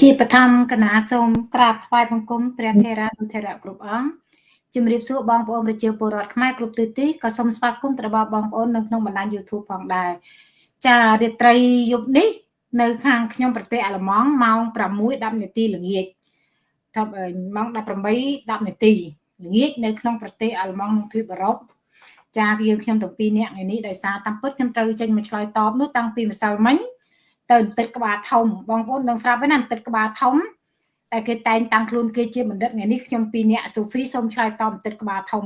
ជាបឋមគណៈសូមក្រាបថ្វាយបង្គំព្រះថេរានុថេរៈគ្រប់អង្គជំរាបសួរបងប្អូនប្រជាពលរដ្ឋខ្មែរគ្រប់ទិសទីក៏សូមស្វាគមន៍ទៅដល់បងប្អូននៅក្នុងបណ្ដាញ YouTube ផងដែរចារាត្រីយប់នេះ នៅ ខាងខ្ញុំប្រទេសអាល្លឺម៉ង់ម៉ោង6:10នាទីល្ងាចថាម៉ោង18:10នាទីល្ងាចនៅក្នុងប្រទេសអាល្លឺម៉ង់ក្នុងទ្វីបអឺរ៉ុបចាយើងខ្ញុំទាំងពីរនាក់ថ្ងៃនេះដោយសារតាមពិតខ្ញុំត្រូវចេញមកឆ្លើយតបនោះតាំងពីម្សិលមិញ ទៅបន្តិចក្បាលធំបងប្អូននឹងស្រាប់ហើយណាបន្តិចក្បាលធំតែគេតែងតាំងខ្លួនគេជាបណ្ឌិតថ្ងៃនេះខ្ញុំពីរនាក់សូហ្វីសូមឆ្លើយតបបន្តិចក្បាលធំ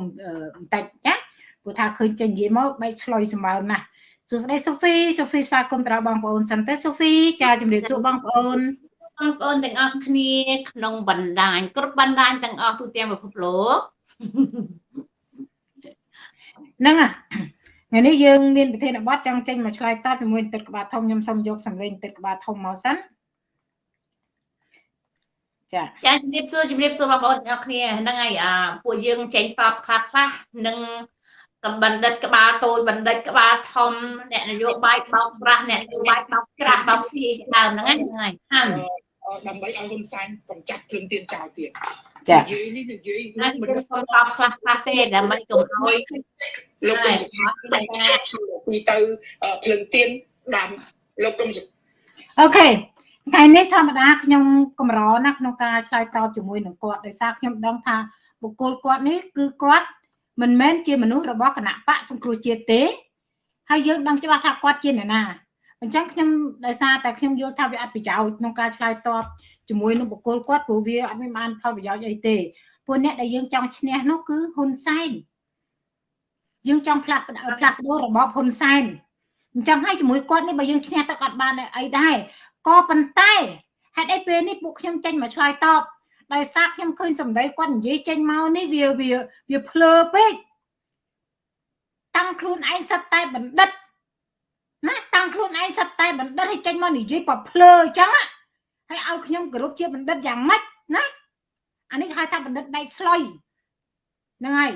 បន្តិចណាព្រោះថាឃើញចេញនិយាយមកបែកឆ្លុយសម្បើមណាស់សួស្តីសូហ្វីសូហ្វីស្វាគមន៍ទៅដល់បងប្អូនសិនទៅសូហ្វីចាជំរាបសួរបងប្អូនបងប្អូនទាំងអស់គ្នាក្នុងបណ្ដាញគ្រប់បណ្ដាញទាំងអស់ទូទាំងពិភពលោកហ្នឹងអា ថ្ងៃនេះយើងមានប្រធានបទចង់ចេញមកឆ្លើយតបជាមួយទឹកក្បាលធំខ្ញុំសូមយកសម្លេងទឹកក្បាលធំមកសិនចាចាជំរាបសួរជំរាបសួរបងប្អូនទាំងអស់គ្នាហ្នឹងហើយអាពួកយើងចេញតបខ្លះខ្លះនឹងកំបណ្ឌិតក្បាលតូចបណ្ឌិតក្បាលធំអ្នកនយោបាយបោកប្រាស់អ្នកនយោបាយបោកក្រាស់បោកស៊ីដើមហ្នឹងហើយហ្នឹងហើយ ដើម្បីឲ្យហ៊ុនសែនកំចាត់គ្រឿងទៀនចោលទៀតចានិយាយនេះនិយាយមិនសុំតបខ្លះខ្លះទេដើម្បីកុំឲ្យលោកកុំសុខាពីទៅភ្លឹងទៀនដាំលោកកុំអូខេថ្ងៃនេះធម្មតាខ្ញុំកម្រណាក្នុងការឆ្លើយតបជាមួយនឹងគាត់ដោយសារខ្ញុំដឹងថាបុគ្គលគាត់នេះគឺគាត់មិនមែនជាមនុស្សរបស់គណៈបកសង្គ្រោះជាតិទេហើយយើងដឹងច្បាស់ថាគាត់ជាអ្នកណា អញ្ចឹងខ្ញុំដោយសារតែខ្ញុំយល់ថាវាអត់ប្រយោជន៍ក្នុងការឆ្លើយតបជាមួយនឹងបុគ្គលគាត់ព្រោះវាអត់មានបានផលប្រយោជន៍អីទេពួកអ្នកដែលយើងចង់ឈ្នះនោះគឺហ៊ុនសែនយើងចង់ផ្លាស់ផ្លាស់ប្ដូររបបហ៊ុនសែនអញ្ចឹងហើយជាមួយគាត់នេះបើយើងឈ្នះទៅគាត់បានអីដែរក៏ប៉ុន្តែហេតុអីពេលនេះពួកខ្ញុំចេញមកឆ្លើយតបដោយសារខ្ញុំឃើញសម្ដីគាត់និយាយចេញមកនេះវាវាវាភ្លើពេកតាំងខ្លួនឯងសិតតែបណ្ឌិត ណាតាំងខ្លួនឯងសត្វតែបណ្ឌិតឲ្យចេញមកនិយាយបបភ្លើអញ្ចឹងហើយឲ្យខ្ញុំគោរពជាបណ្ឌិតយ៉ាងម៉េចណាអានេះហៅថាបណ្ឌិតដៃស្លុយហ្នឹងហើយ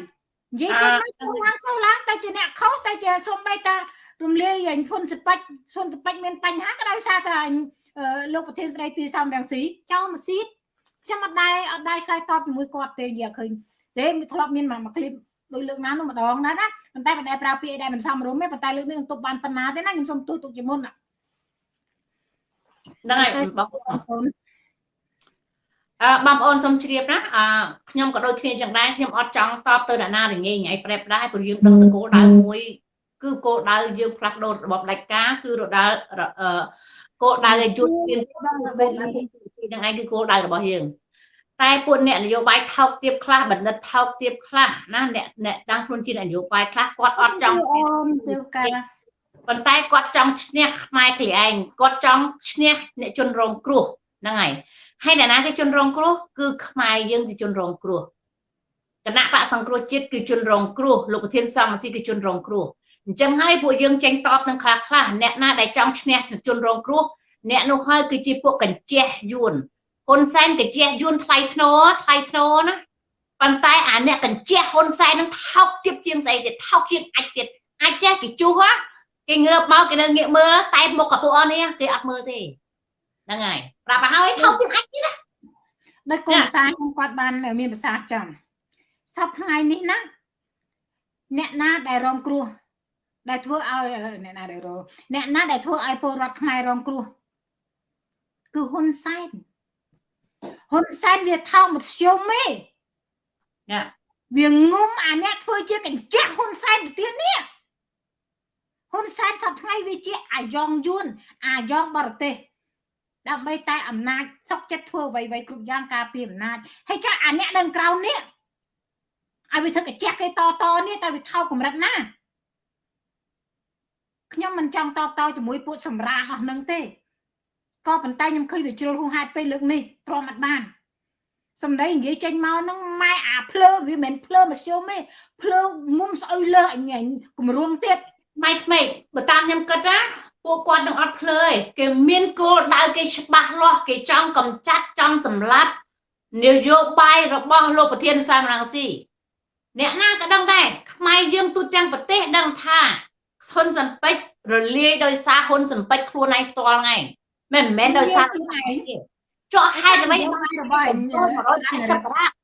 និយាយចេញមកឡើងទៅឡើងតែជាអ្នកខុសតែជាសំបីតារំលាយអញហ៊ុនសិបាច់ហ៊ុនសិបាច់មានបញ្ហាក៏ដោយសារតែអញលោកប្រធានស្ដីទីសំរងស៊ីចោលមកស៊ីតខ្ញុំអត់ដែរអត់ដែរឆ្លើយតបជាមួយគាត់ទេនិយាយឃើញទេមិនធ្លាប់មានមកមួយឃ្លីប ដោយលើកណានោះម្ដងណាណាប៉ុន្តែមិនដែលប្រើពាក្យអីដែលមិនសមរម្យទេប៉ុន្តែលើកនេះនឹងទប់បានប៉ុណ្ណាទេណាខ្ញុំសូមទូទុកជាមុនណាហ្នឹងហើយបងប្អូនអឺបងប្អូនសូមជ្រាបណាអឺខ្ញុំក៏ដូចគ្នាចឹងដែរខ្ញុំអត់ចង់តបទៅអ្នកណារញ៉េញ៉ៃប្រែប្រែព្រោះយើងដឹងតគោលដៅមួយគឺគោលដៅយើងផ្លាស់ប្ដូររបបដាច់ការគឺរដាល់គោលដៅឲ្យជួនមានហ្នឹងឯងគឺគោលដៅរបស់យើង តែពួកអ្នកនយោបាយថោកទាបខ្លះបណ្ឌិតថោកទាបខ្លះណាអ្នកអ្នកតាំងខ្លួនជានយោបាយខ្លះគាត់អត់ចង់អូនទៅកាប៉ុន្តែគាត់ចង់ឈ្នះខ្មែរខ្លួនឯងគាត់ចង់ឈ្នះអ្នកជនរងគ្រោះហ្នឹងហើយហើយអ្នកណាគេជនរងគ្រោះគឺខ្មែរយើងជាជនរងគ្រោះគណៈបកសង្គ្រោះជាតិគឺជនរងគ្រោះលោកប្រធានសំស៊ីគឺជនរងគ្រោះអញ្ចឹងហើយពួកយើងចេញតបនឹងខ្លះខ្លះអ្នកណាដែលចង់ឈ្នះជនរងគ្រោះអ្នកនោះហើយគឺជាពួកកញ្ចេះយួន ហ៊ុនសែនកញ្ចេះយួនថ្លៃធ្នូថ្លៃធ្នូណាប៉ុន្តែអាអ្នកកញ្ចេះហ៊ុនសែននឹងថោកទៀបជាងស្អីទៀតថោកជាងអាចទៀតអាចចេះគេជុះហ៎គេងើបមកគេនៅងាកមើលតែមុខកពួកអស់នេះគេអត់មើលទេហ្នឹងហើយប្រាប់ឲ្យហើយថោកជាងអាចទៀតណាដោយគោលសារខ្ញុំគាត់បានមានប្រសាសន៍ចំសពថ្ងៃនេះណាអ្នកណាដែលរងគ្រោះដែលធ្វើឲ្យអ្នកណាដែលរងអ្នកណាដែលធ្វើឲ្យពលរដ្ឋខ្មែររងគ្រោះគឺហ៊ុនសែន ហ៊ុនសែនវាថោកមធ្យមទេណាវាងុំអាអ្នកធ្វើជាកញ្ចក់ហ៊ុនសែនទៅទៀតនេះហ៊ុនសែនសប្ថ្ងៃវាជាអាយ៉ងយួនអាយ៉ងបរទេសដើម្បីតែអំណាចសុកចិត្តធ្វើអ្វីៗគ្រប់យ៉ាងការពារអំណាចហើយចាអាអ្នកនៅក្រៅនេះឲ្យវាធ្វើកញ្ចក់គេតតនេះតែវាថោកកម្រិតណាខ្ញុំមិនចង់តបតជាមួយពួកសម្រាមអស់នឹងទេ ក៏ប៉ុន្តែខ្ញុំឃើញវាជ្រុលហួសហេតុពេលលើកនេះទ្រាំអត់បានសំដីនិយាយចេញមកហ្នឹងម៉ែអាភ្លើវាមិនភ្លើមធ្យមទេភ្លើងុំស្អុយលើអញគម្រួងទៀតម៉ែក្មេកបើតាមខ្ញុំគិតណាពួកគាត់នឹងអត់ភ្លើឯងគេមានគោលដៅគេច្បាស់លាស់គេចង់កំចាត់ចង់សម្លាប់នយោបាយរបស់លោកប្រធានសាមរងស៊ីអ្នកណាក៏ដឹងដែរខ្មែរយើងទូទាំងប្រទេសដឹងថាហ៊ុនសំពេចរលាយដោយសារហ៊ុនសំពេចខ្លួនឯងផ្ទាល់ថ្ងៃ មិនមែនដោយសារខ្លួនឯងទេចកហេតុអ្វីរបស់180ប្រាក់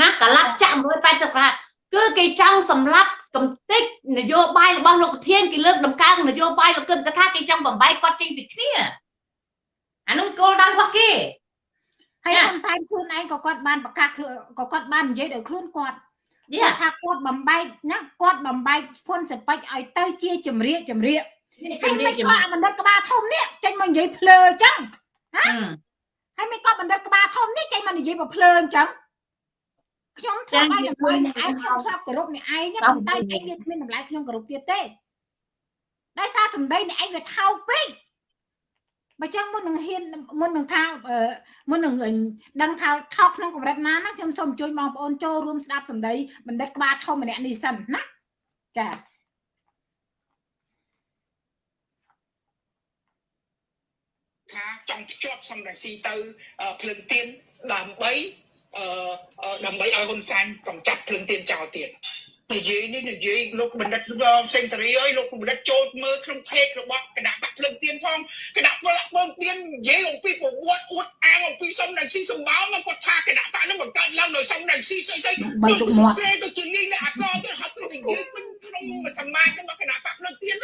ណាកលាប់ចាក់180ប្រាក់គឺគេចង់សម្លាប់កំតិចនយោបាយរបស់លោកប្រធានគេលើកដំកើងនយោបាយលោកគឹមសខាគេចង់បំបីគាត់ចេញពីគ្នាអានោះគោលដៅរបស់គេហើយហ៊ុនសែនខ្លួនឯងក៏គាត់បានប្រកាសក៏គាត់បាននិយាយដោយខ្លួនគាត់យាថាគាត់បំបែកណាគាត់បំបែកហ្វុនសពេចឲ្យទៅជាជំរាកជំរាកហើយមិនគាត់បណ្ឌិតក្បាលធំនេះចេញ មកនិយាយភ្លើអញ្ចឹងហ៎ហើយមិនគាត់បណ្ឌិតក្បាលធំនេះចេញមកនិយាយមកភ្លើអញ្ចឹងខ្ញុំធ្វើឲ្យតម្លៃអ្នកឯងខ្ញុំស្រាប់គោរពអ្នកឯងប៉ុន្តែឯងវាគ្មានតម្លៃខ្ញុំគោរពទៀតទេដោយសារសម្ដីអ្នកឯងវាថោកពេកបើចឹងមុននឹងហ៊ានមុននឹងថាមុននឹងដឹងថាថោកក្នុងកម្រិតណាណាខ្ញុំសូមអញ្ជើញបងប្អូនចូលរួមស្ដាប់សម្ដីបណ្ឌិតក្បាលធំម្នាក់នេះសិនណាចា ថាចង់ភ្ជាប់សំរងស៊ីទៅភ្លឹងទៀនដើម្បីដើម្បីឲ្យហ៊ុនសែនកំចាត់ភ្លឹងទៀនចោលទៀតនិយាយនេះនិយាយលោកបណ្ឌិតសេងសេរីអើយលោកបណ្ឌិតចូលមើលក្នុងពេករបស់គណៈបកភ្លឹងទៀនផងគណៈបកភ្លឹងទៀននិយាយអំពីប្រវត្តិអួតអាងអំពីសំដេចស៊ីសម្បោមកគាត់ថាគណៈបកនឹងបង្កើតឡើងដោយសំដេចស៊ីស្អីស្អីបីទុកមាត់ទៅជាលេងអសរទៅហត់ទៅនិយាយពេញក្នុងសមាជរបស់គណៈបកភ្លឹងទៀន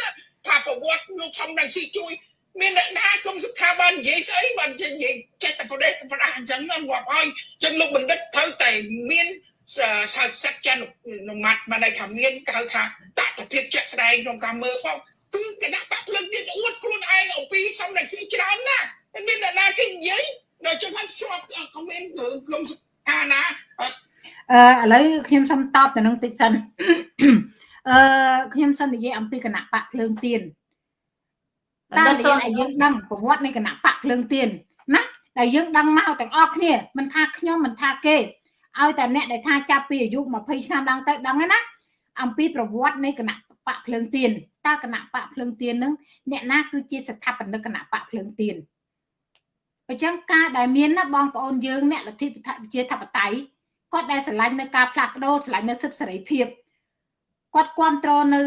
ថាប្រវត្តិលោកសំដេចស៊ីជួយ មានអ្នកណាគុំស្ថាប័ននិយាយស្អីបាននិយាយចេះតែប្រទេសប្រដាអញ្ចឹងងាប់ឲ្យអញ្ចឹងលោកបណ្ឌិតត្រូវតែមានហៅសច្ចនុមត្តបានន័យថាមានគេហៅថាតតភាពជាក់ស្ដែងក្នុងការមើលផងគឺគណៈបកភ្លឹងទៀតអួតខ្លួនឯងអំពីសំណាក់ស៊ីច្រើនណាស់មានអ្នកណាគេនិយាយដល់ចុះហើយជាប់ខមមិនរឿងក្រុមអាណាអឺឥឡូវខ្ញុំសូមតបទៅនឹងតិចសិនអឺខ្ញុំសូមនិយាយអំពីគណៈបកភ្លើងទៀន តាមរយៈឲ្យយើងដឹងប្រវត្តិនៃគណៈបកភ្លើងទៀនណាដែលយើងដឹងមកទាំងអស់គ្នាមិនថាខ្ញុំមិនថាគេឲ្យតែអ្នកដែលថាចាប់ពីអាយុ20ឆ្នាំឡើងទៅដឹងណាអំពីប្រវត្តិនៃគណៈបកភ្លើងទៀនតើគណៈបកភ្លើងទៀននឹងអ្នកណាគឺជាស្ថាបនិកគណៈបកភ្លើងទៀនអញ្ចឹងការដែលមានណាបងប្អូនយើងអ្នកលទ្ធិប្រជាធិបតេយ្យគាត់ដែលស្រឡាញ់នៅការផ្លាស់ប្ដូរស្រឡាញ់នៅសិទ្ធិសេរីភាពគាត់គ្រប់គ្រងនៅ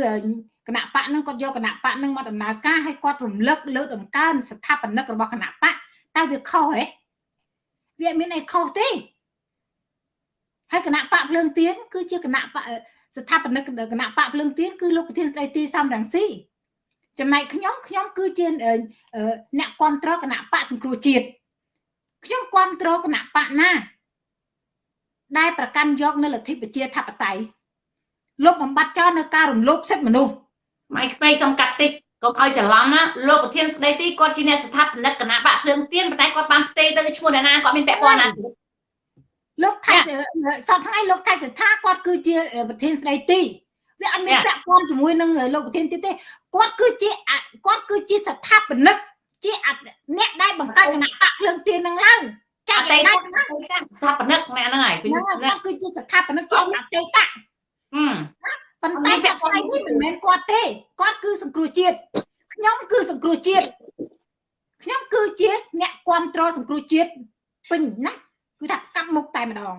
គណៈបកនឹងគាត់យកគណៈបកនឹងមកដំណើរការឲ្យគាត់រំលឹកលើកដំកើងស្ថាបនិករបស់គណៈបកតែវាខុសហ៎វាមានអីខុសទេហើយគណៈបកភ្លើងទៀនគឺជាគណៈបកស្ថាបនិកគណៈបកភ្លើងទៀនគឺលោកប្រធានស្ដីទីសំរងស៊ីចំណែកខ្ញុំខ្ញុំគឺជាអ្នកគ្រប់គ្រងគណៈបកសង្គ្រោះជាតិខ្ញុំគ្រប់គ្រងគណៈបកណា ដែលប្រកាន់យកនៅលទ្ធិប្រជាធិបតេយ្យលុបបំបត្តិចោលនៅការរំលោភសិទ្ធិមនុស្ស ម៉ៃក្មេងសំកាត់តិចកុំឲ្យច្រឡំណាលោកប្រធានស្ដីទីគាត់ជាអ្នកស្ថាបនិកគណៈបកភ្លើងទៀនប៉ុន្តែគាត់បានផ្ទេទៅឈ្មោះអ្នកណាគាត់មានពាក់ព័ន្ធណាលោកថៃសពថ្ងៃលោកថៃសថាគាត់គឺជាប្រធានស្ដីទីវាអត់មានពាក់ព័ន្ធជាមួយនឹងលោកប្រធានទៀតទេគាត់គឺជាគាត់គឺជាស្ថាបនិកជាអ្នកដែលបង្កើតគណៈបកភ្លើងទៀននឹងឡើងចាត់តែស្ថាបនិកអ្នកហ្នឹងហើយគាត់គឺជាស្ថាបនិកជាអតីត ប៉ុន្តែសប្តាហ៍នេះមិនមែនគាត់ទេគាត់គឺសង្គ្រោះជាតិខ្ញុំគឺសង្គ្រោះជាតិខ្ញុំគឺជាអ្នកគ្រប់គ្រងសង្គ្រោះជាតិពេញណាគឺថាកាប់មុខតែម្ដង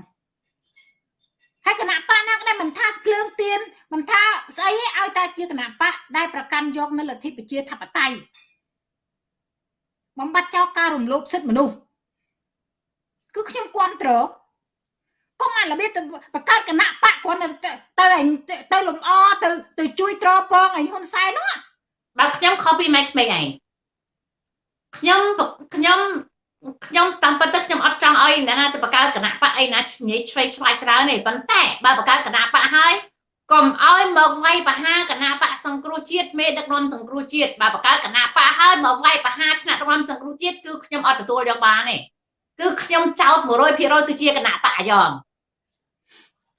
ហើយគណៈបកណាក៏ដែរមិនថាគ្លើងទៀនមិនថាស្អីឲ្យ តែជាគណៈបកដែលប្រកាន់យកនៅលទ្ធិប្រជាធិបតេយ្យបំបត្តិចោលការរំលោភសិទ្ធិមនុស្សគឺខ្ញុំគ្រប់គ្រង កុំអារបៀបទៅបង្កើតគណៈបកគាត់ទៅទៅទៅលំអទៅទៅជួយត្រពងឲ្យហ៊ុនសែននោះបើខ្ញុំខុសពីម៉ែក្មេងឯងខ្ញុំខ្ញុំខ្ញុំតាមពិតទៅខ្ញុំអត់ចង់ឲ្យអ្នកណាទៅបង្កើតគណៈបកអីណាញ៉ៃឆ្វេងឆ្វាយច្រើនទេប៉ុន្តែបើបង្កើតគណៈបកហើយកុំឲ្យមកវាយបហាគណៈបកសង្គ្រោះជាតិមេដឹកនាំសង្គ្រោះជាតិបើបង្កើតគណៈបកហើយមកវាយបហាថ្នាក់ដឹកនាំសង្គ្រោះជាតិគឺខ្ញុំអត់ទទួលយកបានទេ គឺខ្ញុំចោត100%គឺជាគណៈបកអាយ៉ង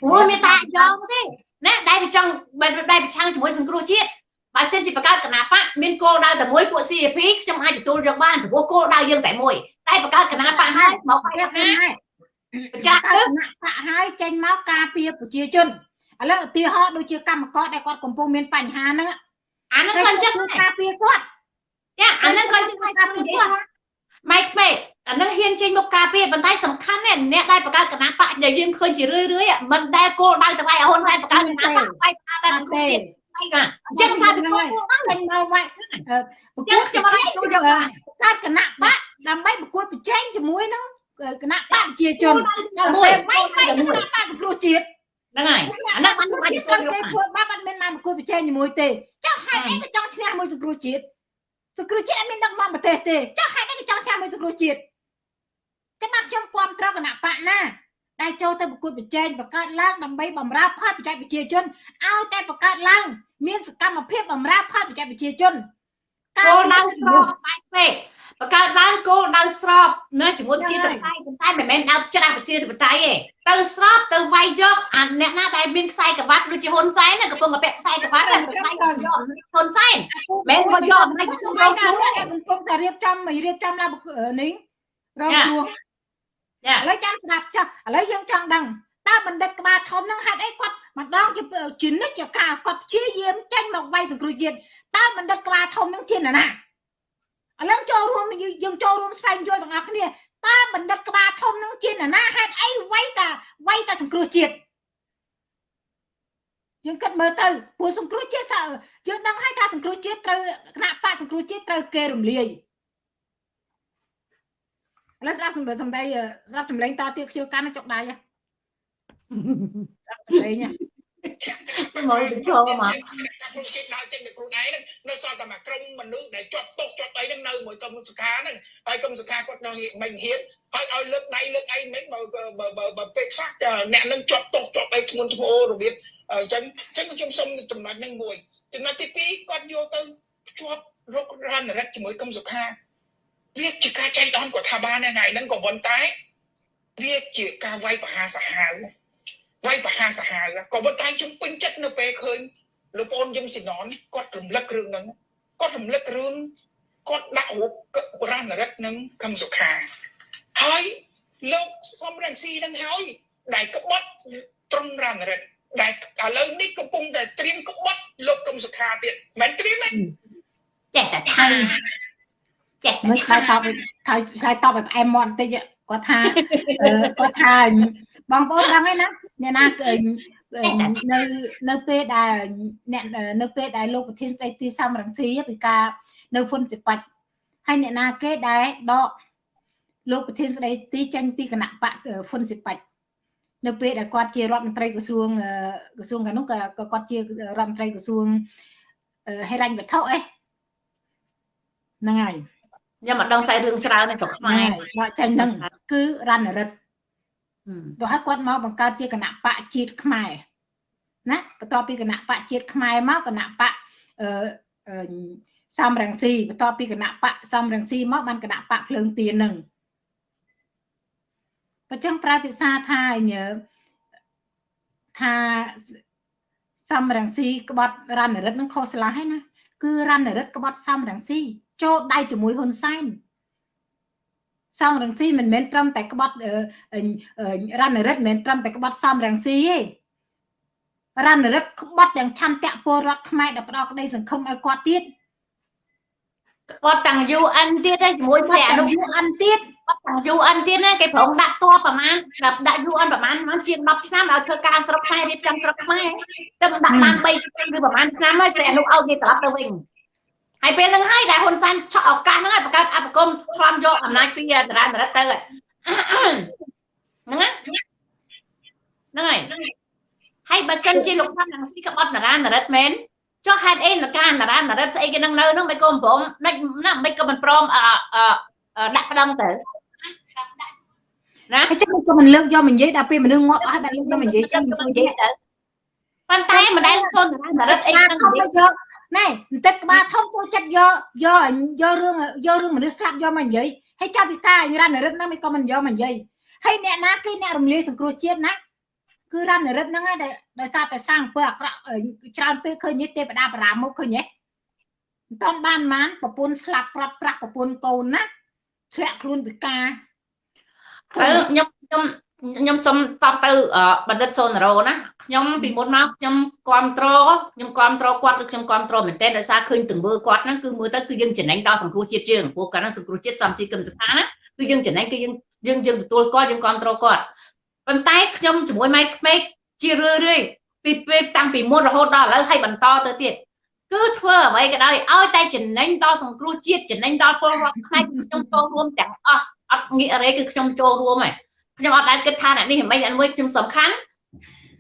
ព្រោះមានតែអាយ៉ងទេណាដែលវាចង់ដែលប្រឆាំងជាមួយសង្គ្រោះជាតិបើសិនជាបង្កើតគណៈបកមានគោលដៅតែមួយពួក CP ខ្ញុំអាចទទួលយកបានព្រោះគោលដៅយើងតែមួយតែបង្កើតគណៈបកហើយមកបកហើយចាស់គណៈបកហើយចេញមកការពារប្រជាជនឥឡូវឧទាហរណ៍ដូចជាកម្មករដែលគាត់កំពុងមានបញ្ហាហ្នឹងអាហ្នឹងគាត់ចេះការពារគាត់ចាអាហ្នឹងគាត់ចេះការពារគាត់ម៉ៃក្មេ អានឹងហ៊ានចេញមកការពារប៉ុន្តែសំខាន់ណាស់អ្នកដែលបង្កើតគណៈបកដែលយើងឃើញជារឿយរឿយមិនដែលគោលដៅទៅវាយហ៊ុនសែនបង្កើតគណៈបកវាយតែសង្គមជាតិអញ្ចឹងថាពីគោលហ្នឹងចេញមកវាយប្រគួតខ្ញុំអត់ចូលយកកើតគណៈបកដើម្បីប្រកួតប្រជែងជាមួយនឹងគណៈបកប្រជាជនដល់ពេលវាយវាយគណៈបកសង្គ្រោះជាតិហ្នឹងហើយអាហ្នឹងបានបាច់គេចូលគេធ្វើបាបអត់មានមកប្រគល់ប្រជែងជាមួយទេចុះហេតុអីក៏ចង់ឈ្នះមួយសង្គ្រោះជាតិសង្គ្រោះជាតិអត់មានដឹកនាំប្រទេសទេចុះហេតុអីក៏ចង់ឈ្នះមួយសង្គ្រោះជាតិ តែមកខ្ញុំគ្រប់គ្រងគណៈបកណាដែលចូលទៅប្រគល់ប្រជែងបង្កើតឡើងដើម្បីបម្រើផលប្រយោជន៍ប្រជាជនឲ្យតែបង្កើតឡើង មានសកម្មភាពបម្រើផលប្រយោជន៍ប្រជាជនគោលដៅស្របបែបពេកបង្កើតឡើងគោលដៅស្របនៅជាមួយប្រជាធិបតេយ្យប៉ុន្តែមិនមែនដើរច្រាស់ប្រជាធិបតេយ្យទេទៅស្របទៅវាយយកអាអ្នកណាដែលមានខ្សែក្រវ៉ាត់ដូចជាហ៊ុនសែនណាកំពុងតែពាក់ខ្សែក្រវ៉ាត់ទៅវាយយកហ៊ុនសែនមិនមកយកអំណាចខ្ញុំជំររុងញការតែកំពុងតែរៀបចំរៀបចំឡើងនេះរងគ្រោះចា ឥឡូវចាំស្ដាប់ចុះឥឡូវយើងចង់ដឹងតើបណ្ឌិតក្បាលធំនឹងហេតុអីគាត់ម្ដងជាជានិច្ចកាលគាត់ព្យាយាមចេញមកវាយសង្គ្រោះជាតិតើបណ្ឌិតក្បាលធំនឹងជានរណាឥឡូវចូលរួមយើងចូលរួមស្វែងយល់ទាំងអស់គ្នាតើបណ្ឌិតក្បាលធំនឹងជានរណាហេតុអីវាយតាវាយតាសង្គ្រោះជាតិយើងគិតមើលទៅព្រោះសង្គ្រោះជាតិយើងដឹងហើយថាសង្គ្រោះជាតិត្រូវគណៈបកសង្គ្រោះជាតិត្រូវគេរំលាយ ឥឡូវស្ដាប់សំដីស្ដាប់ចម្លេងតទៀតខ្ជិលកាន់ចុកដៃចម្លេងទៅមកទៅចូលមកខ្ញុំជិះដើរចេញទៅខ្លួនឯងហ្នឹងនៅសល់តែមួយក្រុមមនុស្សដែលជាប់ទុកជាប់អីហ្នឹងនៅមួយកុំសុខាហ្នឹងហើយកុំសុខាគាត់នៅមិនហ៊ានហើយឲ្យលើកដៃលើកអីមិនបើបើបើពេលខ្លះអ្នកនឹងជាប់ទុកជាប់អីធ្ងន់ធ្ងររបៀបអញ្ចឹងអញ្ចឹងខ្ញុំសុំចំណុចហ្នឹងមួយចំណុចទី2គាត់យកទៅជាប់រករណរិទ្ធជាមួយកុំសុខា វាជាការចៃដន្យគាត់ថាបានថ្ងៃហ្នឹងក៏ប៉ុន្តែវាជាការវាយប្រហារសាហាវវាយប្រហារសាហាវក៏ប៉ុន្តែខ្ញុំពេញចិត្តនៅពេលឃើញលោកប្អូនយឹមស៊ីណនគាត់រំលឹករឿងហ្នឹងគាត់រំលឹករឿងគាត់ដាក់រូបបរណរិទ្ធនឹងកឹមសុខាហើយលោកសំរងស៊ីនឹងហើយដែលក្បត់ត្រង់រណរិទ្ធដែលឥឡូវនេះកំពុងតែត្រៀមក្បត់លោកកឹមសុខាទៀតមិនត្រៀមទេចេះតែថា ចេះមើលឆ្លើយតបឆ្លើយឆ្លើយតបឲ្យផ្អែមមាត់បន្តិចគាត់ថាគាត់ថាបងប្អូនដឹងហើយណាអ្នកណានៅនៅពេលដែលអ្នកនៅពេលដែលលោកប្រធានស្ដីទីសំរងស៊ីពីការនៅហ្វុនសិបាច់ហើយអ្នកណាគេដែលដកលោកប្រធានស្ដីទីចេញពីគណៈបកហ្វុនសិបាច់នៅពេលដែលគាត់ជារដ្ឋមន្ត្រីក្រសួងក្រសួងកាលនោះក៏គាត់ជារដ្ឋមន្ត្រីក្រសួងហិរញ្ញវត្ថុអីហ្នឹងហើយ ខ្ញុំមិនដឹងស្អីរឿងច្រើនในស្រុកខ្មែរដកចេញហ្នឹងគឺរណរិទ្ធទៅឲ្យគាត់មកបង្កើតជាគណៈបកជាតិខ្មែរណាបន្ទាប់ពីគណៈបកជាតិខ្មែរមកគណៈបកអឺសំរងស៊ីបន្ទាប់ពីគណៈបកសំរងស៊ីមកបានគណៈបកភ្លើងទៀនហ្នឹងបើចឹងប្រើភាសាថាញើថាសំរងស៊ីក្បត់រណរិទ្ធនឹងខុសឆ្លាស់ហើយណាគឺរណរិទ្ធក្បត់សំរងស៊ី ចូលដៃជាមួយហ៊ុនសែនសំរងស៊ីមិនមែនត្រឹមតែក្បត់រណរិទ្ធមិនមែនត្រឹមតែក្បត់សំរងស៊ីទេរណរិទ្ធក្បត់ទាំងឆន្ទៈពលរដ្ឋខ្មែរដែលផ្ដោតក្តីសង្ឃឹមឲ្យគាត់ទៀតគាត់ទាំង UN ទៀតឯងជាមួយស្រីអនុ UN ទៀតគាត់ទាំង UN ទៀតណាគេប្រងដាក់តបប្រហែលដាក់ដាក់ UN ប្រហែលប្រហែលជាង10ឆ្នាំឲ្យធ្វើការស្រុកខ្មែររៀបចំស្រុកខ្មែរតែមិនដាក់បាន3ឆ្នាំឬប្រហែលឆ្នាំហើយស្រីអនុឲ្យគេត្រឡប់ទៅវិញ ហើយពេលហ្នឹងហើយដែលហ៊ុនសែនឆក់ឱកាសហ្នឹងហើយបង្កើតអបគមខ្លំយកអំណាចពីតារានរិទ្ធទៅហ្នឹងហ្នឹងហើយហើយបើសិនជាលោកសំរងស៊ីក្បត់តារានរិទ្ធមែនចុះហេតុអីលកាតារានរិទ្ធស្អីគេនឹងនៅហ្នឹងមិនក៏មិនព្រមមិនណាមិនក៏មិនព្រមអឺដាក់ប្តឹងទៅណាហើយចឹងក៏មិនលើកយកមកនិយាយដល់ពេលមនុស្សងាប់អស់បានលើកយកមកនិយាយចឹងមិននិយាយទៅប៉ុន្តែមិនដែលសូនតារានរិទ្ធអីក្បាលហ្នឹងធំមកយក ណែបន្តិចក្បាលធំចូលចិត្តយកយកយករឿងយករឿងមនុស្សស្លាប់យកមកនិយាយហើយចាប់ពីការរណរិទ្ធហ្នឹងមិនក៏មិនយកមកនិយាយហើយអ្នកណាគឺអ្នករំលាយសង្គ្រោះជាតិណាគឺរណរិទ្ធហ្នឹងហើយដោយសារតែសាងអំពើអាក្រក់ច្រើនពេលឃើញទេវតាបារាមុខឃើញទេមិនតាន់បានបានប្រពន្ធស្លាប់ប្រាប់ប្រាស់ប្រពន្ធកូនណាធ្លាក់ខ្លួនពិការហើយខ្ញុំខ្ញុំ ខ្ញុំសុំតបទៅបណ្ឌិតសូណារ៉ូណាខ្ញុំពីមុនមកខ្ញុំគ្រប់គ្រងខ្ញុំគ្រប់គ្រងគាត់គឺខ្ញុំគ្រប់គ្រងមែនទែនដោយសារឃើញទង្វើគាត់ហ្នឹងគឺមើលទៅគឺយើងចំណេញដល់សង្គ្រោះជាតិយើងព្រោះគាត់ហ្នឹងសង្គ្រោះជាតិសំស៊ីគឹមសខាណាគឺយើងចំណេញគឺយើងយើងយើងទទួលគាត់យើងគ្រប់គ្រងគាត់ប៉ុន្តែខ្ញុំជាមួយម៉ៃក្មេកជារឿយរឿយពីពេលតាំងពីមុនរហូតដល់ឥឡូវហើយបន្តទៅទៀតគឺធ្វើអ្វីក៏ដោយឲ្យតែចំណេញដល់សង្គ្រោះជាតិចំណេញដល់ពលរដ្ឋខ្មែរគឺខ្ញុំចូលរួមទាំងអស់អត់ងាករេគឺខ្ញុំចូលរួមហើយ ខ្ញុំអត់ដែលគិតថាអ្នកនេះមិនអ្នកមួយខ្ញុំសំខាន់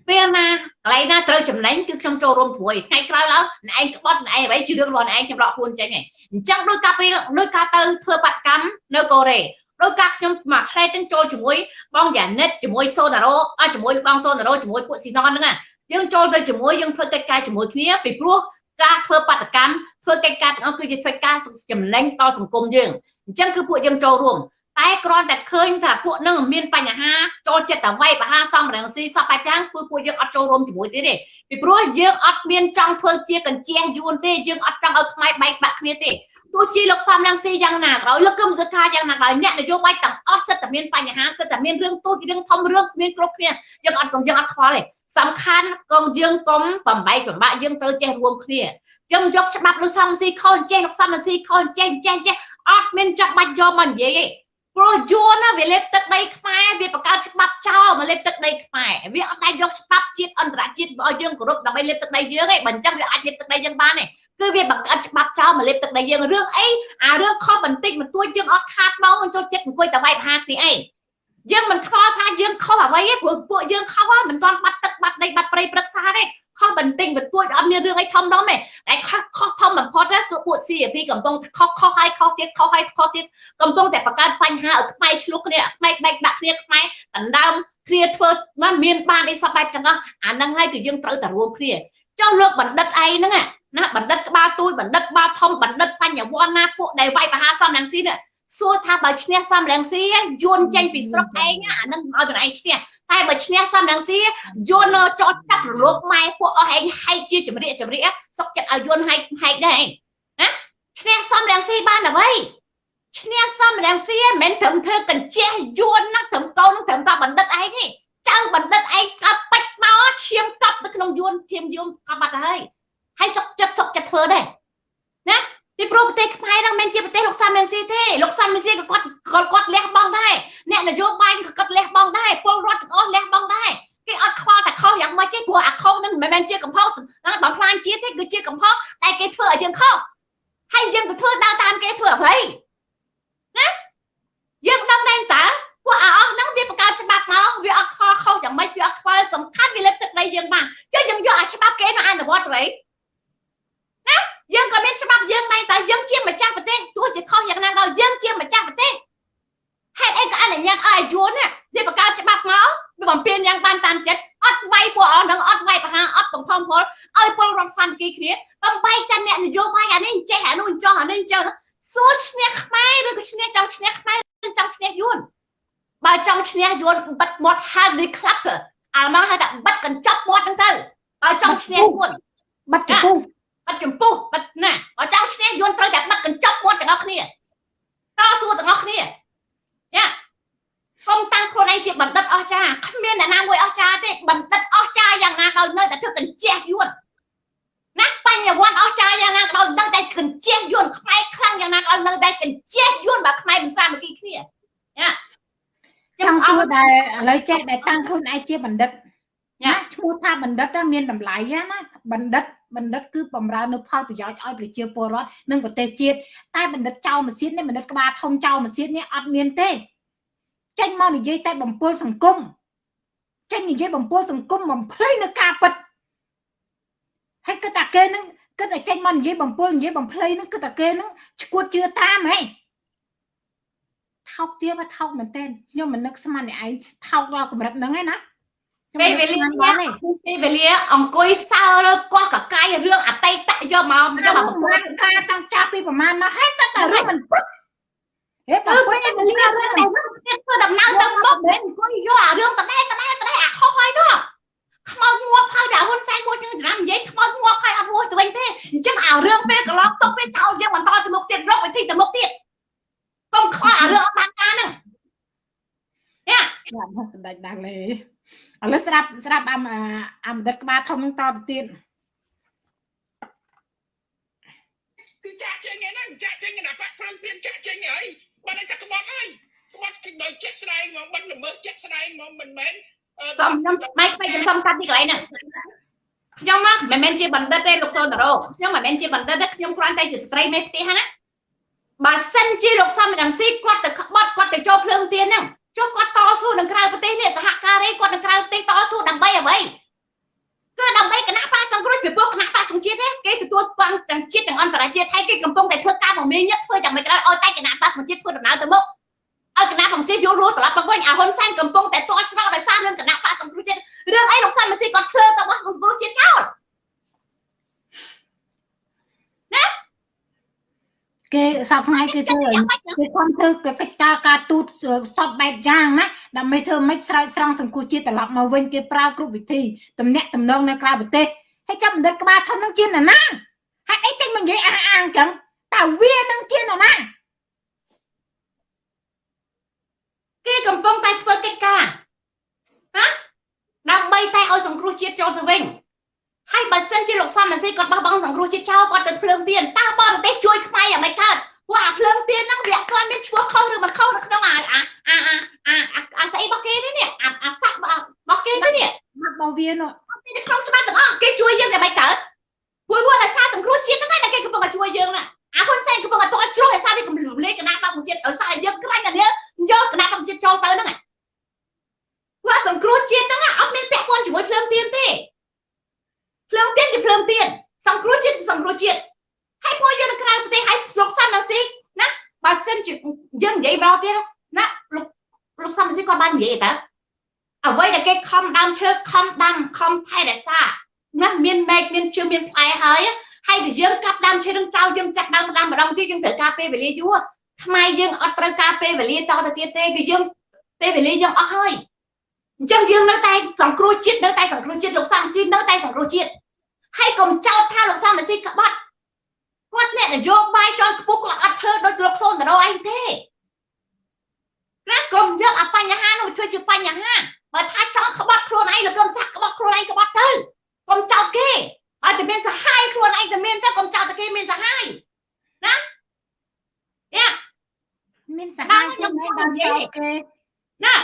ពេលណាកន្លែងណាត្រូវចំណេញគឺខ្ញុំចូលរួមព្រួយថ្ងៃក្រោយឡើងអ្នកឯងក្បត់អ្នកឯងអ្វីជារឿងរបស់អ្នកឯងខ្ញុំរកខ្លួនចេញហើយអញ្ចឹងដោយការពេលដោយការទៅធ្វើបាតកម្មនៅកូរ៉េដោយការខ្ញុំមកផ្លែទាំងចូលជាមួយបងយ៉ានិតជាមួយសូណារ៉ូអជាមួយបងសូណារ៉ូជាមួយពួកស៊ីណនហ្នឹងយើងចូលទៅជាមួយយើងធ្វើកិច្ចការជាមួយគ្នាពីព្រោះការធ្វើបាតកម្មធ្វើកិច្ចការទាំងអស់គឺជាធ្វើការចំណេញដល់សង្គមយើងអញ្ចឹងគឺពួកយើងចូលរួម តែគ្រាន់តែឃើញថាពួកនឹងមានបញ្ហាចូលចិត្តតែវាយបហាសំរងស៊ីសពបែបយ៉ាងគឺពួកយើងអត់ចូលរួមជាមួយទេទេពីព្រោះយើងអត់មានចង់ធ្វើជាកញ្ជះយួនទេយើងអត់ចង់ឲ្យខ្មែរបែកបាក់គ្នាទេទោះជាលោកសំរងស៊ីយ៉ាងណាក៏ដោយលោកគឹមសុខាយ៉ាងណាក៏ដោយអ្នកនយោបាយទាំងអស់សិតតែមានបញ្ហាសិតតែមានរឿងទូចរឿងធំរឿងមានគ្រប់គ្នាយើងអត់សំយើងអត់ខ្វល់ទេសំខាន់កងយើងកុំបំបែកបំបាក់យើងត្រូវចេះរួមគ្នាខ្ញុំយកច្បាប់លោកសំស៊ីខុសចេះលោកសំស៊ីខុសចេះចេះចេះអត់មានចាំបាច់យកមកនិយាយទេ ព្រោះយួនណាវាលេបទឹកដីខ្មែរវាបង្កើតច្បាប់ចោលមកលេបទឹកដីខ្មែរវាអត់ដែលយកច្បាប់ជាតិអន្តរជាតិឲ្យយើងគោរពដើម្បីលេបទឹកដីយើងទេបើអញ្ចឹងវាអាចលេបទឹកដីយើងបានទេគឺវាបង្កើតច្បាប់ចោលមកលេបទឹកដីយើងរឿងអីអារឿងខុសបន្តិចបន្តួចយើងអត់ខាតមកចូលចិត្តអង្គុយតែវាយប្រហារគ្នាអីយើងមិនខ្វល់ថាយើងខុសអ្វីទេព្រោះពួកយើងខុសមិនទាន់បាត់ទឹកបាត់ដីបាត់ព្រៃព្រឹក្សាទេខុសបន្តិចបន្តួចអត់មានរឿងអីធំដុំទេតែខុសខុសធំបំផុតគឺ ពួក CAP កំពុងខុសខុសហើយខុសទៀតខុសហើយខុសទៀតកំពុងតែបង្កើតបញ្ហាឲ្យខ្មែរឆ្លោះគ្នាខ្មែរបែកបាក់គ្នាខ្មែរដណ្ដើមគ្នាធ្វើមិនមានបានអីសពបែបទាំងអស់អាហ្នឹងហើយគឺយើងត្រូវតែរួមគ្នាចុះលោកបណ្ឌិតអីហ្នឹងណាបណ្ឌិតក្បាលទូចបណ្ឌិតក្បាលធំបណ្ឌិតបញ្ញវន្តណាពួកដែលវាយបហាសំរងស៊ីនេះសួរថាបើឈ្នះសំរងស៊ីយួនចេញពីស្រុកឯងអាហ្នឹងឲ្យខ្លួនឯងឈ្នះតែបើឈ្នះសំរងស៊ីយួនចោតចាប់រលកម៉ែពួកអស់ឯងហែកជាចម្រៀកចម្រៀកសុកចិត្តឲ្យយួនហែកហែកដែរណា ឈ្នះសំរងស៊ីបានអ្វីឈ្នះសំរងស៊ីមិនត្រឹមធ្វើកញ្ជះយួនណាត្រឹមកូនត្រឹមតែបណ្ឌិតឯងទេចៅបណ្ឌិតឯងកាប់បាច់មកឈាមកប់នៅក្នុងយួនឈាមយួនកាប់បាត់ហើយហើយសុកចិត្តសុកចិត្តធ្វើដែរណាពីព្រោះប្រទេសខ្មែរហ្នឹងមិនជាប្រទេសលោកសាមមេស៊ីទេលោកសាមមេស៊ីក៏គាត់គាត់គាត់លះបង់ដែរអ្នកនយោបាយក៏គាត់លះបង់ដែរពលរដ្ឋទាំងអស់លះបង់ដែរគេអត់ខ្វល់តែខុសយ៉ាងម៉េចទេព្រោះអាខុសហ្នឹងមិនមែនជាកំហុសបំផ្លាញជាតិទេគឺជាកំហុសតែគេធ្វើឲ្យយើងខុស ហើយយើងទៅធ្វើដើរតាមគេធ្វើអ្វីណាយើងដឹងដែរតើពួកអាអស់ហ្នឹងវាបង្កើតច្បាប់មកវាអត់ខុសខុសយ៉ាងម៉េចវាអត់ខ្វល់សំខាន់វាលេបទឹកដីយើងបានចុះយើងយកអាច្បាប់គេមកអនុវត្តទៅវិញណាយើងក៏មានច្បាប់យើងដែរតែយើងជាម្ចាស់ប្រទេសទោះជាខុសយ៉ាងណាក៏យើងជាម្ចាស់ប្រទេសហេតុអីក៏អនុញ្ញាតឲ្យយួននេះវាបង្កើតច្បាប់មកវាបំពេញយ៉ាងបានតាមចិត្ត អត់វាយពួកអស់នឹងអត់វាយបហាអត់បំផំផលឲ្យពលរដ្ឋសាមគ្គីគ្នាបំបីតែអ្នកនយោបាយអានេះចេះអានោះចង់អានេះចង់សួរឈ្នះខ្មែរឬក៏ឈ្នះចង់ឈ្នះខ្មែរឬចង់ឈ្នះយួនបើចង់ឈ្នះយួនបិទមាត់ហាឌីក្លាប់អាម៉ាហៅថាបិទកញ្ចប់មាត់ហ្នឹងទៅបើចង់ឈ្នះយួនបិទចំពោះបិទចំពោះបិទណាបើចង់ឈ្នះយួនត្រូវតែបិទកញ្ចប់មាត់ទាំងអស់គ្នាតស៊ូទាំងអស់គ្នាយ៉ា កុំតាំងខ្លួនឯងជាបណ្ឌិតអស្ចារ្យគ្មានអ្នកណាមួយអស្ចារ្យទេបណ្ឌិតអស្ចារ្យយ៉ាងណាក៏នៅតែធ្វើកញ្ជះយួនណាបញ្ញវន្តអស្ចារ្យយ៉ាងណាក៏នៅតែកញ្ជះយួនខ្មែរខ្លាំងយ៉ាងណាក៏នៅតែកញ្ជះយួនបើខ្មែរមិនសាមគ្គីគ្នាយ៉ាចង់សួរតែឥឡូវចេះតែតាំងខ្លួនឯងជាបណ្ឌិតណាឈ្មោះថាបណ្ឌិតមានតម្លៃណាបណ្ឌិតបណ្ឌិតគឺបំរើនៅផលប្រយោជន៍ឲ្យប្រជាពលរដ្ឋនិងប្រទេសជាតិតែបណ្ឌិតចៅម៉ាស៊ីននេះបណ្ឌិតក្បាលធំចៅម៉ាស៊ីននេះអត់មានទេ ចេញមកនិយាយតែបំពុលសង្គមចេញនិយាយបំពុលសង្គមបំភ្លៃនៅការពិតហើយគិតតែគេនឹងគិតតែចេញមកនិយាយបំពុលនិយាយបំភ្លៃនឹងគិតតែគេនឹងឈួតជឿតាមហេថោកទៀតបើថោកមែនតើខ្ញុំមិននឹកស្មានឯងថោកដល់កម្រិតហ្នឹងឯណាពេលវេលាពេលវេលាអង្គុយសើលើកោះកកាយរឿងអតីតយកមកយកមកប្រមាណការតាំងចាប់ពីប្រមាណមកហើយតែតែរឿងមិនពុត ហេបើពេលវេលារឿងតែទៀតធ្វើដំណើរទៅមុខមិនអង្គុយយកអារឿងតដែតដែតដែអាខុសហើយនោះខ្មោចងាប់ហើយតែហ៊ុនសែនមួយនឹងច្រាំនិយាយខ្មោចងាប់ហើយអត់រួចទៅវិញទេអញ្ចឹងអារឿងពេលកន្លងទុកពេលចោលយើងបន្តទៅមុខទៀតរកវិធីទៅមុខទៀតកុំខ្វល់អារឿងអត់បានការហ្នឹងយ៉ាបាទសម្ដេចដាំងលេឥឡូវស្ដាប់ស្ដាប់អាអាមដិតក្បាលធំនឹងតទៅទៀតគឺចាក់ចេញហ្នឹងចាក់ចេញណាបាក់ព្រឹងទៀតចាក់ចេញហើយ បាត់តែក្បត់ហើយក្បត់គឺដោយចាក់ស្ដែងមកបាត់ល្មើសចាក់ស្ដែងមកមិនមែនសំខ្ញុំម៉ៃខ្ញុំសំកាត់ទីកន្លែងហ្នឹងខ្ញុំមកមិនមែនជាបណ្ឌិតទេលោកសូនតារ៉ូខ្ញុំមិនមែនជាបណ្ឌិតទេខ្ញុំគ្រាន់តែជាស្ត្រីមេផ្ទះណាបើសិនជាលោកសំរងស៊ីគាត់ទៅក្បត់គាត់ទៅចូលភ្លើងទៀនហ្នឹងចុះគាត់តស៊ូនឹងក្រៅប្រទេសនេះសហការីគាត់នឹងក្រៅប្រទេសតស៊ូដើម្បីអ្វី គឺដើម្បីគណៈបកសង្គ្រោះពីពួកគណៈបកសង្ជាតិទេគេទទួលស្គាល់ទាំងជាតិទាំងអន្តរជាតិហើយគេកំពុងតែធ្វើការមមាញឹកធ្វើតែមិនក្រោយឲ្យតែគណៈបកសង្ជាតិធ្វើដំណើរទៅមុខឲ្យគណៈបកសង្ជាតិយល់រស់ត្រឡប់មកវិញអាហ៊ុនសែនកំពុងតែទាត់ច្រកដោយសាររឿងគណៈបកសង្គ្រោះជាតិរឿងអីលោកសាន់ម៉ាស៊ីគាត់ភ្លើទៅបោះសង្គ្រោះជាតិចោល គេសប្ថ្ងៃគេធ្វើគេគាត់ធ្វើកិច្ចការការទូតសពបែបយ៉ាងណាដើម្បីធ្វើមិនស្រោចស្រង់សង្គមជាតិត្រឡប់មកវិញគេប្រើគ្រប់វិធីតំណាក់តំណងនៅក្រៅប្រទេសហើយចាំបណ្ឌិតក្បាលធំនឹងជាណាណាហេតុអីចេញមកនិយាយអះអាងចឹងតើវានឹងជាណាណាគេកំពុងតែធ្វើកិច្ចការណាដើម្បីតែឲ្យសង្គ្រោះជាតិចូលទៅវិញ ហើយបើសិនជាលោកសំអាស៊ីគាត់បោះបង់សង្គ្រោះជាតិចោលគាត់ទៅភ្លើងទៀនតើបរទេសជួយខ្មែរយ៉ាងម៉េចកើតព្រោះអាភ្លើងទៀនហ្នឹងវាគាត់មានឈ្មោះខុសឬមិនខុសនៅក្នុងអាអាអាអាអាស្អីរបស់គេនេះនេះអាអាហ្វាក់របស់គេនេះនេះរបស់វានោះនៅក្នុងច្បាប់ទាំងអស់គេជួយយើងយ៉ាងម៉េចកើតព្រោះព្រោះដោយសារសង្គ្រោះជាតិហ្នឹងតែគេកំពុងតែជួយយើងណាអាហ៊ុនសែនកំពុងតែតជ្រុះដោយសារវាកំលំលេគណៈបកជាតិដោយសារយើងក្រាញ់តែនេះយកគណៈបកជាតិចូលទៅហ្នឹងព្រោះសង្គ្រោះជាតិហ្នឹងអត់មានពាក់ព័ន្ធជាមួយភ្លើងទៀនទេ ភ្លើងទៀនជាភ្លើងទៀនសង្គ្រោះជាតិគឺសង្គ្រោះជាតិហើយពួកយើងនៅក្រៅប្រទេសហើយស្រុកសាន់ណាស៊ីណាបើសិនជាយើងនិយាយមកទៀតណាលោកលោកសាន់ណាស៊ីគាត់បាននិយាយតើអ្វីដែលគេខំដើមឈើខំដាំខំថែរក្សាណាមានមែកមានជើងមានផ្លែហើយហើយតែយើងកាប់ដើមឈើនឹងចោលយើងចាក់ដើមដាំម្ដងទៀតយើងត្រូវការពេលវេលាយូរខ្មែរយើងអត់ត្រូវការពេលវេលាតទៅទៀតទេគឺយើងពេលវេលាយើងអស់ហើយ អញ្ចឹងយើងនៅតែសង្គ្រោះជាតិនៅតែសង្គ្រោះជាតិលោកសំស៊ីនៅតែសង្គ្រោះជាតិហើយកុំចោទថាលោកសំស៊ីក្បត់គាត់អ្នកនយោបាយចន់ខ្ពស់គាត់អត់ធ្វើដូចលោកសូនតារ៉ូឯងទេណាកុំយកអាបញ្ហានោះធ្វើជាបញ្ហាបើថាចង់ក្បត់ខ្លួនឯងលោកកុំសាក់ក្បត់ខ្លួនឯងក្បត់ទៅកុំចោទគេឲ្យតែមានសហាយខ្លួនឯងតែមានទៅកុំចោទតែគេមានសហាយណាយ៉ាមានសហាយខ្ញុំឯងបានចោទគេណា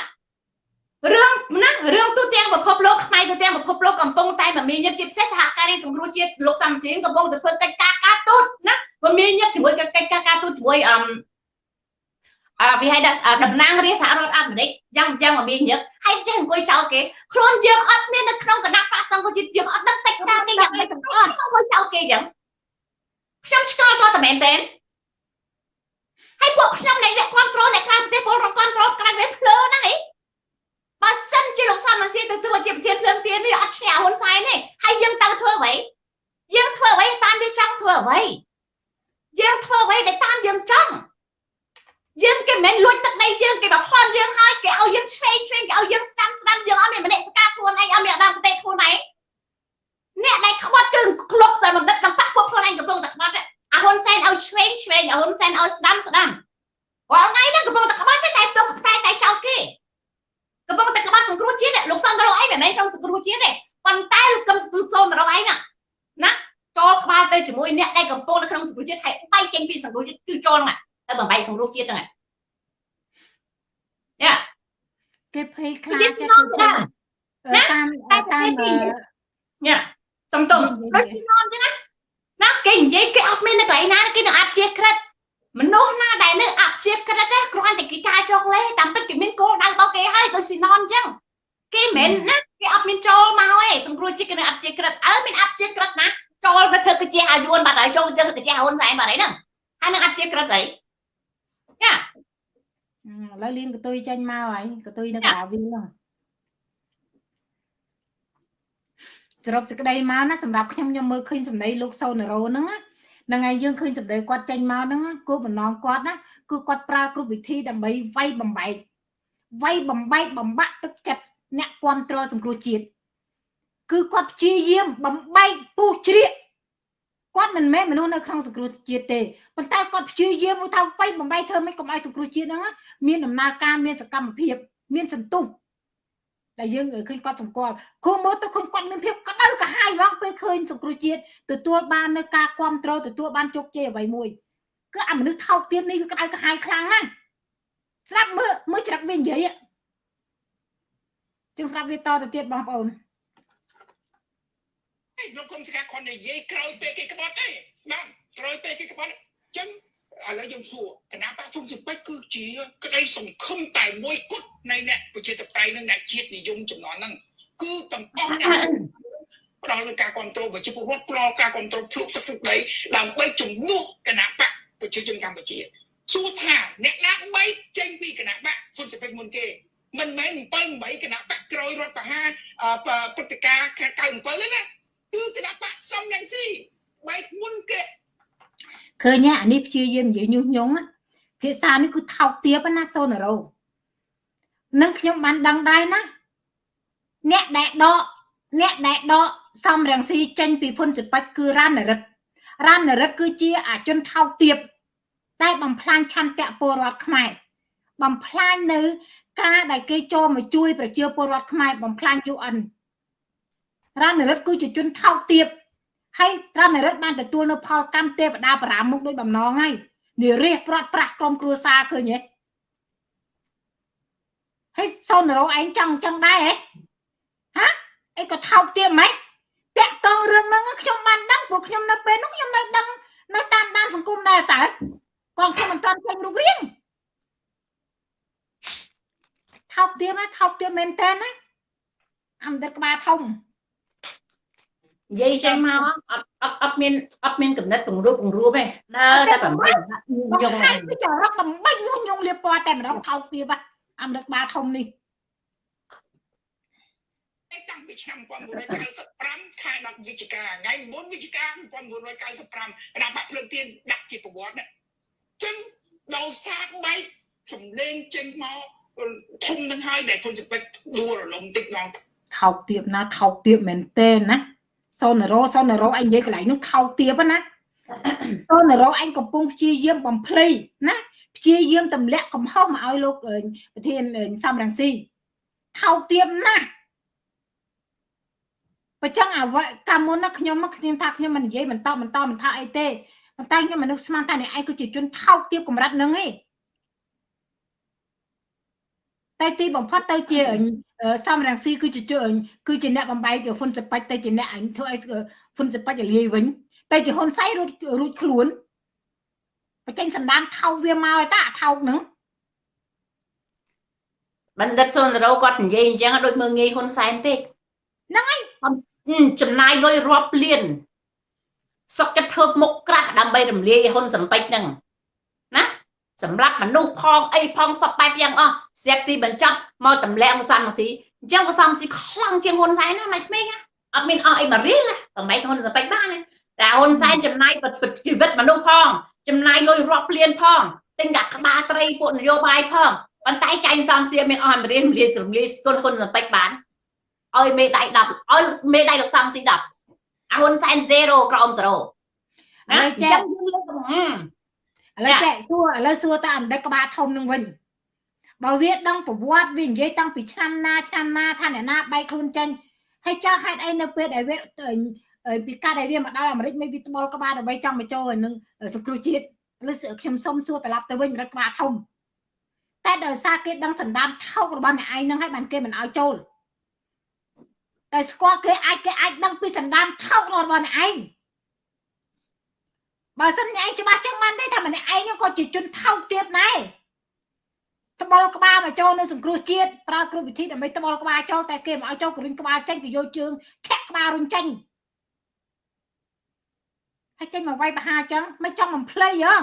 រឿងណារឿងទូទាំងពិភពលោកខ្មែរទូទាំងពិភពលោកកំពុងតែមមាញឹកជាពិសេសសហការីសង្គ្រោះជាតិលោកសំសៀងកំពុងតែធ្វើកិច្ចការការទូតណាមមាញឹកជាមួយកិច្ចការការទូតជាមួយអឹមអឺវាហៅថាតំណាងរាជសហរដ្ឋអាមេរិកយ៉ាងយ៉ាងមមាញឹកហើយចេះអង្គុយចោលគេខ្លួនយើងអត់មាននៅក្នុងគណៈបកសង្គ្រោះជាតិយើងអត់ដឹងកិច្ចការគេយ៉ាងម៉េចទាំងអស់អង្គុយចោលគេយ៉ាងខ្ញុំឆ្កល់គាត់តែមែនទេហើយពួកខ្ញុំនៃអ្នកគ្រប់គ្រងអ្នកក្រៅប្រទេសពលរដ្ឋគ្រប់គ្រងក្រៅប្រទេសភ្លើហ្នឹងឯង បើសិនជាលោកសំអាស៊ីទៅធ្វើជាប្រធានភ្លើងទៀននេះអត់ឈ្នះហ៊ុនសែនទេហើយយើងទៅធ្វើអ្វីយើងធ្វើអ្វីតាមវាចង់ធ្វើអ្វីយើងធ្វើអ្វីដែលតាមយើងចង់យើងគេមិនមែនលួចទឹកដីយើងគេបំផ្លន់យើងហើយគេឲ្យយើងឆ្វេងឆ្វេងគេឲ្យយើងស្ដាំស្ដាំយើងអត់មានមនសិការខ្លួនឯងអត់មានអដាមប្រទេសខ្លួនឯងអ្នកដែលក្បត់គឺក្លុកតែបណ្ឌិតដល់បាក់ពួកខ្លួនឯងកំពុងតែក្បត់អាហ៊ុនសែនឲ្យឆ្វេងឆ្វេងអាហ៊ុនសែនឲ្យស្ដាំស្ដាំរាល់ថ្ងៃហ្នឹងកំពុងតែក្បត់តែទុកតែតែចោលគេ កំពុងតែក្បត់សង្គ្រោះជាតិលោកសនរងអីមិនមែនក្នុងសង្គ្រោះជាតិទេប៉ុន្តែលោកសនរងអីណាណាចូលក្បាលទៅជាមួយអ្នកដែលកំពុងនៅក្នុងសង្គ្រោះជាតិហើយបែកចេញពីសង្គ្រោះជាតិគឺចូលហ្នឹងទៅបំបែកសង្គ្រោះជាតិហ្នឹងយ៉ាគេភ័យខ្លាចចិត្តតាមតាមញ៉ាសំតុងដូចស៊ីណនអញ្ចឹងណាណាគេនិយាយគេអត់មាននៅកន្លែងណាគេនឹងអាប់ជាក្រិត មនុស្សណាដែលនៅអព្យាក្រឹតទេគ្រាន់តែគេការចុកលេតាមពិតគេមានគោលដៅរបស់គេហើយដូចស៊ីណនអញ្ចឹងគេមិនណាគេអត់មានចូលមកទេសង្គ្រោះជាតិគេនៅអព្យាក្រឹតអើមានអព្យាក្រឹតណាចូលទៅធ្វើកាជាអាយួនបាត់ហើយចូលទៅកាជាហ៊ុនសែនបាត់ហើយហ្នឹងហើយនឹងអព្យាក្រឹតស្អីចាឥឡូវលៀនកតុយចាញ់មកហើយកតុយនៅក្រៅវិញហ្នឹងសរុបសេចក្តីមកណាសម្រាប់ខ្ញុំខ្ញុំមើលឃើញសម្ដីលោកសូណារ៉ូហ្នឹងណា ហ្នឹងហើយយើងឃើញសម្ដីគាត់ចេញមកហ្នឹងគោលបំណងគាត់ណាគឺគាត់ប្រើគ្រប់វិធីដើម្បីវាយបំបែកវាយបំបែកបំបាក់ទឹកចិត្តអ្នកគ្រប់គ្រងសង្គ្រោះជាតិគឺគាត់ព្យាយាមបំបែកពុះជ្រៀកគាត់មិនមែនមនុស្សនៅក្នុងសង្គ្រោះជាតិទេប៉ុន្តែគាត់ព្យាយាមថាវាយបំបែកធ្វើមិនកុំឲ្យសង្គ្រោះជាតិហ្នឹងមានដំណើរការមានសកម្មភាព មានសន្ទុះ តែយើងឃើញគាត់សម្គាល់គូមើលទៅឃើញគាត់មានភាពក្តៅក្រហាយហ្មងពេលឃើញសង្គ្រោះជាតិទទួលបាននៅការគ្រប់គ្រងទទួលបានជោគជ័យអ្វីមួយគឺអាមនុស្សថោកទាបនេះគឺក្តៅក្រហាយខ្លាំងណាស់ស្រាប់មើលមើលច្រាក់វានិយាយជាងស្រាប់វាតទៅទៀតបងប្អូនលោកគុំស្កាត់គាត់និយាយក្រោយពេលគេក្បត់ទេណាក្រោយពេលគេក្បត់អញ្ចឹង ឥឡូវខ្ញុំសួរគណៈបកជុំសិបិចគឺជាក្តីសង្ឃឹមតែមួយគត់នៃអ្នកប្រជាធិបតេយ្យនិងអ្នកជាតិនិយមចំនួនហ្នឹងគឺទាំងអស់អ្នកផ្ដល់នូវការគ្រប់គ្រងប្រជាពលរដ្ឋផ្ដល់ការគ្រប់គ្រងភ្លុកទឹកទឹកដីដើម្បីជំនួសគណៈបកប្រជាជនកម្ពុជាសួរថាអ្នកណាបីចេញពីគណៈបកហ៊ុនស៊ិបិចមុនគេមិនមែន7 8គណៈបកក្រោយរដ្ឋប្រហារព្រឹត្តិការណ៍97ទេណាគឺគណៈបកសំយ៉ាងស៊ីបែកមុនគេ ឃើញអានេះព្យាយាមនិយាយញុះញង់ភាសានេះគឺថោកទាបណាសូនរោនឹងខ្ញុំបានដឹងដែរណាអ្នកដែលដកអ្នកដែលដកសំរងស៊ីចេញពីហ៊ុនសិបិចគឺរ៉ានរិទ្ធរ៉ានរិទ្ធគឺជាអាជនថោកទាបតែបំផ្លាញឆន្ទៈពលរដ្ឋខ្មែរបំផ្លាញនៅ ការដែលគេចូលមកជួយ ប្រជាពលរដ្ឋខ្មែរបំផ្លាញ UN រណរិទ្ធគឺជាជនថោកទាប ហើយរណរិទ្ធបានទទួលនៅផលកម្មទេវតាបារាមុខដោយបំណងហើយនិរិះព្រាត់ប្រាស់ក្រុមគ្រួសារឃើញទេហើយសូនរោឯងចង់ចឹងដែរហ៎ហាអីក៏ថោកទាបម៉េចតាក់តងរឿងហ្នឹងខ្ញុំបានដឹងព្រោះខ្ញុំនៅពេលនោះខ្ញុំនៅដឹងនៅតាមដានសង្គមដែរតើកងខ្ញុំមិនទាន់ឃើញរូបរាងថោកទាបណាថោកទាបមែនតើណាអមដិតក្បាលធំ និយាយចេញមកអត់អត់អត់មានអត់មានកំណត់ពង្រួបពង្រួបទេដើរតែបំពេញញុងគឺចរកបំពេញញុះញុងលៀបពណ៌តែម្ដងថោកទាបអមដិតក្បាលធំនេះតាំងពីឆ្នាំ1995ខែ10វិច្ឆិកាថ្ងៃ9វិច្ឆិកា1995គណៈបកភ្លើងទៀនដាក់ជាប្រវត្តិណាចឹងដោយសារបែកចំលេងចេញមកធំនឹងហើយដែលហ៊ុនស៊ិបិចដួលរលំតិចឡងថោកទៀបណាថោកទៀបមែនទេណា សូនរោសូនរោអញនិយាយកន្លែងនោះថោកទៀបណាសូនរោអញកំពុងព្យាយាមបំភ្លៃណាព្យាយាមទម្លាក់កំហុសមកឲ្យលោកប្រធានសំរងស៊ីថោកទៀបណាស់បើចឹងអាកាលមុនណាខ្ញុំមកខ្ញុំថាខ្ញុំមិននិយាយបន្តបន្តមិនថាអីទេប៉ុន្តែខ្ញុំមនុស្សស្មានតែនេះឯងគឺជាជនថោកទៀបកម្រិតនឹងឯងតែទីបំផុតទៅជា សំរងស៊ីគឺជាជើញគឺជាអ្នកបំបែកហ៊ុនសប៉ាច់ទៅជាអ្នកអញធ្វើឲ្យហ៊ុនសប៉ាច់លាយវិញតែជាហ៊ុនសៃរួចរួចខ្លួនបញ្ចេញសម្ដានថោកវាមកឯតាថោកហ្នឹងបណ្ឌិតសុនរោគាត់និយាយអញ្ចឹងដូចមើងងាយហ៊ុនសែនពេកហ្នឹងហើយចំណាយលុយរាប់លានសុកចិត្តធ្វើមុខក្រាស់ដើម្បីរំលាយហ៊ុនសំពេចហ្នឹងណា សម្រាប់មនុស្សផងអីផងសពបែបយ៉ាងអស់ស្រាប់ទីបញ្ចប់មកតម្លាក់មកសំស៊ីអញ្ចឹងក៏សំស៊ីខ្លាំងជាងហ៊ុនសែនណាមិនក្មេងអត់មានអស់អីបរៀលតែមិនហ៊ុនសំពេចបានទេតែហ៊ុនសែនចំណាយជីវិតមនុស្សផងចំណាយលុយរាប់លានផងទិញដាក់ក្បាលត្រីពួកនយោបាយផងប៉ុន្តែចៃសំសៀមានអស់អមរៀនលាយរំលាយស្គលហ៊ុនសំពេចបានឲ្យមេដៃ10ឲ្យមេដៃលោកសំស៊ី10អាហ៊ុនសែន0ក្រោម0ណាអញ្ចឹងយើងលើក ឥឡូវចែកសួរឥឡូវសួរតាអណ្ដិតក្បាលធំនឹងវិញបើវាដឹងប្រវត្តិវានិយាយតាំងពីឆ្នាំណាឆ្នាំណាថាអ្នកណាបែកខ្លួនចេញហើយចោះហេតុអីនៅពេលដែលវាពីកាត់ដែលវាមកដល់អាមេរិកមិនវាត្បល់ក្បាលដើម្បីចង់មកចូលនឹងសង្គ្រោះជាតិឬខ្ញុំសុំសួរត្រឡប់ទៅវិញរត់ក្បាលធំតែដោយសារគេដឹងសន្តានថោករបស់អ្នកឯងនឹងហើយបានគេមិនឲ្យចូលតែស្គាល់គេអាចគេអាចដឹងពីសន្តានថោករបស់អ្នកឯង បើសិនឯងច្បាស់ចឹងបានទេថាម្នាក់ឯងក៏ជាជនថោកទៀតដែរត្បល់ក្បាលមកចូលនៅសង្គ្រោះជាតិប្រើគ្រប់វិធីដើម្បីត្បល់ក្បាលចូលតែគេមិនឲ្យចូលករុញក្បាលចេញទៅយកជើងធាក់ក្បាលរុញចេញហើយចេញមកវាយបហាចឹងមិនចង់បំភ្លៃហ៎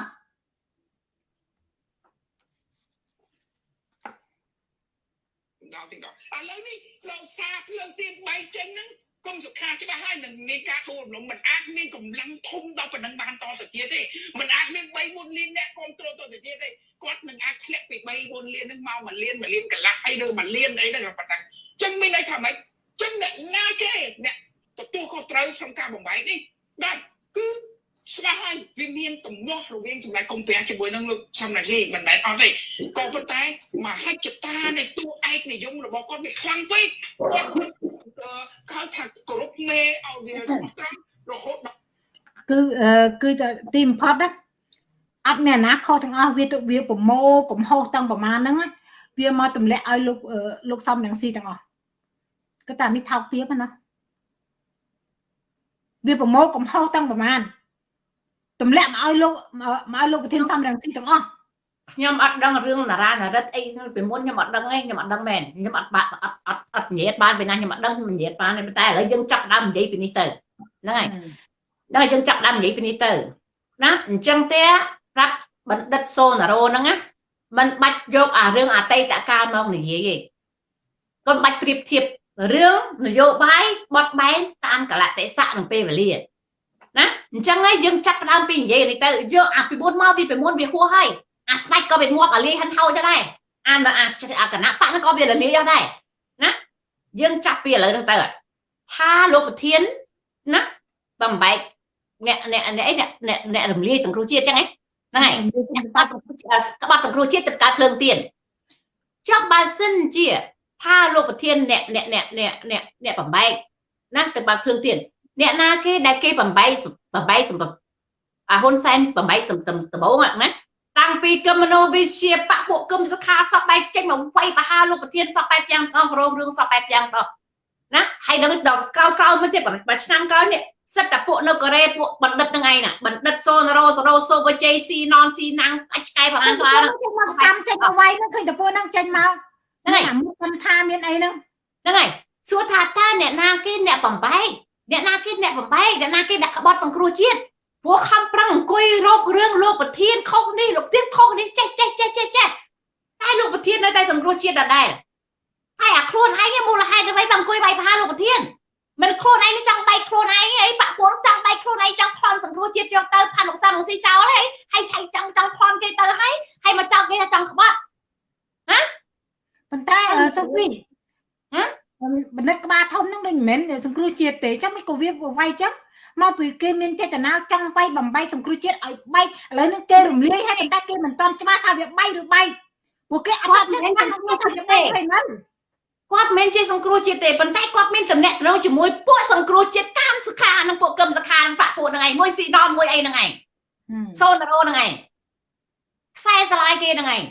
ដល់ទីដល់ឥឡូវនេះលោកសាភ្លើងទៀនបៃចេញហ្នឹង គុំសុខាច្បាស់ហើយនឹងមានការដួលរំលំមិនអាចមានកម្លាំងធំដល់ប៉ុណ្ណឹងបានតទៅទៀតទេមិនអាចមាន3 4លានអ្នកគ្រប់គ្រងទៅទៅទៀតទេគាត់នឹងអាចធ្លាក់ពី3 4លានហ្នឹងមក1លាន1លានកន្លះអីឬ1លានអីហ្នឹងប៉ុណ្ណឹងចឹងមានន័យថាម៉េចចឹងអ្នកណាគេអ្នកទទួលខុសត្រូវក្នុងការបំបែកនេះបាទគឺច្បាស់ហើយវាមានទំនាស់រវាងសម្ដេចកុំប្រាំងជាមួយនឹងលោកសំណាជីមិនមែនអត់ទេក៏ប៉ុន្តែមហិច្ឆតានៃតួឯកនិយមរបស់គាត់វាខ្លាំងពេកគាត់ គេថាគោរពមេឲ្យវាស្មោះត្រង់រហូតគឺគឺទីបំផុតណាអត់មានអាណាខុសទាំងអស់វាទៅវាប្រមូលកំហុសទាំងប្រមាណហ្នឹងវាមកទម្លាក់ឲ្យលោកលោកសំនឹងស៊ីទាំងអស់គឺតែនេះថោកទាបណាវាប្រមូលកំហុសទាំងប្រមាណទម្លាក់មកឲ្យលោកមកឲ្យលោកប្រធានសំរងស៊ីទាំងអស់ ខ្ញុំអត់ដឹងរឿងតារានរិទ្ធអីពីមុនខ្ញុំអត់ដឹងទេខ្ញុំអត់ដឹងមែនខ្ញុំអត់បាក់អត់អត់អត់និយាយបានពីណាខ្ញុំអត់ដឹងខ្ញុំនិយាយបានតែឥឡូវយើងចាប់ដើមនិយាយពីនេះទៅហ្នឹងហើយហ្នឹងហើយយើងចាប់ដើមនិយាយពីនេះទៅណាអញ្ចឹងទេប្រាប់បណ្ឌិតសូណារ៉ូហ្នឹងណាมันបាច់យកអារឿងអតីតកាលមកនិយាយទេកុំបាច់ប្រៀបធៀបរឿងនយោបាយបត់បែនតាមកលៈទេសៈនិងពេលវេលាណាអញ្ចឹងហើយយើងចាប់ផ្ដើមពីនិយាយនេះទៅយកអាពីមុនមកពីពីមុនវាហួសហើយ អាស្ដេចក៏វាងាប់អាលីហិនហោចដែរអានអាអាគណៈបកហ្នឹងក៏វាលលាយដែរណាយើងចាប់ពីឥឡូវហ្នឹងទៅថាលោកប្រធានណាបំបែកអ្នកអ្នកអ្នកអីអ្នកអ្នករំលាយសង្គ្រោះជាតិចឹងហ្នឹងហើយក្បត់សង្គ្រោះជាតិទៅកើតភ្លើងទៀនចុះបើសិនជាថាលោកប្រធានអ្នកអ្នកអ្នកអ្នកអ្នកអ្នកបំបែកណាទៅបើភ្លើងទៀនអ្នកណាគេដែលគេបំបែកបំបែកសម្រាប់អាហ៊ុនសែនបំបែកសម្រាប់ដំបងណា តាំងពីកមនោវិជ្ជាបពុគមសខាសពបែបចេញមកវាយបហាលោកប្រធានសពបែបយ៉ាងថងរងរឿងសពបែបយ៉ាងតោះណាហើយដល់ដល់ក្រោយក្រោយមកទៀតបើឆ្នាំក្រោយនេះសិតតែពួកនៅកូរ៉េពួកបណ្ឌិតហ្នឹងឯងណាបណ្ឌិតសូណារ៉ូសូរ៉ូសូវជ័យស៊ីណនស៊ីណាំងអាចឆ្កែប្រហែលច្រើនមកចាំចេញមកវាយហ្នឹងឃើញតែពួកហ្នឹងចេញមកហ្នឹងហើយមុខខ្ញុំថាមានអីហ្នឹងហ្នឹងហើយសួរថាតើអ្នកណាគេអ្នកបំបែកអ្នកណាគេអ្នកបំបែកអ្នកណាគេអ្នកក្បត់សង្គ្រោះជាតិ ពួកខំប្រឹងអង្គុយរករឿងលោកប្រធានខុសនេះលោកទៀតខុសនេះចេះចេះចេះចេះចេះតែលោកប្រធាននៅតែសង្គ្រោះជាតិដដែលហើយអាខ្លួនឯងមូលហេតុអ្វីបើអង្គុយវាយប្រហារលោកប្រធានមិនខ្លួនឯងចង់បែកខ្លួនឯងអីបាក់ពួកចង់បែកខ្លួនឯងចង់ប្លន់សង្គ្រោះជាតិយកទៅផានលោកសាមលោកស៊ីចោលហើយហើយឆៃចង់ចង់ប្លន់គេទៅហើយហើយមកចោលគេថាចង់ក្បត់ណាប៉ុន្តែសុភីហ៎បណ្ឌិតក្បាលធំហ្នឹងដូចមិនមែនសង្គ្រោះជាតិទេចាំមិនក៏វាវាយចឹង មកពីគេមានចេតនាចង់បែកបំបែកសង្គ្រោះជាតិឲ្យបែកឥឡូវនេះគេរំលាយហើយតែគេមិនតន់ច្បាស់ថាវាបែកឬបែកពួកគេអត់ចេះថាវាបែកហើយហ្នឹងគាត់មិនជាសង្គ្រោះជាតិទេប៉ុន្តែគាត់មានតំណែងត្រង់ជាមួយពួកសង្គ្រោះជាតិតាមសខានិងពួកកឹមសខានិងបាក់ពួកហ្នឹងឯងមួយស៊ីដនមួយអីហ្នឹងឯងសូណារ៉ូហ្នឹងឯងខ្សែស្រឡាយគេហ្នឹងឯង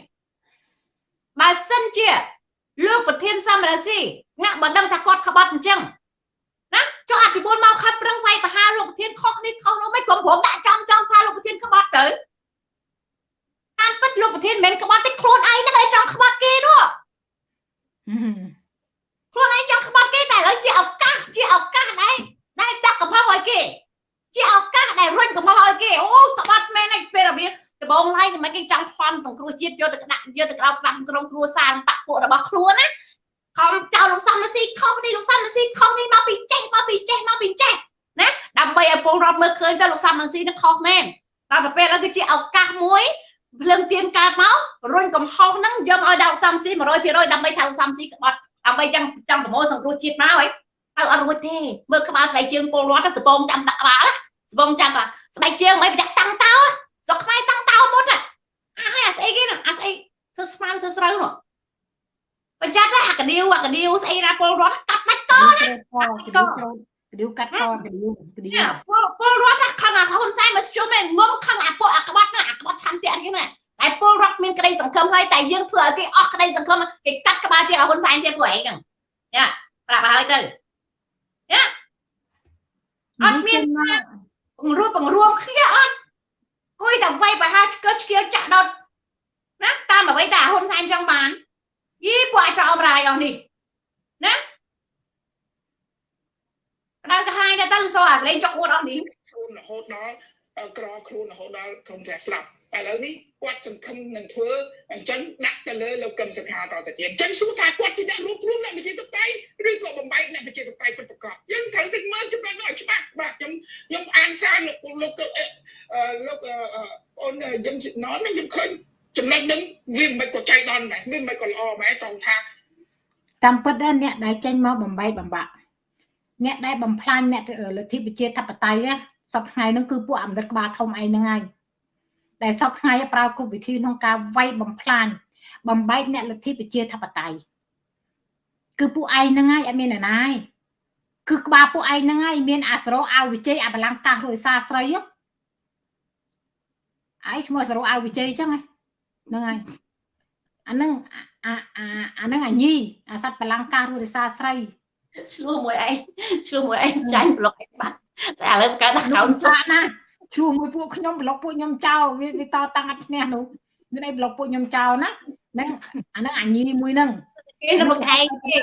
បើសិនជាលោកប្រធានសមរាស៊ីអ្នកបើដឹងថាគាត់ក្បត់អញ្ចឹងណា ចុះអភិបុលមកខំប្រឹងវាយបហាលោកប្រធានខុសនេះខុសនោះមិនក្រុមព្រមដាក់ចំចំថាលោកប្រធានក្បត់ទៅតាមពិតលោកប្រធានមិនមែនក្បត់ទេខ្លួនឯងហ្នឹងឯងចង់ក្បត់គេនោះខ្លួនឯងចង់ក្បត់គេតែឥឡូវជាឱកាសជាឱកាសដែរដែលដាក់កំហុសឲ្យគេជាឱកាសដែលរុញកំហុសឲ្យគេអូក្បត់មែនឯងពេលរបៀបដបងឡាយមិនគេចង់ផន់សង្គ្រោះជាតិយកទៅដាក់យកទៅក្រោបតាមក្រុមគ្រួសារបាក់ពួករបស់ខ្លួនណា ខំចោលលោកសំស៊ីខុសនេះលោកសំស៊ីខុសនេះមកពីចេះមកពីចេះមកពីចេះណាដើម្បីឲ្យពលរដ្ឋមើលឃើញទៅលោកសំស៊ីនឹងខុសមែនតែទៅពេលហ្នឹងគឺជាឱកាសមួយភ្លើងទៀនកើតមករុញកំហុសហ្នឹងយកឲ្យដាក់សំស៊ី100%ដើម្បីថាសំស៊ីក្បត់ដើម្បីចាំចាំប្រមូលសង្គ្រោះជាតិមកហើយទៅអត់រួចទេមើលក្បាលស្បែកជើងពលរដ្ឋសបងចាំដាក់ក្បាលសបងចាំក្បាលស្បែកជើងមិនប្រចាំតាំងតោស្រុកខ្មែរតាំងតោមុនអាហើយអាស្អីគេហ្នឹងអាស្អីធ្វើស្មៅធ្វើស្រូវនោះ បញ្ចាត់អាកដៀវអាកដៀវស្អីណាពលរដ្ឋកាត់ដាច់កណាកដៀវកាត់កកដៀវកដៀវពលរដ្ឋខំអាហ៊ុនសែនមកជុំឯងងំខំអាពួកអាក្បត់ណាអាក្បត់ឆន្ទៈគេណាតែពលរដ្ឋមានក្តីសង្ឃឹមហើយតែយើងធ្វើឲ្យគេអស់ក្តីសង្ឃឹមគេកាត់ក្បាលជាហ៊ុនសែនជាពួកឯងហ្នឹងយ៉ាប្រាប់ឲ្យទៅយ៉ាអត់មានបង្រួបបង្រួមគ្នាអត់គួយតែវាយបហាឆ្កឹះឆ្កៀលចាក់ដុតណាតាមអ្វីតែហ៊ុនសែនចង់បាន យីពួកអាចអមរាយអស់នេះណាក្តៅកាហាយទៅទៅសូអាលេងចុកអួតអស់នេះខ្លួនរហូតដល់ក្រខ្លួនរហូតដល់ក្រុមផ្ទះស្លាប់ឥឡូវនេះគាត់សង្ឃឹមនឹងធ្វើអញ្ចឹងដាក់ទៅលើលោកកឹមសុខាតទៅទៀតអញ្ចឹងសួរថាគាត់ជាអ្នករួមរួមអ្នកវិជាតតៃឬក៏បំបែកអ្នកវិជាតតៃពិតប្រាកដយើងត្រូវតែមើលចំណុចនោះឲ្យច្បាស់បាទខ្ញុំខ្ញុំអានសារលោកលោកលោកអូនយើងណនខ្ញុំឃើញ ចំណុចហ្នឹងវាមិនក៏ចៃដន្យដែរវាមិនក៏ល្អដែរត្រង់ថាតាមពិតដែរអ្នកដែលចេញមកបំបីបំបាក់អ្នកដែលបំផ្លាញអ្នកលទ្ធិប្រជាធិបតេយ្យសពថ្ងៃហ្នឹងគឺពួកអមរិតក្បាលធំឯហ្នឹងហើយដែលសពថ្ងៃប្រើគ្រប់វិធីក្នុងការវាយបំផ្លាញបំបែកអ្នកលទ្ធិប្រជាធិបតេយ្យគឺពួកឯងហ្នឹងហើយអត់មានអ្នកណាហើយគឺក្បាលពួកឯងហ្នឹងហើយមានអាសរោអាវវិជ័យអាបលាំងកាសរួយសាស្រីឯងឈ្មោះសរោអាវវិជ័យអញ្ចឹងហ្នឹងហើយអាហ្នឹងអាអាអាហ្នឹងអាញីអាសត្វបលាំងកាសរួយសាស្រីឆ្លោះមួយឯងឆ្លោះមួយឯងចាញ់ប្លុកឯងបាត់តែឥឡូវកើតដាក់ក្រោមចាណាឆ្លោះមួយពួកខ្ញុំប្លុកពួកខ្ញុំចោលវាវាតតាំងអត់ឈ្នះនោះមានអីប្លុកពួកខ្ញុំចោលណាហ្នឹងអាហ្នឹងអាញីមួយហ្នឹងគេនៅមកខែគេ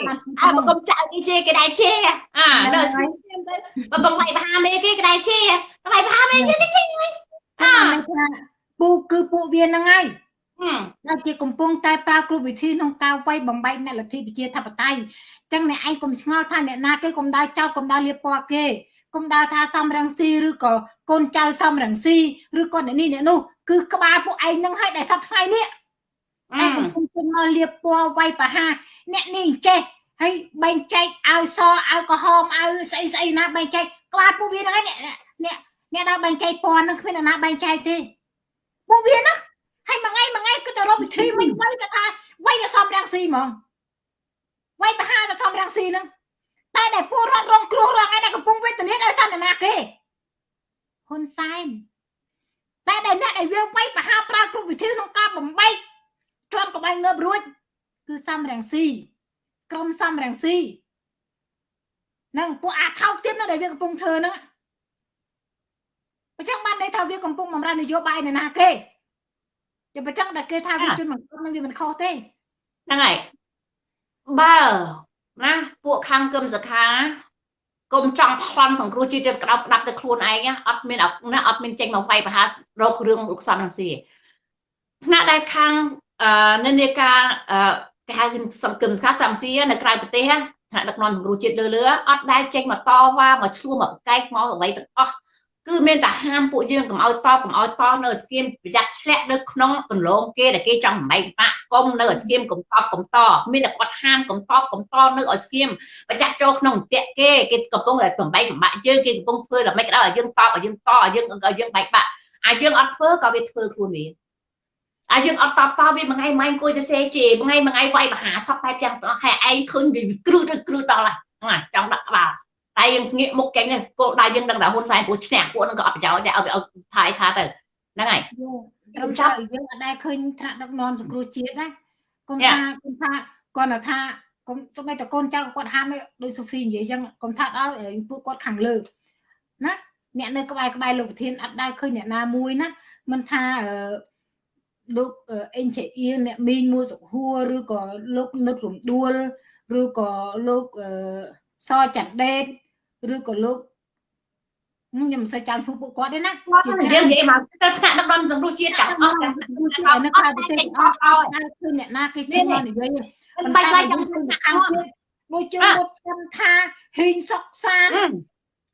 អើមកកុំចៅគេជេរគេដែរជេរអានៅស្គមទៅបើកុំវាយបហាមេគេគេដែរជេរតែវាយបហាមេគេគេជេរហ្នឹងអាថាពូគឺពួកវាហ្នឹងហើយហឹម ដែលជាកំពុងតែប្រើគ្រប់វិធីក្នុងការវាយបំបែកអ្នកលទ្ធិប្រជាធិបតេយ្យចឹងអ្នកឯងកុំឆ្ងល់ថាអ្នកណាគេកុំដើរចោទកុំដើរលៀបពណ៌គេកុំដើរថាសំរងស៊ីឬក៏កូនចៅសំរងស៊ីឬក៏អ្នកនេះអ្នកនោះគឺក្បាលពួកឯងហ្នឹងហើយដែលសប្តាហ៍ថ្ងៃនេះអឺឯងកំពុងតែមកលៀបពណ៌វាយប្រហារអ្នកនេះអញ្ចេះហើយបែងចែកឲ្យសឲ្យក្រហមឲ្យស្អីស្អីណាបែងចែកក្បាលពួកវាហ្នឹងហើយអ្នកអ្នកអ្នកដើរបែងចែកពណ៌ហ្នឹងគ្មានអ្នកណាបែងចែកទេពួកវាហ្នឹង គឺទៅរកវិធីមិនវាយទៅថាវាយទៅសំរាំងស៊ីហ្មងវាយប្រហារទៅសំរាំងស៊ីហ្នឹងតែដែលពលរដ្ឋរងគ្រោះរងឯដែលកំពុងវេទនាដោយសន្តានាគេហ៊ុនសែនតែដែលអ្នកដែលវាវាយប្រហារប្រើគ្រប់វិធីក្នុងការបំបែកជាប់ក្បែងងើបរួចគឺសំរងស៊ីក្រុមសំរងស៊ីនឹងពួកអាថោកទៀតណាដែលវាកំពុងធ្វើហ្នឹងបើចឹងបានន័យថាវាកំពុងបំរើនយោបាយនៅណាគេ តែបើចឹងតែគេថាវាជនមិនគ្រប់នឹងវាមិនខុសទេហ្នឹងហើយបើណាពួកខាងគឹមសខាកុំចង់ប្លន់សង្គ្រោះជាតិក្តោបក្តាប់ទៅខ្លួនឯងណាអត់មានអត់ណាអត់មានចេញមកវាយប្រហាររករឿងលោកសំរងស៊ីថ្នាក់ដែលខាងអឺនិន្នាការអឺគេហៅសង្គមសខាសំស៊ីនៅក្រៅប្រទេសណាថ្នាក់ដឹកនាំសង្គ្រោះជាតិលើលើអត់ដែលចេញមកតវ៉ាមកឈ្លោះមកប្រកែកមកអ្វីទាំងអស់ គឺមានតែហាមពួកយើងកុំឲ្យតបកុំឲ្យតនៅស្គៀមប្រយ័ត្នធ្លាក់នៅក្នុងកន្លងគេដែលគេចង់បំបែកបាក់កុំនៅស្គៀមកុំតបកុំតមានតែគាត់ហាមកុំតបកុំតនៅឲ្យស្គៀមប្រយ័ត្នចូលក្នុងអន្ទាក់គេគេកំពុងតែបំបែកបំបាក់យើងគេកំពុងធ្វើដល់មិនក៏ដោយឲ្យយើងតបឲ្យយើងតឲ្យយើងឲ្យយើងបែកបាក់អាយើងអត់ធ្វើក៏វាធ្វើខ្លួនវាអាយើងអត់តបតវាមួយថ្ងៃម៉ៃអង្គុយទៅសេជេមួយថ្ងៃមួយថ្ងៃវាយបហាសពបែបយ៉ាងទាំងអស់ហើយឯងឃើញវាគ្រឹះទៅគ្រឹះដល់ហើយចង់ដាក់ក្បាល តែយើងងាកមុខចេញទៅគោលដៅយើងដឹងថាហ៊ុនសែនព្រោះឈ្នះពួកហ្នឹងក៏អត់ប្រយោជន៍ដែរឲ្យឲ្យថាយថាទៅហ្នឹងហើយត្រឹមចាប់យើងអត់ដែលឃើញថ្នាក់ដឹកនាំសង្គ្រោះជាតិណាកុំថាកុំថាគាត់ថាកុំសូម្បីតែកូនចៅគាត់ហាមដោយសូហ្វីនិយាយចឹងកុំថាដល់ពួកគាត់ខាងលើណាអ្នកនៅក្បែរក្បែរលោកប្រធានអត់ដែលឃើញអ្នកណាមួយណាមិនថាលោកអេនជាអៀអ្នកមីងមួយសុខួរឬក៏លោកនុតរំដួលឬក៏លោកសចាន់ដេត ឬក៏លោកខ្ញុំមិនសូវចាំឈ្មោះពួកគាត់ទេណាគាត់និយាយនិយាយមកទៅថ្នាក់ដឹកនាំសង្គ្រោះជាតិទាំងអស់នៅក្រៅប្រទេសអស់អស់តែគឺអ្នកណាគេជួយមកនិយាយមិនបាច់ឡើយចាំខាងទៀតដូចជាមុតខ្ញុំថាហ៊ីងសុកសាន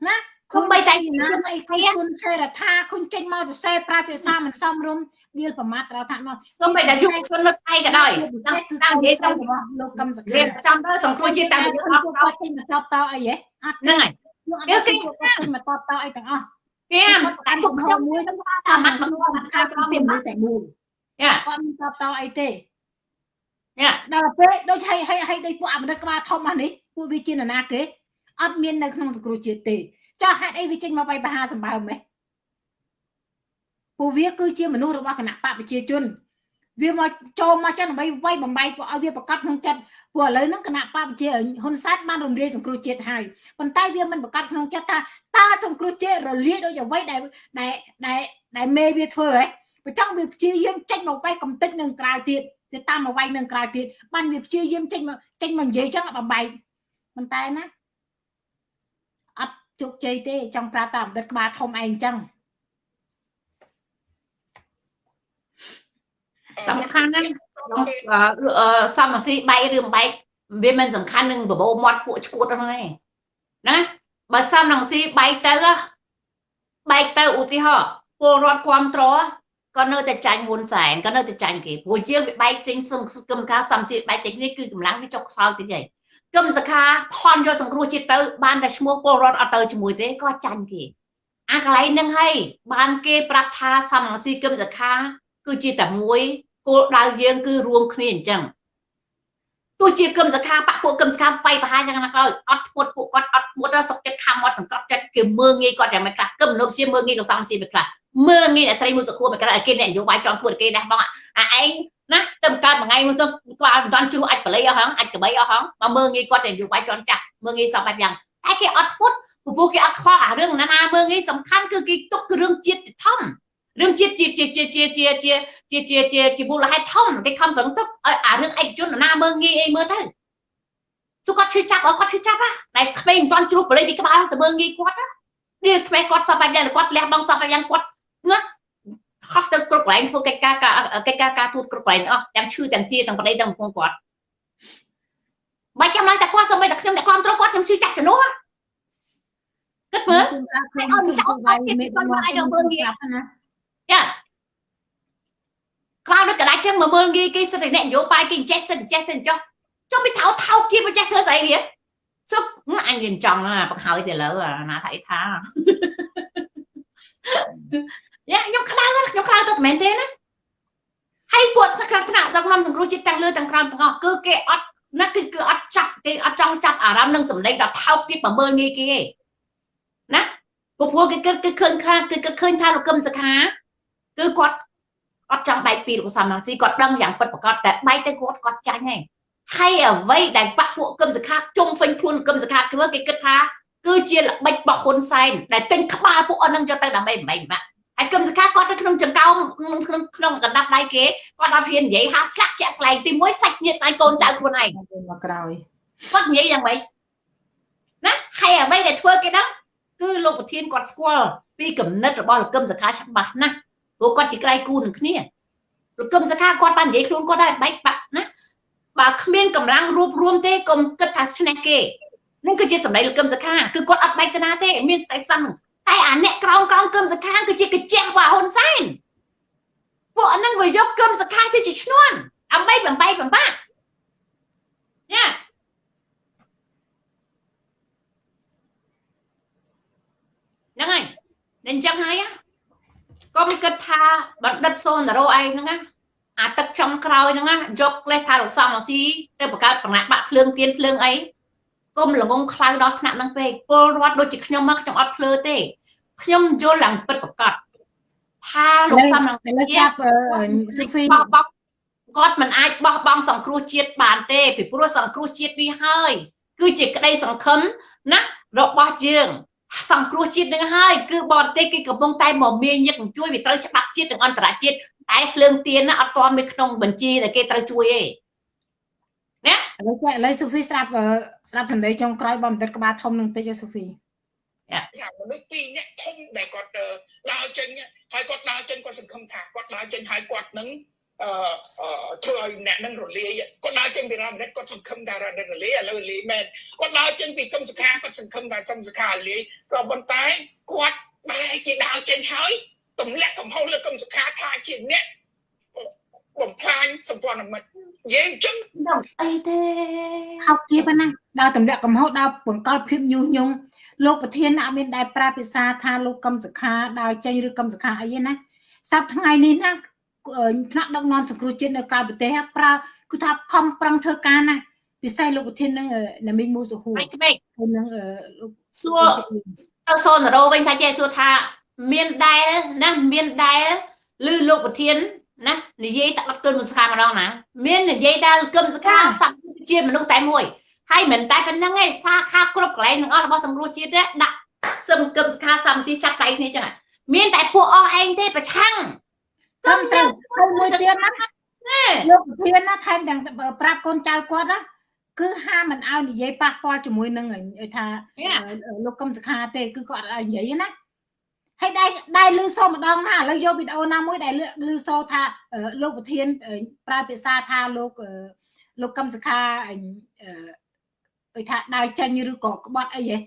ណា គុំបីតែណាស្អីគេគុណសេរដ្ឋាគុណចេញមកទៅសេប្រើភាសាមិនសមរម្យវាប្រមាថត្រូវថាមកគុំបីតែយុវជននៅថៃក៏ដោយតាមតាមនិយាយទៅរបស់លោកកឹមសុខារៀនចាំទៅសង្គ្រោះជាតិតាមយើងអត់គាត់ចេញមកតបតអីហ៎អត់ហ្នឹងហើយគេគេគាត់ចេញមកតបតអីទាំងអស់គេតាមពួកខ្ញុំមួយសាមញ្ញមកខាងក្រុមតែមួយតែមួយយ៉ាគាត់មិនតបតអីទេយ៉ាដល់ពេលដូចឲ្យឲ្យឲ្យដូចពួកអមរិតក្បាលធំអានេះពួកវាជានរណាគេអត់មាននៅក្នុងសង្គ្រោះជាតិទេ ចោះហេតុអីវាចេញមកបៃបហាសម្បើមហ៎ពួកវាគឺជាមនុស្សរបស់គណៈបកប្រជាជន វាមកចូលមកចឹងដើម្បីវាយបំបែកពួកឲ្យវាប្រកាសក្នុងចិត្តព្រោះឥឡូវហ្នឹងគណៈបកប្រជាហ៊ុនសែនបានរំលាយសង្គ្រោះជាតិហើយប៉ុន្តែវាមិនប្រកាសក្នុងចិត្តថាតើសង្គ្រោះជាតិរលាយដូចអ្វីដែលដែលដែលដែលមេវាធ្វើហ៎បើចង់វាព្យាយាមចេញមកវាយកំតិចនឹងក្រៅទៀតវាតាមមកវាយនឹងក្រៅទៀតបានវាព្យាយាមចេញមកចេញមកនិយាយចឹងបំបែកប៉ុន្តែណាអត់ ជោគជ័យទេចង់ប្រាប់តែអតីតក្បាលធំឯងចឹងសំខាន់ណាស់សមស៊ីបែកឬមិនបែកវាមិនសំខាន់នឹងបបោមាត់ពួកឈួតហ្នឹងទេណាបើសំនឹងស៊ីបែកទៅបែកទៅឧទាហរណ៍ពលរដ្ឋគ្រប់ត្រក៏នៅតែចាញ់ហ៊ុនសែនក៏នៅតែចាញ់គេព្រោះយើងវាបែកចេញសឹងគឹមសខាសំស៊ីបែកចេញនេះគឺកម្លាំងវាចុកខ្សោយតិចហើយ គឹមសខាផន់យកសង្គ្រោះជាតិទៅ បានតែឈ្មោះពលរដ្ឋអត់ទៅជាមួយទេក៏ចាញ់គេអាកន្លែងហ្នឹងហើយបានគេប្រាប់ថាសំស៊ីគឹមសខា គឺជាតែមួយគោលដៅយើងគឺរួមគ្នាអញ្ចឹងទោះជាគឹមសខាបពពួកគឹមសខាវាយប្រហារយ៉ាងណាក៏ដោយអត់ធ្មត់ពួកគាត់អត់ធ្មត់សុកចិត្តខំមាត់សង្កត់ចិត្តគេមើងងាយគាត់យ៉ាងមិនខ្លះគឹមនុបសៀមើងងាយក៏សំសៀមិនខ្លះមើងងាយអ្នកស្រីមួយសុខួរមិនខ្លះគេអ្នកនយោបាយចង់ធ្វើគេដែរបងអាឯង ណាទៅកើតមួយថ្ងៃមួយទៅក្បាលមិនតាន់ជ្រុះអាចបល័យអស់ហងអាចក្បីអស់ហងមកមើងងាយគាត់តែនយោបាយចន់ចាស់មើងងាយសពបែបយ៉ាងតែគេអត់ធ្មត់ព្រោះគេអត់ខ្វល់អារឿងណានាមើងនេះសំខាន់គឺគេទុកគឺរឿងជាតិធំរឿងជាតិជាជាជាជាជាជាជាជាជាជាមូលហេតុធំគេខំប្រឹងទុកឲ្យអារឿងឯកជនណាមើងងាយអីមើលទៅសុគាត់ឈឺចាប់អគាត់ឈឺចាប់ហ่ะតែក្មេងមិនទាន់ជ្រុះបលិពីក្បាលទៅមើងងាយគាត់ណានេះថ្មីគាត់សពយ៉ាងគាត់លះបង់សពយ៉ាងគាត់ណា ខុសទៅគ្រប់កន្លែងធ្វើកិច្ចការកិច្ចការការទូតគ្រប់កន្លែងអស់ទាំងឈឺទាំងជាទាំងប្តីទាំងប្រពន្ធគាត់បាច់ចាំឡើងតែគាត់សូម្បីតែខ្ញុំអ្នកគ្រប់គ្រងគាត់ខ្ញុំឈឺចាប់ជំនួសគិតមើលឲ្យអត់ចោលគាត់ទៀតគាត់មកឲ្យដល់មើលងាយណាចាក្រៅដូចកដាច់ចឹងមកមើលងាយគេសិតតែអ្នកនយោបាយគេចេះសិនចេះសិនចុះចុះពីថោថោគៀបចេះធ្វើស្អីវាសុកអញវាចង់បង្ហើយទៅលើណាថាអីថាយ៉ា ខ្ញុំក្តៅខ្ញុំក្តៅទៅមែនទេណាហើយពួកថ្នាក់ថ្នាក់ដឹកនាំសង្គ្រោះជាតិទាំងលើទាំងក្រោមទាំងអស់គឺគេអត់ណាគឺគឺអត់ចាប់គេអត់ចង់ចាប់អារម្មណ៍នឹងសម្លេងដល់ថោកទៀតបើមើលងាយគេទេណាព្រោះព្រោះគេគិតគឺឃើញខាតគឺគិតឃើញថាលោកកឹមសខាគឺគាត់អត់ចង់បែកពីលោកសំរងស៊ីគាត់ដឹងយ៉ាងពិតប្រាកដតែបែកទៅគាត់គាត់ចាញ់ហើយហើយអ្វីដែលបាក់ពួកកឹមសខាជុំហ្វេញខ្លួនកឹមសខាគឺគេគិតថាគឺជាល្បិចរបស់ហ៊ុនសែនដែលទិញក្បាលពួកអស់នឹងយកទៅដើម្បីបំបែកបាក់ ហើយកឹមសខាគាត់នៅក្នុងចង្កោមក្នុងក្នុងកណ្ដាប់ដៃគេគាត់អត់ហ៊ាននិយាយហាស្លាក់ជាក់ស្លែងទី1សាច់ញាតិឯងកូនចៅខ្លួនឯងមកក្រោយគាត់និយាយយ៉ាងម៉េចណាហើយអ្វីដែលធ្វើគេដឹងគឺលោកប្រធានគាត់ស្គាល់ពីគំនិតរបស់លោកកឹមសខាច្បាស់ណាស់ព្រោះគាត់ជាក្រៃគូនឹងគ្នាលោកកឹមសខាគាត់បាននិយាយខ្លួនគាត់ដែរបែកបាក់ណាបើគ្មានកម្លាំងរួបរวมទេកុំគិតថាឈ្នះគេនឹងគឺជាសម្ដីលោកកឹមសខាគឺគាត់អត់បែកទៅណាទេមានតែសឹង តែអាអ្នកក្រោមក្រោមកឹមសខាគឺជាកញ្ចះរបស់ហ៊ុនសែនពួកហ្នឹងវាយកកឹមសខាជាឈ្នន់ដើម្បីបំបែកបំបាក់ញ៉ាហ្នឹងហើយអញ្ចឹងហើយកុំគិតថាបណ្ឌិតសូនតារ៉ូឯងហ្នឹងណាអាទឹកចំក្រោយហ្នឹងណាយកលេសថាលោកសំរស៊ីទៅបង្កើតប្រណាក់បាក់ភ្លើងទៀនភ្លើងអី កុំល្ងងខ្លៅដល់ថ្នាក់ហ្នឹងពេកពលរដ្ឋដូចជាខ្ញុំមកខ្ញុំអត់ភ្លើទេខ្ញុំយល់ឡើងពិតប្រកបថាលោកសំរងស៊ីចាប់ស៊ីហ្វីគាត់មិនអាចបោះបង់សង្គ្រោះជាតិបានទេពីព្រោះសង្គ្រោះជាតិនេះហើយ គឺជាក្តីសង្ឃឹមណារបស់យើងសង្គ្រោះជាតិនឹងហើយគឺបរទេសគេកំពុងតែមកមានញឹកជួយវាត្រូវច្បាប់ជាតិនិងអន្តរជាតិតែភ្លើងទៀនណាអត់ទាន់មានក្នុងបញ្ជីដែលគេត្រូវជួយទេ ណាឥឡូវឥឡូវសូហ្វីស្រាប់ស្រាប់សម្ដីចុងក្រោយបងបន្តិចក្បាលធំនឹងតិចសូហ្វីយ៉ាមនុស្សពីរនាក់ធំដែលគាត់ដើរចេញហើយគាត់ដើរចេញគាត់សង្ឃឹមថាគាត់ដើរចេញហើយគាត់នឹងអឺធ្វើឲ្យអ្នកនឹងរលាយគាត់ដើរចេញពីរ៉ាមិនិតគាត់សង្ឃឹមថារ៉ាមិនិតរលាយឥឡូវរលាយមែនគាត់ដើរចេញពីកឹមសុខាគាត់សង្ឃឹមថាកឹមសុខារលាយក៏ប៉ុន្តែគាត់បែរជាដើរចេញហើយទម្លាក់កំហុសលើកឹមសុខាថាជាអ្នកបំផ្លាញសម្ព័ន្ធមិត្ត និយាយអញ្ចឹងដល់អីទេហៅគៀបណាដល់ទម្លាក់កំហុសដល់បង្កប់ភាពញុះញង់លោកប្រធានអត់មានដែលប្រើភាសាថាលោកកឹមសុខាដើរចេញឬកឹមសុខាអីទេណាសប្តាហ៍ថ្ងៃនេះណាថ្នាក់ដឹកនាំសង្គ្រោះជាតិនៅក្រៅប្រទេសប្រើគឺថាខំប្រឹងធ្វើការណាពិសេសលោកប្រធាននឹងណាមីងមូសុហូហើយនឹងលោកសួរទៅសូនរោវិញថាចេះសួរថាមានដែលណាមានដែលឬលោកប្រធាន ណានិយាយតាក់គុណមុនសខាម្ដងណាមាននិយាយថាគឹមសខាសក្តិជាមនុស្សតែមួយហើយមិនតែប៉ុណ្្នឹងឯងសាខាគ្រប់កន្លែងទាំងអស់របស់សង្គ្រោះជាតិដាក់សឹមគឹមសខាសំស៊ីចាត់ដៃគ្នាចឹងមានតែពួកអស់ឯងទេប្រឆាំងត្រឹមត្រូវហើយមួយទៀតណាលោកប្រធានណាថែមទាំងប្រាប់កូនចៅគាត់ណាគឺហាមមិនឲ្យនិយាយប៉ះពាល់ជាមួយនឹងថាលោកកឹមសុខាទេគឺគាត់អត់ឲ្យនិយាយណា ហើយដែរដែរលឺសូម្ដងណាឥឡូវយកវីដេអូណាមួយដែលលឺសូថាលោកប្រធានប្រើភាសាថាលោកលោកកឹមសុខាអឺថាដើរចេញឬក៏ក្បត់អីហ៎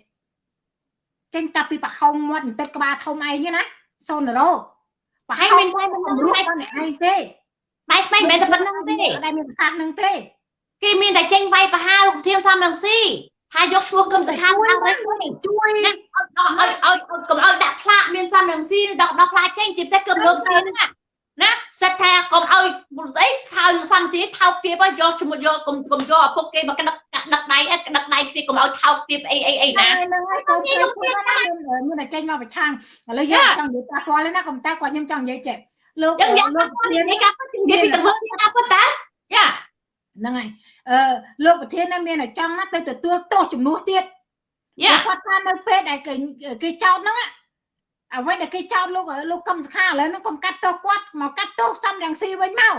ចេញតាពីប្រហោងមាត់បន្តិចក្បាលធំឯងណាសូនរ៉ូប្រហែលមានតែប៉ុណ្្នឹងទេអ្នកឯងទេបែបមិនមែនតែប៉ុណ្្នឹងទេដែលមានប្រសាសន៍នឹងទេគេមានតែចេញវាយប្រហាលោកធានសំរងស៊ី ហើយយកឈ្មោះគឹមសខាតាមវិញជួយឲ្យឲ្យកុំឲ្យដាក់ផ្លាកមានសំរងស៊ីដកដកផ្លាកចេញជាពិសេសគឹមលោកស៊ីហ្នឹងណាសិតថាកុំឲ្យស្អីថើសំស៊ីថោកទៀតយកឈ្មោះយកកុំកុំយកឪពុកគេមកដឹកដឹកដៃដឹកដៃគ្នាកុំឲ្យថោកទៀតអីអីអីណាហ្នឹងហើយកូនខ្ញុំមានតែចេញមកប្រឆាំងឥឡូវយើងចង់និយាយប៉ះពាល់ណាកុំតែគាត់ខ្ញុំចង់និយាយចេះលោកលោកនិយាយការពិតនិយាយពីទៅធ្វើការពិតតាយ៉ា ហ្នឹងហើយអឺលោកប្រធានណាមានតែចង់ណាទៅទទួលទោសជំនួសទៀតយ៉ាគាត់ថានៅពេលដែលគេគេចោតហ្នឹងអ្វីដែលគេចោតលោកលោកកឹមសុខាឥឡូវហ្នឹងកុំកាត់ទោសគាត់មកកាត់ទោសសំរងស៊ីវិញមក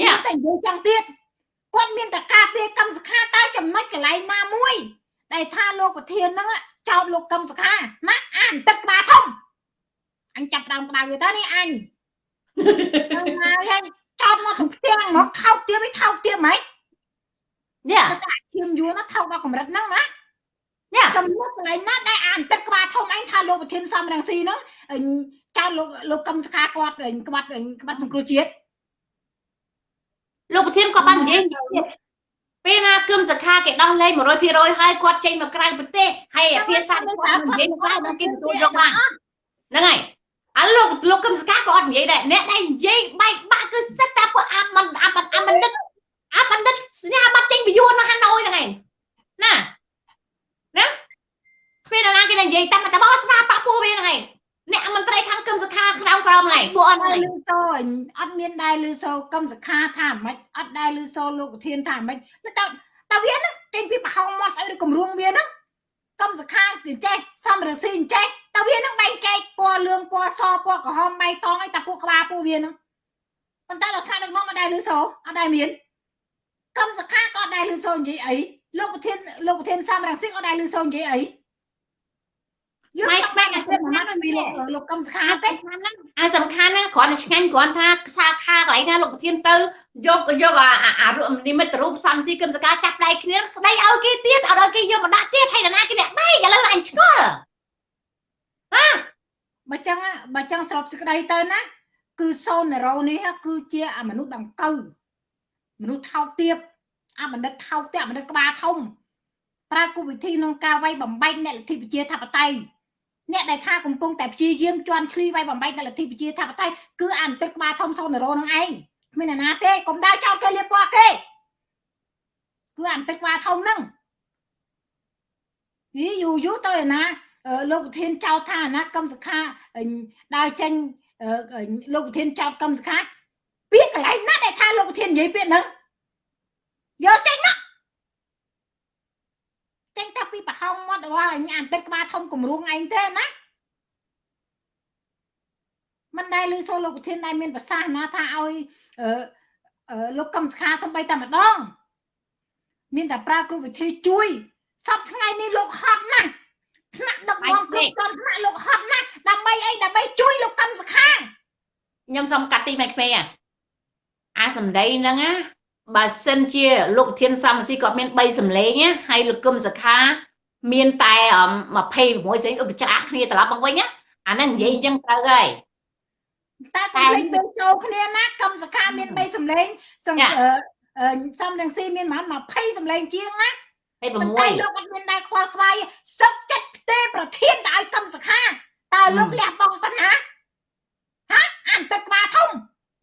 យ៉ាតែនិយាយចឹងទៀតគាត់មានតែការពារកឹមសុខាតែចំណុចកន្លែងណាមួយដែលថាលោកប្រធានហ្នឹងចោតលោកកឹមសុខាណាអានទឹកក្បាលធំអញចាប់ដើមក្តៅវាតើនេះអញហើយហើយ ចោតមកទាំងផ្ទាំងមកថោកទៀតមិនថោកទៀតហ្មងយ៉ាតែឈាមយួរណាថោកដល់កម្រិតហ្នឹងណាយ៉ាចំណុចកន្លែងណាដែលអានទឹកក្បាលធំអញថាលោកប្រធានសំរងស៊ីហ្នឹងអញចោតលោកលោកកឹមសុខាគាត់អញក្បាត់អញក្បាត់សង្គ្រោះជាតិលោកប្រធានក៏បាននិយាយទៀតពេលណាគឹមសខាគេដោះលែង100%ហើយគាត់ចេញមកក្រៅប្រទេសហើយអាភាសាគាត់មិននិយាយក្រៅនឹងគេទទួលយកបានហ្នឹងហើយ អាលោកលោកគឹមសខាក៏អត់និយាយដែរអ្នកដែលនិយាយបែកបាក់គឺសិតតែពួកអាមិនអាមិនអាមិនដឹកអាបណ្ឌិតសញ្ញាបត្រចេញពីយួនមកហាណូយហ្នឹងឯងណាណាពេលណាគេនិយាយតាមតែបោះស្វាប៉ពួកវាហ្នឹងឯងអ្នកមន្ត្រីខាងគឹមសខាក្រោមក្រោមហ្នឹងឯងពួកអត់ហ្នឹងឯងលឺសូអញអត់មានដែរលឺសូកឹមសខាថាម៉េចអត់ដែរលឺសូលោកប្រធានថាម៉េចតែតែវាហ្នឹងចេញពីប្រហោងមកស្អីឬគម្រងវាហ្នឹងកឹមសខាទៅចេះសំរងស៊ីចេះ តែវាហ្នឹងបែងចែកពណ៌លឿងពណ៌សពណ៌ក្រហមបៃតងអីតែពួកក្បាលពួកវាហ្នឹងប៉ុន្តែលោកថាដឹកនាំអត់ដែរលឺសូអត់ដែរមានកឹមសខាក៏អត់ដែរលឺសូនិយាយអីលោកប្រធានលោកប្រធានសំរងស៊ីក៏អត់ដែរលឺសូនិយាយអីយើងម៉ែចង់ម៉ែបែកអាអាសិសិនទ្ធិណាណានឹងពីវាលោកលោកកឹមសខាអាទេទេអាសំខាន់ណាគ្រាន់តែឆ្ងាញ់គ្រាន់ថាខ្សែខាកន្លែងណាលោកប្រធានទៅយកយកអាអានិមិត្តរូបសំស៊ីគឹមសកាចាប់ដៃគ្នាស្ដីឲ្យគេទៀតឲ្យគេយកមកដាក់ទៀតហើយណាគេអ្នកបែកឥឡូវអញឆ្ងល់ បើចឹងបើចឹងស្របសេចក្តីទៅណា គឺសូនណេរ៉ូនេះគឺជាអាមនុស្សដង្កូវមនុស្សថោកទាបអាបណ្ឌិតថោកទាបបណ្ឌិតក្បាលធំប្រើគោលវិធីក្នុងការវាយបំបែកអ្នកលទ្ធិប្រជាធិបតេយ្យអ្នកដែលថាកំពុងតែព្យាយាមជន់ឈ្លីវាយបំបែកអ្នកលទ្ធិប្រជាធិបតេយ្យគឺអានទឹកក្បាលធំសូនណេរ៉ូនឹងឯងគ្មានអ្នកណាទេកុំដើរចោលគេលៀបពណ៌គេគឺអានទឹកក្បាលធំហ្នឹងយីយូរយូរទៅឯណាអឺ លោកប្រធានចោទថាណាកឹមសុខាអឺដើរចេញអឺលោកប្រធានចោទកឹមសុខាពាក្យកន្លែងណាដែលថាលោកប្រធាននិយាយពាក្យហ្នឹងយកចេញមកចេញតែពីប្រហោងមាត់របស់អញអានទឹកក្បាលធំគម្រោងឯងទេណាមិនដែលឮសូរលោកប្រធានដែលមានប្រសាសន៍ណាថាឲ្យអឺអឺលោកកឹមសុខាសំបីតែម្ដង មានតែប្រើគ្រប់វិធីជួយសពថ្ងៃនេះលោកហត់ណាស់ ថ្នាក់ដឹកនាំគ្រប់ក្រុមថ្នាក់លោកហត់ណាស់ដើម្បីអីដើម្បីជួយលោកកឹមសុខាខ្ញុំសុំកាត់ទីម៉ែក្មេងអាសម្ដីហ្នឹងណាបើសិនជាលោកប្រធានសំស៊ីគាត់មាន3សម្លេងណាហើយលោកគឹមសខា មានតែ26ស្រីឧបច្រាស់គ្នាត្រឡប់មកវិញណាអាហ្នឹងនិយាយអញ្ចឹងត្រូវហើយតែតែលេងពេលចូលគ្នាណាកឹមសខាមាន3សម្លេងសំចាអឺអឺសំរងស៊ីមានប្រហែល20សម្លេងជាងណាហើយប៉ុន្តែ6លោកអត់មានដែរខ្វល់ខ្វាយសុកចិត្តផ្ទេប្រធានទៅឲ្យកឹមសខាតើលោកហឹមលះបង់ប៉ុណ្ណាហ៎អានទឹកក្បាលធំ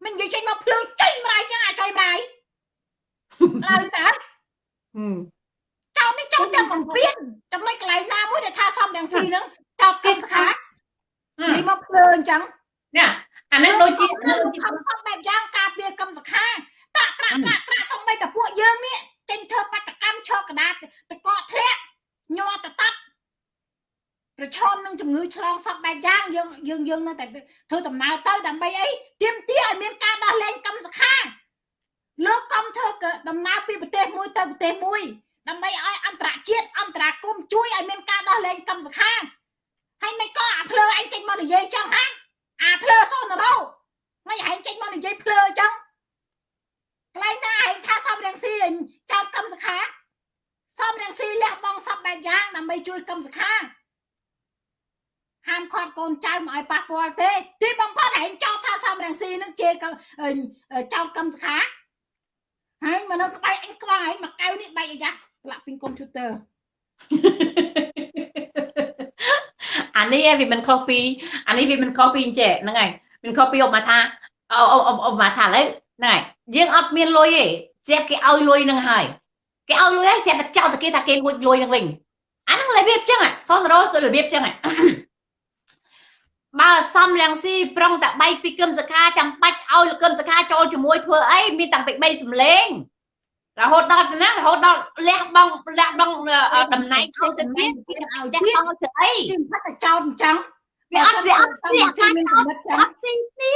មិននិយាយចេញមកភ្លើងចេញម្ដាយចឹងអាចុយម្ដាយឡើយតើហឹមចោលនេះចោលតែបំពេញចំណុចកន្លែងណាមួយដែលថាសំរងស៊ីហ្នឹងចោលកឹមសខានិយាយមកភ្លើងអញ្ចឹងនេះអាហ្នឹងដូចជានៅលោកខំខំបែបយ៉ាងការពារកម្មសខាតាក់ក្រាក់ក្រាក់ក្រាក់សំបីតែពួកយើងនេះចេញធ្វើបដកម្មឆកកដាតតកកធ្លាក់ញ័រតតាត់ ប្រឈមនឹងជំងឺឆ្លងសពបែបយ៉ាងយើងយើងយើងនៅតែធ្វើដំណើរទៅដើម្បីអីទៀមទាឲ្យមានការដោះលែងកម្មសខាលោកកំធ្វើដំណើរពីប្រទេសមួយទៅប្រទេសមួយដើម្បីឲ្យអន្តរជាតិអន្តរាគមន៍ជួយឲ្យមានការដោះលែងកម្មសខាហើយមិនក៏អាភ្លើឯងចេញមកនិយាយចឹងហាអាភ្លើសូនរោមិនឯងចេញមកនិយាយភ្លើអញ្ចឹងកន្លែងណាឯងថាសំរងស៊ីឯងចោតកម្មសខាសំរងស៊ីលះបង់សពបែបយ៉ាងដើម្បីជួយកម្មសខា ហាមឃាត់កូនចៅមកឲ្យប៉ះពាល់ទេ ទីបំផុតឯងចោតថាសំរងស៊ីនឹងជាកអឺចោតកម្មសខាហើយមកនៅក្បែរអញក្បាលឯងមកកៅនេះបែកអាយ៉ាលាក់ពីកុំព្យូទ័រអានេះឯងវាមិនខុសពីអានេះវាមិនខុសពីអញ្ចេះហ្នឹងហើយមិនខុសពីអបមកថាអអអបមកថាឥឡូវហ្នឹងហើយយើងអត់មានលុយទេស្រាប់គេឲ្យលុយហ្នឹងហើយគេឲ្យលុយហើយស្រាប់តែចោទតែគេថាគេលួចលុយហ្នឹងវិញអាហ្នឹងរបៀបអញ្ចឹងហ៎សនរោសរបៀបអញ្ចឹងហ៎ បើសំលៀងស៊ីប្រុងតែបែកពីគឹមសខាចាំបាច់ឲ្យគឹមសខាចូលជាមួយធ្វើអីមានតាំងពី3សម្លេងរហូតដល់ណារហូតដល់លះបង់លះបង់តំណែងឲ្យទៅទៀតទៀតឲ្យលះទៀតបង់ទៅអីទីផាត់តែចោលអញ្ចឹងវាអត់វាអត់ស្ទាក់ចាចាមានស់កំណត់ចឹងអត់ស៊ីគ្នា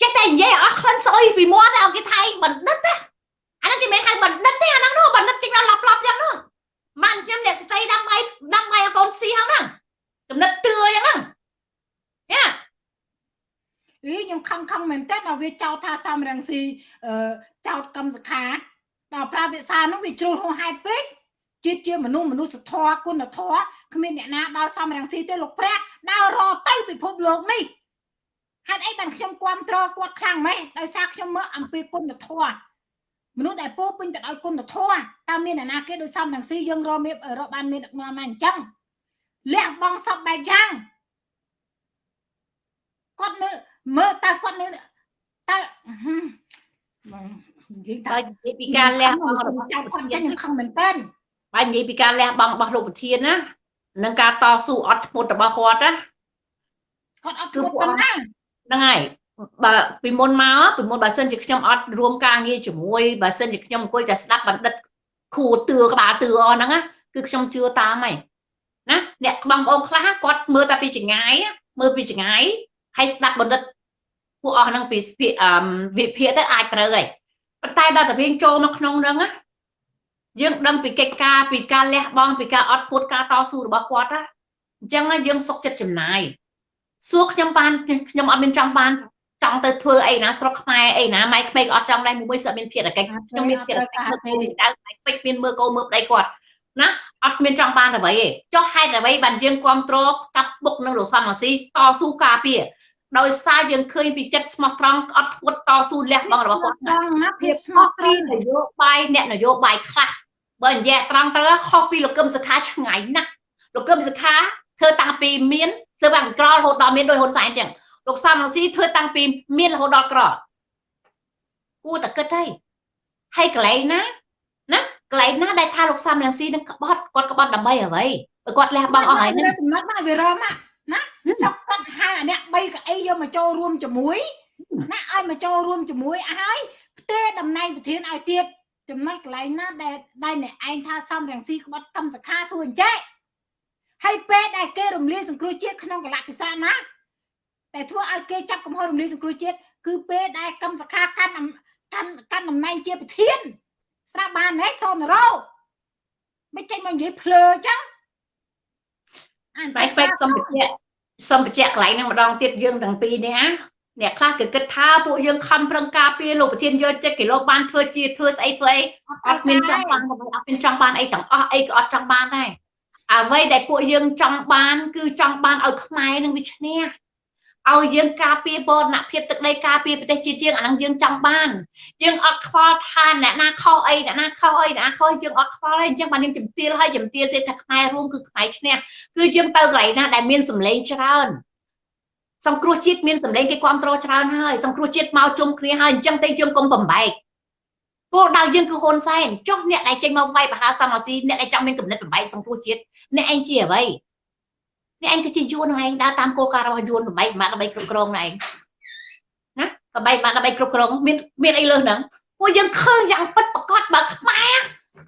ចេះតែនិយាយអត់ក្លិនស្អុយពីមាត់ឲ្យគេថៃបណ្ឌិតណាអាហ្នឹងគេមិនហៅបណ្ឌិតទេអាហ្នឹងនោះបណ្ឌិតគេដល់ឡាប់ឡាប់យ៉ាងនោះបានខ្ញុំអ្នកស្ត្រីដើម្បីដើម្បីឲ្យកូនស៊ីហ្នឹងកំណត់ទឿយ៉ាងហ្នឹង យ៉ាអីខ្ញុំខឹងខឹងមែនតើដល់វាចោទថាសំរងស៊ីអឺចោទកម្មសខាដល់ប្រើភាសានោះវាជ្រុលហួសហេតុពេកជាតិជាមនុស្សមនុស្សធម៌គុណធម៌គ្មានអ្នកណាដល់សំរងស៊ីទេលោកព្រះដើររទៅពិភពលោកនេះហេតុអីបានខ្ញុំគ្រប់ត្រគាត់ខ្លាំងម៉េះដោយសារខ្ញុំមើលអំពីគុណធម៌មនុស្សដែលពោពេញទៅដោយគុណធម៌តើមានអ្នកណាគេដោយសំរងស៊ីយើងរកមានរកបានមានដឹកនាំមកអញ្ចឹងលះបង់សពបែបយ៉ាង គាត់នៅមើលតើគាត់នៅតើបងនិយាយបើថានិយាយពីការលះបង់របស់ចៅគាត់ចឹងខ្ញុំខឹងមែនតើបើនិយាយពីការលះបង់របស់លោកប្រធានណានិងការតស៊ូអត់ធ្មត់របស់គាត់ណាគាត់អត់ធ្វើប៉ុណ្ណាហ្នឹងហើយបើពីមុនមកពីមុនបើសិនជាខ្ញុំអត់រួមការងារជាមួយបើសិនជាខ្ញុំអង្គុយតែស្ដាប់បណ្ឌិតខួតឿក្បាលតឿអស់ហ្នឹងណាគឺខ្ញុំជឿតាមហើយណាអ្នកបងប្អូនខ្លះគាត់មើលតែពីចងាយមើលពីចងាយ ហើយស្ដាប់បណ្ឌិតពួកអស់ហ្នឹងពីពីអឺវិភាគទៅអាចត្រូវហើយប៉ុន្តែដល់តែយើងចូលមកក្នុងហ្នឹងណាយើងដឹងពីកិច្ចការពីការលះបង់ពីការអត់ពួតការតស៊ូរបស់គាត់ណាអញ្ចឹងណាយើងសុខចិត្តចំណាយសួរខ្ញុំបានខ្ញុំអត់មានចង់បានចង់ទៅធ្វើអីណាស្រុកខ្មែរអីណាម៉ែក្មេងអត់ចង់ដែរមួយសិតមានភារកិច្ចខ្ញុំមានភារកិច្ចមើលកូនដៅម៉ែពេជ្រមានមើលកូនមើលប្តីគាត់ណាអត់មានចង់បានអ្វីទេចុះហេតុអ្វីបានយើងគ្រប់គ្រងកាប់បុកនឹងលោកសំអាស៊ីតស៊ូការពារ ដោយសារយើងឃើញពីចិត្តស្មោះត្រង់អត់ធ្ងត់តស៊ូលះបង់របស់គាត់ណាត្រង់ណាភាពស្មោខុះសត្រពីង់នយោបាយអ្នកនយោបាយខ្លះបើនិយាយត្រង់ទៅខុសពីលោកកឹមសុខាឆ្ងាយណាស់លោកកឹមសុខាធ្វើតាំងពីមានធ្វើបាក់ក្ររហូតដល់មានដោយហ៊ុនសែនចឹងលោកសំរងស៊ីធ្វើតាំងពីមានរហូតដល់ក្រគួរតែគិតហើយហើយកន្លែងណាណាកន្លែងណាដែលថាលោកសំរងស៊ីនឹងក្បត់គាត់ក្បត់ដើម្បីអ្វីបើគាត់លះបង់អស់ហើយហ្នឹងចំណុចមកវារមណា សុកគាត់ហៅអាអ្នក3កៅអីយកមកចូលរួមជាមួយណាឲ្យមកចូលរួមជាមួយឲ្យផ្ទេតំណែងប្រធានឲ្យទៀតចំណុចកន្លែងណាដែលដែលអ្នកឯងថាសំរងស៊ីក្បត់កម្មសខាសួរអញ្ចេះហើយពេលដែលគេរំលាយសង្គ្រោះជាតិក្នុងកលៈទេសៈណាតែធ្វើឲ្យគេចាប់កំហុសរំលាយសង្គ្រោះជាតិគឺពេលដែលកម្មសខាកាន់អំកាន់កាន់តំណែងជាប្រធាន ស្រាប់បានហ៎សនរោមិនចេញមកនិយាយភ្លើអញ្ចឹងអានបែកបែកសំបជៈ សំបជៈកន្លែងហ្នឹងម្ដងទៀតយើងទាំងពីរនេះណាអ្នកខ្លះគឺគិតថាពួកយើងខំប្រឹងការពារលោកប្រធានយកចិត្តគីឡូបានធ្វើជាធ្វើស្អីធ្វើអីអត់មានចង់បានអ្វីអត់មានចង់បានអីទាំងអស់អីក៏អត់ចង់បានដែរអ្វីដែលពួកយើងចង់បាន គឺចង់បានឲ្យខ្មែរនឹងវាឈ្នះ ឲ្យយើងការពារបរណភាពទឹកដីការពារប្រទេសជាតិយើងអាហ្នឹងយើងចង់បានយើងអត់ខ្វល់ថាអ្នកណាខុសអីអ្នកណាខុសអីអ្នកណាខុសយើងអត់ខ្វល់ទេអញ្ចឹងបានយើងជំទាវឲ្យជំទាវទេថាខ្មែររួមគឺខ្មែរឈ្នះគឺយើងទៅកន្លែងណាដែលមានសម្លេងច្រើនសង្គ្រោះជាតិមានសម្លេងគេគ្រប់គ្រងច្រើនហើយសង្គ្រោះជាតិមកជុំគ្នាហើយអញ្ចឹងទេយើងកុំបំបែកគោលដៅយើងគឺហ៊ុនសែនចុះអ្នកដែលចេញមកវាយបហាសមអាស៊ីអ្នកដែលចង់មានគំនិតបំបែកសង្គ្រោះជាតិអ្នកឯងជាអ្វីអ្នកឯងគឺជាយួននឹងឯងដើរតាមគោលការណ៍របស់យួនបំបែកមកដើម្បីគ្រប់គ្រងនឹងឯងណាបំបែកមកដើម្បីគ្រប់គ្រងមានមានអីលើហ្នឹងពួកយើងឃើញយ៉ាងពិតប្រកបបើខ្មែរ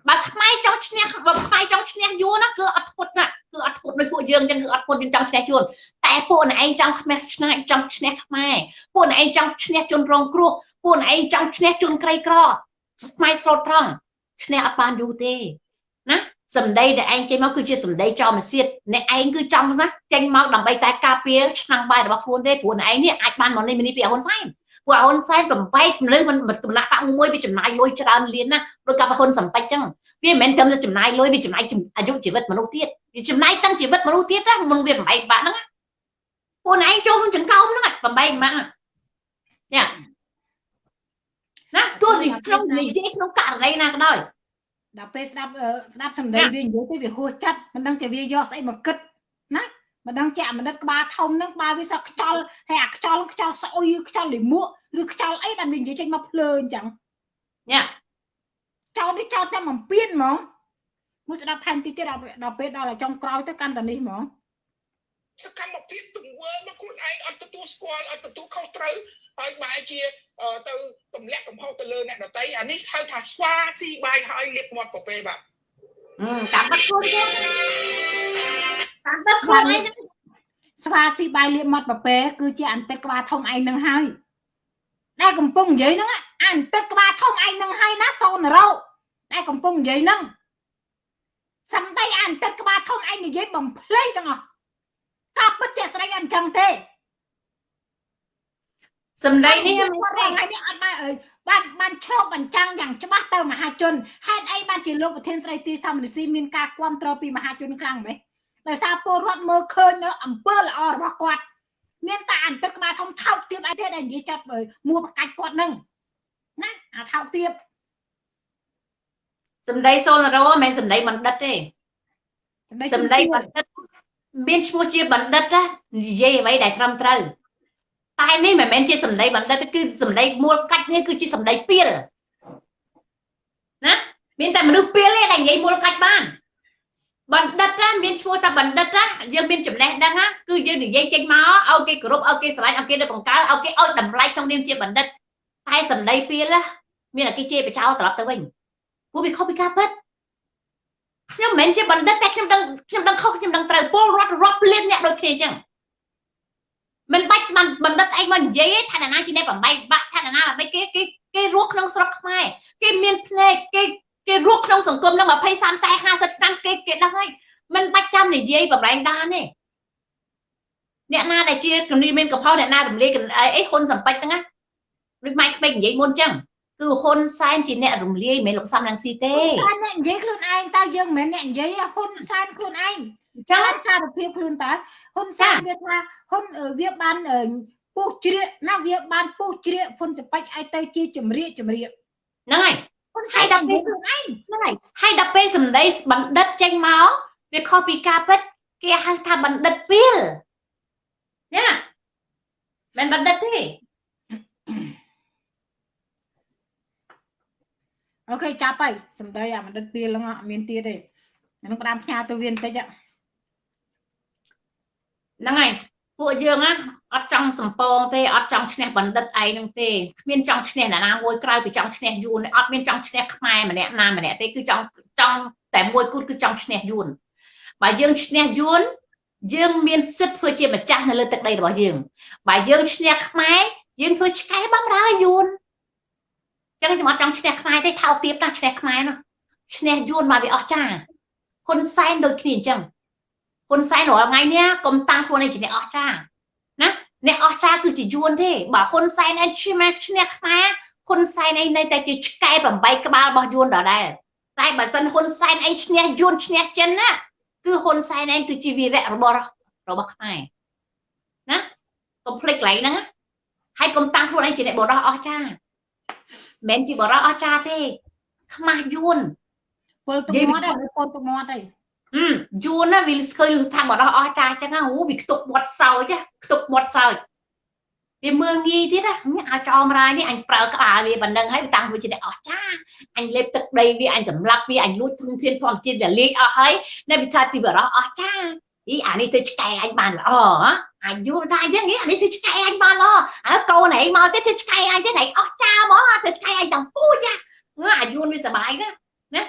បើខ្មែរចង់ឈ្នះបើខ្មែរចង់ឈ្នះយួនណាគឺអត់ធត់ណាគឺអត់ធត់ដោយពួកយើងចឹងគឺអត់ធត់យើងចង់ឈ្នះយួនតែពួកអ្នកឯងចង់ខ្មាស់ឆ្នៃចង់ឈ្នះខ្មែរពួកអ្នកឯងចង់ឈ្នះជនរងគ្រោះពួកអ្នកឯងចង់ឈ្នះជនក្រីក្រខ្មែរស្រោតត្រង់ឈ្នះអត់បានយូរទេណា សម្ដីដែលឯងចេញមកគឺជាសម្ដីចោលមកសៀតអ្នកឯងគឺចង់ណាចេញមកដើម្បីតែការពារឆ្នាំងបាយរបស់ខ្លួនទេព្រោះអ្នកឯងនេះអាចបានមកនេះនេះពីហ៊ុនសែនព្រោះហ៊ុនសែនបំបែកមនុស្សមិនដំណាក់បាក់មួយវាចំណាយលុយច្រើនលានណាដោយกับហ៊ុនសំពេចចឹងវាមិនមែនត្រឹមតែចំណាយលុយវាចំណាយអាយុជីវិតមនុស្សទៀតវាចំណាយទាំងជីវិតមនុស្សទៀតណាមិនវាបំបែកបាក់ហ្នឹងពួកឯងចូលក្នុងចង្កោមហ្នឹងបំបែកម៉ាក់ញ៉ាណាទោះនេះក្នុងនិយាយក្នុងករណីណាក៏ដោយ ដល់ពេលស្ដាប់ស្ដាប់សម្ដីវានិយាយទៅវាហួសចិត្តមិនដឹងជាវាយកស្អីមកគិតណាមិនដឹងជាអាមនិតក្បាលធំហ្នឹងក្បាលវាសក់ខ្ចល់ហើយអាខ្ចល់ខ្ចល់ស្អុយខ្ចល់លិមួកឬខ្ចល់អីបានវានិយាយចេញមកភ្លើអញ្ចឹងញ៉ាចោលនេះចោលតែបំពេញហ្មងមួយស្ដាប់ថែមតិចទៀតដល់ពេលដល់ចុងក្រោយទៅកាន់តែនេះហ្មងសកម្មភាពទង្វើរបស់ខ្លួនឯងអត់ទទួលស្គាល់អត់ទទួលខុសត្រូវ ហើយបែរជាទៅទម្លាក់កំហុសទៅលើអ្នកដតីអានេះហៅថាស្វាស៊ីបាយហើយលៀកមាត់ប្រពេបាទតាមបាត់ខ្លួនគេតាមបាត់ខ្លួនឯងស្វាស៊ីបាយលៀកមាត់ប្រពេគឺជាអន្តិតក្បាលធំឯងនឹងហើយដែលកំពុងនិយាយហ្នឹងអន្តិតក្បាលធំឯងនឹងហើយណាសូនរោដែលកំពុងនិយាយហ្នឹងសំដីអន្តិតក្បាលធំឯងនិយាយបំភ្លៃទាំងអស់ក៏ពិតជាស្រីអញ្ចឹងទេ សម្ដីនេះមិនថ្ងៃនេះអត់បានបានបានឆ្លុះបញ្ចាំងយ៉ាងច្បាស់ទៅមហាជនហេតុអីបានជាលោកប្រធានស្រីទីសំរិទ្ធីមានការគ្រប់គ្រងពីមហាជនខ្លាំងម៉េចដោយសារពលរដ្ឋមើលឃើញនៅអំពើល្អរបស់គាត់មានតែអន្តិក្បាលធំថោកទៀតអីទៀតដែលនិយាយចាប់មួបកាច់គាត់នឹងណាអាថោកទៀតសម្ដីសូនរោមិនមែនសម្ដីបណ្ឌិតទេសម្ដីបណ្ឌិតមានឈ្មោះជាបណ្ឌិតណានិយាយអ្វីដែលត្រឹមត្រូវ តែនេះមិនមែនជាសម្ដីបណ្ឌិតគឺសម្ដីមូលកាច់នេះគឺជាសម្ដីពៀលណាមានតែមនុស្សពៀលទេដែលនិយាយមូលកាច់បានបណ្ឌិតណាមានឈ្មោះថាបណ្ឌិតណាយើងមានចំណេះដឹងណាគឺយើងនិយាយចេញមកឲ្យគេគោរពឲ្យគេស្រឡាញ់ឲ្យគេទៅបង្កើឲ្យគេឲ្យតម្លៃក្នុងនាមជាបណ្ឌិតតែសម្ដីពៀលណាមានតែគេជេរបចោលត្រឡប់ទៅវិញពួកវាខុសពីការពិតខ្ញុំមិនមែនជាបណ្ឌិតតែខ្ញុំដឹងខ្ញុំដឹងខុសខ្ញុំដឹងត្រូវពលរដ្ឋរាប់លានអ្នកដូចគ្នាអញ្ចឹង មិនបាច់ស្មានបណ្ឌិតអីមកនិយាយថាណាជាអ្នកបំបីបាក់ថាណាបំបីគេគេគេរស់ក្នុងស្រុកខ្មែរគេមានភ្នែកគេគេរស់ក្នុងសង្គមនឹង20 30 50ឆ្នាំគេគេដឹងហើយមិនបាច់ចាំនិយាយបំលែងដានទេអ្នកណាដែលជាគំនីមានកផោអ្នកណារំលាយអីហ៊ុនសំពេចហ្នឹងណាដូចម៉ៃក្មេកនិយាយមុនអញ្ចឹងគឺហ៊ុនសែនជាអ្នករំលាយមិនមែនលោកសំរងស៊ីទេហ៊ុនសែនអ្នកនិយាយខ្លួនឯងតើយើងមិនមែនអ្នកនិយាយហ៊ុនសែនខ្លួនឯងអញ្ចឹងសារភាពខ្លួនតើហ៊ុនសែនវាថា ហ៊ុនវាបានពុះជ្រៀកណាវាបានពុះជ្រៀកហ៊ុនសពេចឲ្យទៅជាជំរាកជំរាកហ្នឹងហើយហ៊ុនសែនដល់ពេលខ្លួនឯងហ្នឹងហើយហើយដល់ពេលសម្ដីបណ្ឌិតចេញមកវាខុសពីការពិតគេហៅថាបណ្ឌិតពីលណាមិនបណ្ឌិតទេអូខេចាប់ហើយសំដីអាបណ្ឌិតពីលហ្នឹងអត់មានទៀតទេហ្នឹងផ្ដាំផ្ញើទៅវាបន្តិចហ្នឹងហើយ ពួកយើងណាអត់ចង់សំពងទេអត់ចង់ឈ្នះបណ្ឌិតឯងហ្នឹងទេគ្មានចង់ឈ្នះអ្នកណាមួយក្រៅពីចង់ឈ្នះយួនអត់មានចង់ឈ្នះខ្មែរម្នាក់ណាម្នាក់ទេគឺចង់ចង់តែមួយគូតគឺចង់ឈ្នះយួនបើយើងឈ្នះយួនយើងមានសិទ្ធិធ្វើជាម្ចាស់នៅលើទឹកដីរបស់យើងបើយើងឈ្នះខ្មែរយើងធ្វើឆ្កែបំរើយួនចឹងខ្ញុំអត់ចង់ឈ្នះខ្មែរទេថោកទៀតណាឈ្នះខ្មែរនោះឈ្នះយួនមកវាអស់ចាហ៊ុនសែនដូចគ្នាអញ្ចឹង ហ៊ុនសែនរាល់ថ្ងៃនេះកុំតាំងខ្លួនឯងជាអ្នកអស់ចាណាអ្នកអស់ចាគឺជាយួនទេបើហ៊ុនសែនឯងឈ្នះឈ្នះខ្មែរហ៊ុនសែនឯងនៅតែជាឆ្កែ8ក្បាលរបស់យួនដដែលតែបើសិនហ៊ុនសែនឯងឈ្នះយួនឈ្នះចិនណាគឺហ៊ុនសែនឯងគឺជាវីរៈរបស់របស់ខ្មែរណាកុំភ្លេចកន្លែងហ្នឹងហើយកុំតាំងខ្លួនឯងជាអ្នកបរោះអស់ចាមិនជាបរោះអស្ចារទេខ្មាស់យួនពលទុកមាត់ទេពលទុកមាត់ទេ យួនណាវាឃើញថាបរោះអស្ចារចឹងណាអូវាខ្ទប់មាត់សោចខ្ទប់មាត់សោចវាមើលងាយទៀតណាអាចអមរាយនេះអញប្រើក្បាលវាប៉ុណ្ណឹងហើយតាំងវាជាអ្នកអស្ចារអញលេបទឹកដីវាអញសម្លាប់វាអញលួចធនធានធម្មជាតិរលាយអស់ហើយនៅវិថាទីបរោះអស្ចារអីអានេះទៅឆ្កែអញបានល្អអាយុថាអញ្ចឹងអានេះធ្វើឆ្កែអញបានល្អហើយកូនឯងមកទៀតធ្វើឆ្កែអញទៀតឯងអស់ចាមកធ្វើឆ្កែអញទាំងពូជអាយុវាសុបាយណាណា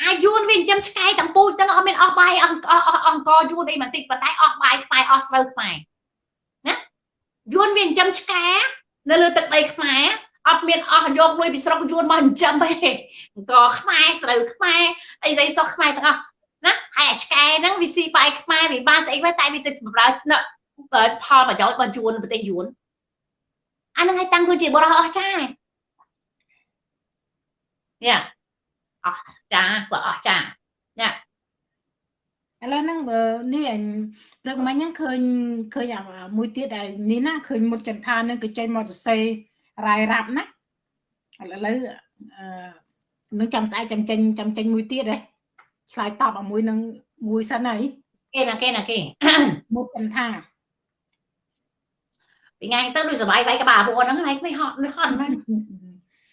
អាយុវាចិញ្ចឹមឆ្កែទាំងពូជទាំងអត់មានអស់បាយអស់អស់អង្គយួនអីបន្តិចប៉ុន្តែអស់បាយខ្មែរអស់ស្រូវខ្មែរណាយួនវាចិញ្ចឹមឆ្កែនៅលើទឹកដីខ្មែរអត់មានអស់យកលុយពីស្រុកយួនមកចិញ្ចឹមទេអង្គខ្មែរស្រូវខ្មែរអីស្អីសោះខ្មែរទាំងអស់ណាហើយអាឆ្កែហ្នឹងវាស៊ីបាយខ្មែរវាបានស្អីវិញតែវាទៅបម្រើផលប្រយោជន៍របស់យួនប្រទេសយួនអាហ្នឹងឲ្យតាំងខ្លួនជាបរិះអស់ចានេះ អស់ចាគាត់អស់ចានេះឥឡូវហ្នឹងបើនេះអញព្រឹកមិញហ្នឹងឃើញឃើញមួយទៀតដែលនេះណាឃើញមុតចន្ទានឹងក៏ចេញមកសរសេររាយរាប់ណាឥឡូវអឺនឹងចាំស្អែកចាំចេញចាំចេញមួយទៀតហ៎ឆ្លើយតបអាមួយនឹងមួយសិនហើយគេណាគេណាគេមុតចន្ទាពីថ្ងៃទៅដូចសុបាយវាយក្បាលពួកហ្នឹងហើយមិនហត់មិនហត់ហ្នឹង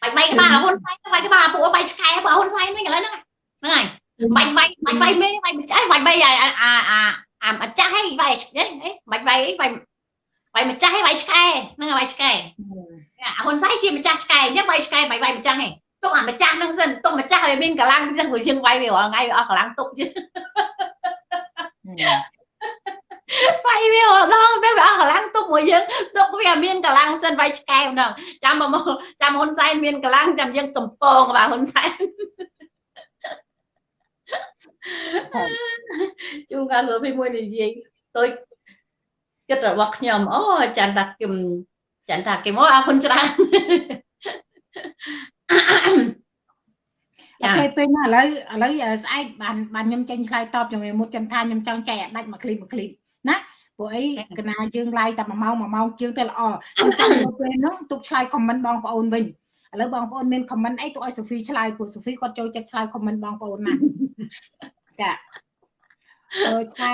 បាយបាយក្បាលហ៊ុនសែនបាយក្បាលពួកបាយឆ្កែបើហ៊ុនសែនវិញឥឡូវហ្នឹងហ្នឹងហើយបាយបាយបាយបាយមេបាយចាស់បាយបាយអាអាអាអាចាស់ហីបាយហីបាយបាយអីបាយបាយវាយម្ចាស់ឯងវាយឆ្កែហ្នឹងវាយឆ្កែហ៊ុនសែនជាម្ចាស់ឆ្កែអញ្ចឹងវាយឆ្កែវាយវាយម្ចាស់ឯងទុកអាម្ចាស់ហ្នឹងសិនទុកម្ចាស់ឲ្យមានកម្លាំងអញ្ចឹងព្រោះយើងវាយវារាល់ថ្ងៃវាអស់កម្លាំងទុកជិះ វាយវាដល់ពេលវាអស់កម្លាំងទុកមួយយើងទុកវាមានកម្លាំងសិនវាយឆ្កែហ្នឹងចាំមកចាំហ៊ុនសែនមានកម្លាំងចាំយើងកំពងបាទហ៊ុនសែនជួនកាលលោកពីមួយនិយាយទៅគិតរបស់ខ្ញុំអូចាន់តាគឹមចាន់តាគឹមអូអរគុណច្រើនអូខេពេលណាឥឡូវឥឡូវស្អែកបានបានខ្ញុំចេញឆ្លើយតបជាមួយមុតចន្ទថាខ្ញុំចង់ចែកអាដាច់មួយឃ្លីបមួយឃ្លីប ណាព្រោះអីកណាយើងឡាយតែ1ម៉ោង1ម៉ោងជាងទៅល្អខ្ញុំចាំពេលហ្នឹងទុកឆ្លើយខមមិនបងប្អូនវិញឥឡូវបងប្អូនមានខមមិនអីទុកឲ្យសូហ្វីឆ្លើយព្រោះសូហ្វីគាត់ចូលចិត្តឆ្លើយខមមិនបងប្អូនណាចាអឺឆ្កែ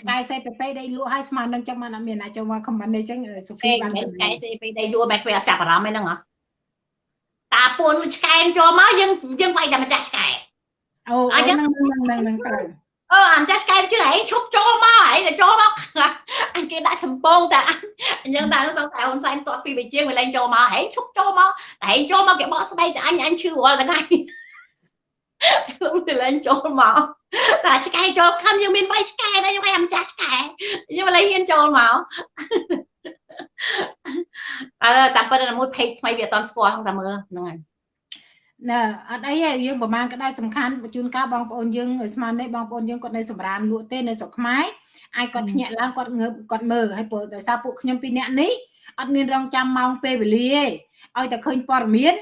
ឆ្កែសេពេពេដៃលក់ឲ្យស្មាននឹងចឹងមកអត់មានណាចូលមកខមមិនអីចឹងសូហ្វីបានឆ្កែសេពេដៃលក់បែបគេអត់ចាប់អារម្មណ៍ឯហ្នឹងហ៎តាពួនឆ្កែចូលមកយើងយើងវាយតែម្ចាស់ឆ្កែអូអញ្ចឹងហ្នឹងហ្នឹងហ្នឹងទៅ អឺអញ្ចឹងឆ្កែជឿឯងឈប់ចូលមកឯងទៅចូលមកអញគេដាក់សំពងតែអញ្ចឹងតែសង្ស័យហ៊ុនសែនទាត់ពីវិជាវាលែងចូលមកឯងឈប់ចូលមកតែឯងចូលមកគេបកស្បែកតែអញអញឈឺរាល់ថ្ងៃខ្ញុំទៅលែងចូលមកតែឆ្កែចូលខំយើងមានវាយឆ្កែដែរយើងឲ្យអាម្ចាស់ឆ្កែយើងលែងហ៊ានចូលមកអើតាមពិតតែមួយ page ថ្មីវាអត់តស្គាល់ហ្នឹងតែមើលហ្នឹងហើយ ណែអត់អីទេយើងប្រហែលក្តៅសំខាន់បញ្ជូនការបងប្អូនយើងស្មាននេះបងប្អូនយើងគាត់នៅសម្រាមលក់ទេនៅស្រុកខ្មែរអាចគាត់ភ្ញាក់ឡើងគាត់ងើបគាត់មើលហើយព្រោះដោយសារពួកខ្ញុំពីរនាក់នេះអត់មានរងចាំម៉ោងពេលវេលាទេឲ្យតែឃើញព័ត៌មាន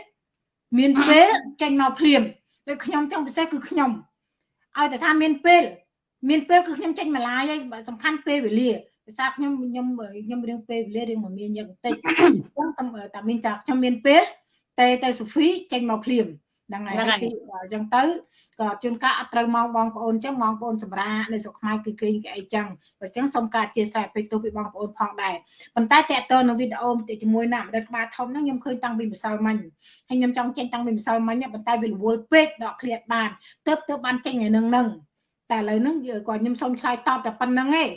មានពេលចេញមកភ្លាមដូចខ្ញុំចង់ពិសេសគឺខ្ញុំឲ្យតែថាមានពេលមានពេលគឺខ្ញុំចេញមកឡាយហើយសំខាន់ពេលវេលាភាសាខ្ញុំខ្ញុំខ្ញុំរៀងពេលវេលារៀងមកមានយ៉ាងតិចអញ្ចឹងតែមានតែខ្ញុំមានពេល តែតែសូហ្វីចេញមកភ្លាមហ្នឹងហើយទីអញ្ចឹងទៅក៏ជួនកាលអត់ត្រូវមកបងប្អូនអញ្ចឹងបងប្អូនសម្រាប់នៅស្រុកខ្មែរគឺគេអីចឹងអញ្ចឹងសូមការអធិស្ឋានពេកទោសពីបងប្អូនផងដែរប៉ុន្តែតកតនៅវីដេអូជាមួយណាម្ដិតក្បាលធំហ្នឹងខ្ញុំឃើញតាំងពីម្សិលមិញហើយខ្ញុំចង់ចេញតាំងពីម្សិលមិញប៉ុន្តែវារវល់ពេកដកឃ្លាតបានទៅទៅបានចេញថ្ងៃហ្នឹងហ្នឹងតែឥឡូវហ្នឹងក៏ខ្ញុំសូមឆ្លើយតបតែប៉ុណ្្នឹងឯង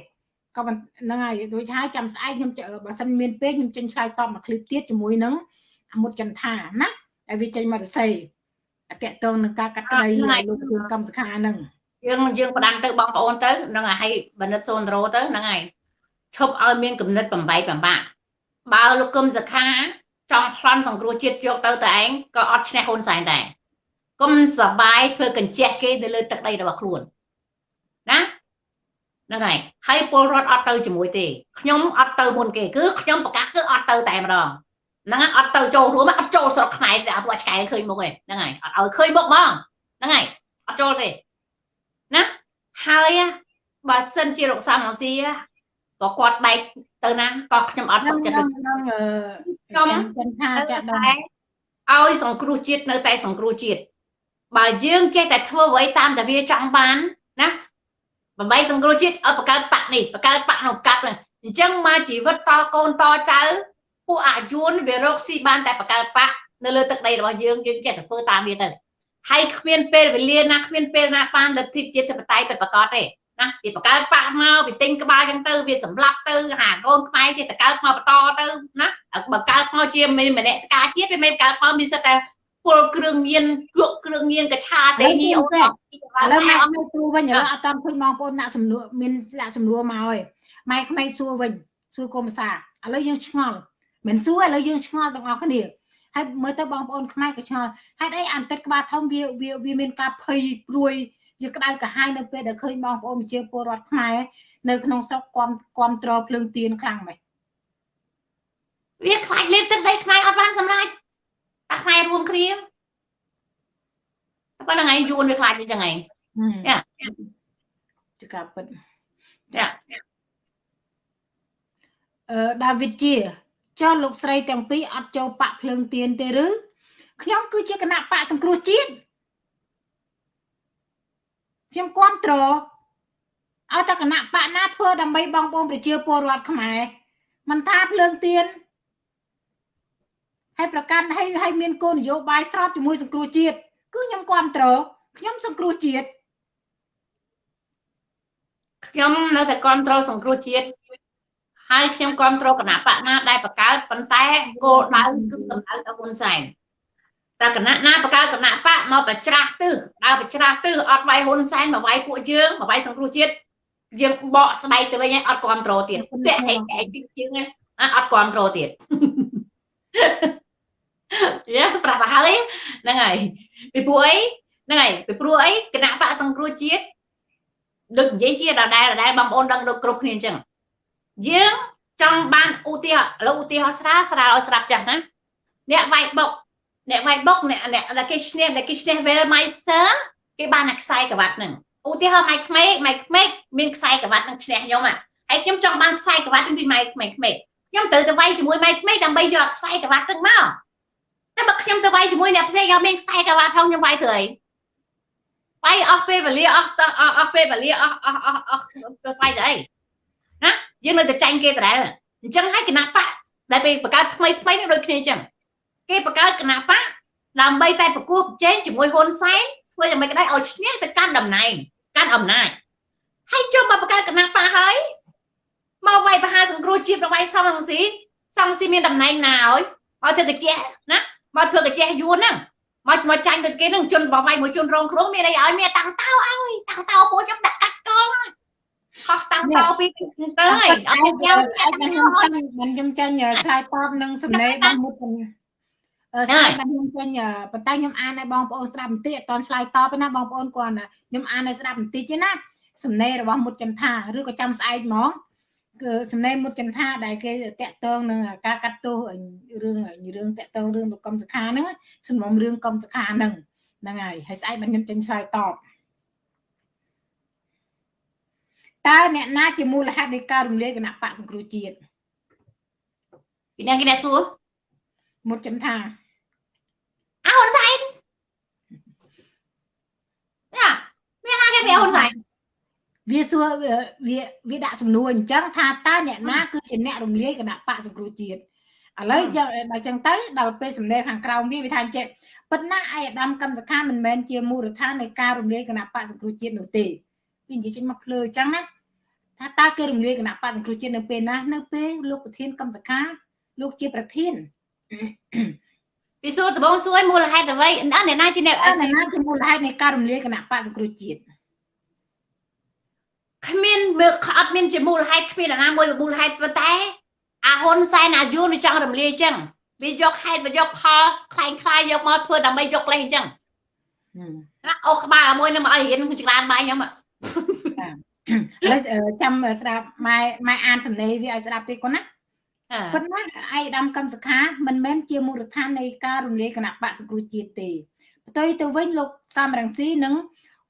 ក៏ហ្នឹងហើយដូចហើយចាំស្អែកខ្ញុំបើសិនមានពេលខ្ញុំចេញឆ្លើយតបមួយឃ្លីបទៀតជាមួយនឹងអ មុតចន្ទថាណាហើយវាចេញមកទៅសេអតតងនឹងការកាត់ក្តីលោកគ្រូកម្មសខាហ្នឹងយើងយើងផ្ដាំទៅបងប្អូនទៅហ្នឹងហើយបណ្ឌិតសូនរ៉ូទៅហ្នឹងហើយឈប់ឲ្យមានគំនិតបំបែកបំបាក់បើលោកគឹមសខាចង់ប្លន់សង្គ្រោះជាតិយកទៅតែឯងក៏អត់ឈ្នះហ៊ុនសែនដែរគុំសបាយធ្វើកញ្ជះគេទៅលើទឹកដីរបស់ខ្លួនណាហ្នឹងហើយហើយពលរដ្ឋអត់ទៅជាមួយទេខ្ញុំអត់ទៅមុនគេគឺខ្ញុំប្រកាសគឺអត់ទៅតែម្ដង ហ្នឹងហើយអត់ទៅចូលរួមអត់ចូលស្រុកខ្មែរតែពួកឆ្កែឃើញមុខឯងហ្នឹងហើយអត់ឲ្យឃើញមុខហ្មងហ្នឹងហើយអត់ចូលទេណាហើយបើសិនជាលោកសាមស៊ីក៏គាត់បែកទៅណាក៏ខ្ញុំអត់សុខចិត្តខ្ញុំខ្ញុំថាចាក់ដែរឲ្យសង្គ្រោះជាតិនៅតែសង្គ្រោះជាតិបើយើងចេះតែធ្វើអ្វីតាមតែវាចង់បានណាបំបីសង្គ្រោះជាតិឲ្យបង្កើតបកនេះបង្កើតបកនោះកាប់អញ្ចឹងមកជីវិតតកូនតចៅ ពួកអាយួនវារកស៊ីបានតែបង្កើតបកនៅលើទឹកដីរបស់យើងយើងចេះតែធ្វើតាមវាទៅហើយគ្មានពេលវេលាណាគ្មានពេលណាបានលទ្ធិជាតិបតៃពិតប្រកបទេណាវាបង្កើតបាក់មកវាទិញក្បាលចឹងទៅវាសម្លាប់ទៅហាកូនខ្មែរចេះតែកើតមកបន្តទៅណាបើកើតមកជាម្នាក់ស្ការជាតិវាមិនកើតមកមានសិតតែពលគ្រឿងញៀនគក់គ្រឿងញៀនកឆាសេនីអូឥឡូវម៉ែអត់មានសួរវិញឥឡូវអត់តាមឃើញបងប្អូនដាក់សំណួរមានដាក់សំណួរមកហើយម៉ែក្មេងសួរវិញសួរកុំសាឥឡូវយើងឆ្ងល់ មិនសួរឥឡូវយើងឆ្ងល់ទាំងអស់គ្នាហើយមើលទៅបងប្អូនខ្មែរក៏ឆ្ងល់ហេតុអីអន្តិតក្បាលធំវាវាវាមានការភ័យព្រួយវាក្តៅក្រហាយនៅពេលដែលឃើញបងប្អូនប្រជាពលរដ្ឋខ្មែរនៅក្នុងស្រុកគាំគាំទ្រភ្លើងទៀនខ្លាំងម៉េចវាខ្លាចលេបទឹកដីខ្មែរអត់បានសម្រេចតែខ្មែររួមគ្នាតែប៉ុណ្្នឹងឯងយួនវាខ្លាចនេះចឹងឯងយ៉ាចកាពិតយ៉ាអឺដាវីតជា ចុះលោកស្រីទាំងពីរអត់ចូលបាក់ភ្លើងទៀនទេឬខ្ញុំគឺជាគណៈបកសង្គ្រោះជាតិខ្ញុំគ្រប់គ្រងឲ្យតែគណៈបកណាធ្វើដើម្បីបងប្អូនប្រជាពលរដ្ឋខ្មែរមិនថាភ្លើងទៀនហើយប្រកាន់ហើយហើយមានគោលនយោបាយស្របជាមួយសង្គ្រោះជាតិគឺខ្ញុំគ្រប់គ្រងខ្ញុំសង្គ្រោះជាតិខ្ញុំនៅតែគ្រប់គ្រងសង្គ្រោះជាតិ ហហើយខ្ញុំគ្រប់គ្រងគណៈបកណាដែលបង្កើតប៉ុន្តែគោលដៅគឺតម្រូវទៅហ៊ុនសែនតែគណៈណាបង្កើតគណៈបកមកបច្រាស់ទិសដើរបច្រាស់ទិសអត់វាយហ៊ុនសែនមកវាយពួកយើងមកវាយសង្គ្រោះជាតិយើងបកស្បែកទៅវិញអត់គ្រប់គ្រងទៀតតែឯងឯងជាងអត់គ្រប់គ្រងទៀតយ៉ាប្រាប់ទៅហើយហ្នឹងហើយពីព្រោះអីហ្នឹងហើយពីព្រោះអីគណៈបកសង្គ្រោះជាតិដូចនិយាយជាដដែលដដែលបងប្អូនដឹងដូចគ្រប់គ្នាអញ្ចឹង យើងចង់បានឧទាហរណ៍ឥឡូវឧទាហរណ៍ស្រាលស្រាលឲ្យស្រាប់ចាស់ណាអ្នកវាយបុកអ្នកវាយបុកអ្នកអ្នកគេឈ្នះអ្នកគេឈ្នះ Wellmeister គេបានតែខ្សែក្រវ៉ាត់ហ្នឹងឧទាហរណ៍ម៉ៃក្មេកម៉ៃក្មេកមានខ្សែក្រវ៉ាត់នឹងឈ្នះខ្ញុំហើយខ្ញុំចង់បានខ្សែក្រវ៉ាត់ពីម៉ៃក្មេកខ្ញុំត្រូវទៅវាយជាមួយម៉ៃក្មេកដើម្បីយកខ្សែក្រវ៉ាត់ហ្នឹងមកតែបើខ្ញុំទៅវាយជាមួយអ្នកផ្សេងយកមានខ្សែក្រវ៉ាត់ផងខ្ញុំវាយធ្វើអីវាយអស់ពេលវេលាអស់អស់ពេលវេលាអស់អស់អស់អស់ទៅវាយទៅអី ណាយើងនៅតែចាញ់គេដដែលអញ្ចឹងហើយគណៈបកដែលពេលបង្កើតថ្មីថ្មីនេះដូចគ្នាអញ្ចឹងគេបង្កើតគណៈបកដើម្បីតែប្រគោះប្រជែងជាមួយហ៊ុនសែនធ្វើយ៉ាងម៉េចក៏ដោយឲ្យឈ្នះទៅកាន់តំណែងកាន់អំណាចហើយចុះមកបង្កើតគណៈបកហើយមកវាយបហាសង្គ្រោះជាតិប្រវាយសំរងស៊ីសំរងស៊ីមានតំណែងណាឲ្យឲ្យធ្វើកាជះណាមកធ្វើកាជះយួនហ្នឹងមកមកចាញ់ទៅគេនឹងជន់បវាយមួយជន់រងគ្រោះមានអីឲ្យមានតាំងតោឲ្យតាំងតោពួកខ្ញុំដាក់កាត់កងហើយ ខុសតាំងតោពីទៅហើយអត់មានយ៉ាងស្អែកមិនខ្ញុំចាញ់មិនខ្ញុំចាញ់ឆ្លើយតបនឹងសំណេររបស់មុតអឺស្ដាប់បានខ្ញុំចេញប៉ុន្តែខ្ញុំអានឲ្យបងប្អូនស្ដាប់បន្តិចអត់តឆ្លើយតបទេណាបងប្អូនគាត់ខ្ញុំអានឲ្យស្ដាប់បន្តិចទេណាសំណេររបស់មុតចន្ទថាឬក៏ចាំស្អែកហ្មងគឺសំណេរមុតចន្ទថាដែលគេតាក់ទងនឹងការកាត់ទោសរឿងរឿងតាក់ទងរឿងលោកកុំសខាហ្នឹងសំណុំរឿងកុំសខាហ្នឹងហ្នឹងហើយហើយស្អែកបានខ្ញុំចេញឆ្លើយតប តើអ្នកណាជាមូលហេតុនៃការរំលាយគណៈបកសង្គ្រោះជាតិពីអ្នកគេអ្នកសួរមុតចន្ទថាអហ៊ុនសែនយ៉ាមានណាគេពីហ៊ុនសែនវាសួរវាវាដាក់សំណួរអញ្ចឹងថាតើអ្នកណាគឺជាអ្នករំលាយគណៈបកសង្គ្រោះជាតិឥឡូវចឹងដល់ចឹងទៅដល់ពេលសំណេរខាងក្រោមវាវាថាចេះប៉ុន្តែឯអាដាមកម្មសខាមិនមែនជាមូលដ្ឋាននៃការរំលាយគណៈបកសង្គ្រោះជាតិនោះទេវានិយាយចេញមកភ្លើអញ្ចឹងណា ថាតើគេរំលាយគណៈបកសង្គ្រោះជាតិនៅពេលណានៅពេលលោកប្រធានកម្មសខាលោកជាប្រធានពីសួរដំបងសួរមូលហេតុអ្វីអ្នកណាជាអ្នកអ្នកណាជាមូលហេតុនៃការរំលាយគណៈបកសង្គ្រោះជាតិគ្មានមើលអត់មានជាមូលហេតុគ្មានអ្នកណាមួយមូលហេតុប៉ុន្តែអាហ៊ុនសែនអាយួនវាចង់រំលាយអញ្ចឹងវាយកហេតុវាយកផលខ្លែងខ្លាយយកមកធ្វើដើម្បីយកលេសអញ្ចឹងណាអូក្បាលមួយនឹងមកឲ្យរៀនចង្លានបាយខ្ញុំ ហើយចាំស្ដាប់ម៉ែម៉ែអានសំណេរវាឲ្យស្ដាប់តិចគាត់ណាប៉ុន្តែឯកឧត្តមកម្មសខាមិនមែនជាមូលដ្ឋាននៃការរំលាយគណៈបកសង្គ្រោះជាតិទេផ្ទុយទៅវិញលោកសំរងស៊ីនឹង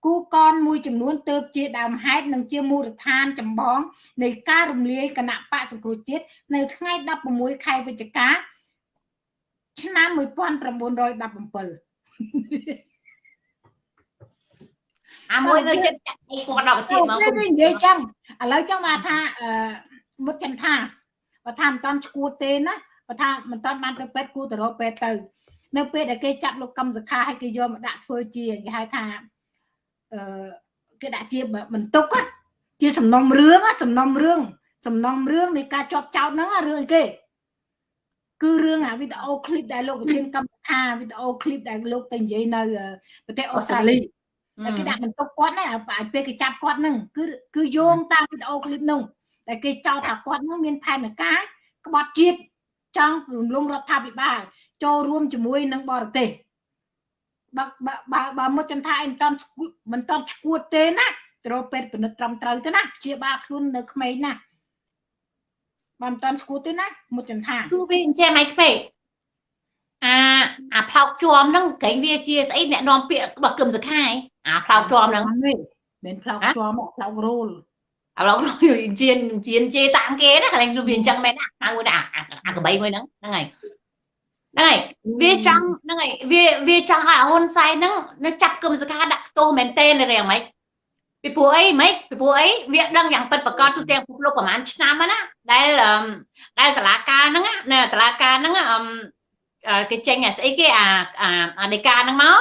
គូកនមួយចំនួនទៅជាដើមហេតុនិងជាមូលដ្ឋានចម្បងនៃការរំលាយគណៈបកសង្គ្រោះជាតិនៅថ្ងៃ16ខែវិច្ឆិកាឆ្នាំ1917 អាមួយនៅចិត្តចាក់អីគាត់ដល់ជាតិមកនិយាយចឹងឥឡូវចឹងមកថាអឺមុតចន្ទថាបើថាមិនតាន់ឈួតទេណាបើថាមិនតាន់បានទៅពេទ្យគួរទៅរកពេទ្យទៅ នៅពេលដែលគេចាប់លោកកម្មសខាឲ្យគេយកមកដាក់ធ្វើជាគេហៅថាអឺគេដាក់ជាបន្ទុកជាសំណុំរឿងសំណុំរឿងសំណុំរឿងនៃការជាប់ចោតហ្នឹងរឿងអីគេគឺរឿងអាវីដេអូឃ្លីបដែលលោកប្រធានកម្មថាវីដេអូឃ្លីបដែលលោកទៅនិយាយនៅប្រទេសអូស្ត្រាលី តែគេដាក់បន្ទុកគាត់ណាពេលគេចាប់គាត់ហ្នឹងគឺគឺយោងតាមវីដេអូឃ្លីបហ្នឹងតែគេចោទថាគាត់នឹងមានផែនការក្បត់ជាតិចង់រំលងរដ្ឋាភិបាលចូលរួមជាមួយនឹងបរទេសបើបើបើមកចំថាអីមិនតន់មិនតន់ឈួតទេណាត្រូវពេទ្យពិនិត្យត្រឹមត្រូវទៅណាជាបាលខ្លួននៅក្មេងណាបើមិនតន់ឈួតទេណាមកចំថាសួរវាអញ្ចឹងមិនក្មេង អាអាផ្លោកជាប់ហ្នឹងក្រែងវាជាស្អីអ្នកនាំពាក្យរបស់គឹមសខាយអាផ្លោកជាប់ហ្នឹងមិនផ្លោកជាប់ផ្លោករូលឥឡូវជាជាជេតាមគេណាកន្លែងវាអញ្ចឹងមែនណាហៅមួយណាអាកបីមួយហ្នឹងហ្នឹងហើយហ្នឹងហើយវាចង់ហ្នឹងហើយវាវាចង់ឲ្យហ៊ុនសែនហ្នឹងនៅចាប់គឹមសកាដាក់ទោសមែនតេនរឿងម៉េចពីព្រោះអីម៉េចពីព្រោះអីវាដឹងយ៉ាងពិតប្រកបទូទាំងពិភពលោកប្រហែលឆ្នាំណាដែលដែលសាលាការហ្នឹងណាសាលាការហ្នឹង គេចេញអាស្អីគេអាអាដីកាហ្នឹងមក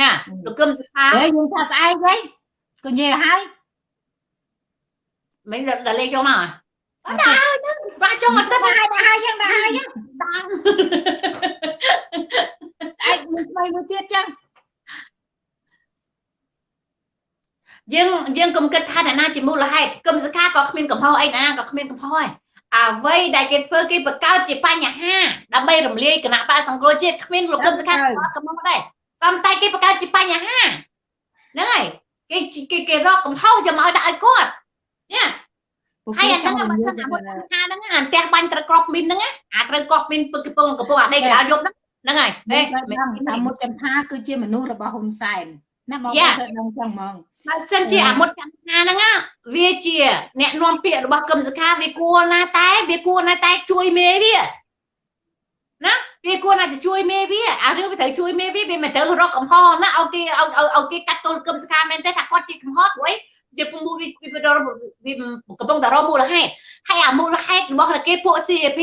ណាលោកគឹមសុខាយើងថាស្អែកវិញក៏និយាយឲ្យមិនដល់លេខចូលមកអត់ដល់ប្រាក់ចុងអាទិត្យដែរដែរយ៉ាងដែរយ៉ាងដាងឯងមួយថ្មីមួយទៀតចឹងយើងយើងកុំគិតថាអ្នកណាជាមូលហេតុគឹមសខាក៏គ្មានកំហុសអីណាក៏គ្មានកំហុសដែរ អ្វីដែលគេធ្វើគេបង្កើតជាបញ្ហាដើម្បីរំលាយគណៈបកសង្គ្រោះជាតិគ្មានលោកគឹមសខាក៏កំហុសដែរក៏តែគេបង្កើតជាបញ្ហាហ្នឹងហើយគេគេគេរកកំហុសយកមកដាក់ឲ្យគាត់ញ៉ាហើយអាហ្នឹងបើសិនអាមុតបញ្ហាហ្នឹងអាផ្ទះបាញ់ត្រូវក្របមីនហ្នឹងអាត្រូវក្របមីនពឹកកំពុងកំពុងអាដេកកដាលយប់ហ្នឹងហ្នឹងហើយហេអាមុតចន្ទាគឺជាមនុស្សរបស់ហ៊ុនសែនណាបងយ៉ាប្អូនដឹងចឹងហ្មង បើសិនជាអាមុតចន្ទនាហ្នឹងណាវាជា អ្នកនាំពាក្យរបស់កឹមសុខាវាគួរណាតែវាគួរណាតែជួយមេវាណាវាគួរណាទៅជួយមេវាអារឿងវាត្រូវជួយមេវាវាមិនត្រូវរកកំហុសណាឲ្យគេឲ្យឲ្យឲ្យគេកាត់ទល់កឹមសុខាមែនទេថាគាត់ជាកំហុសព្រោះអីជាពុំវាវាវារកវាកំពុងតែរកមូលហេតុហើយអាមូលហេតុរបស់គេពួក CAP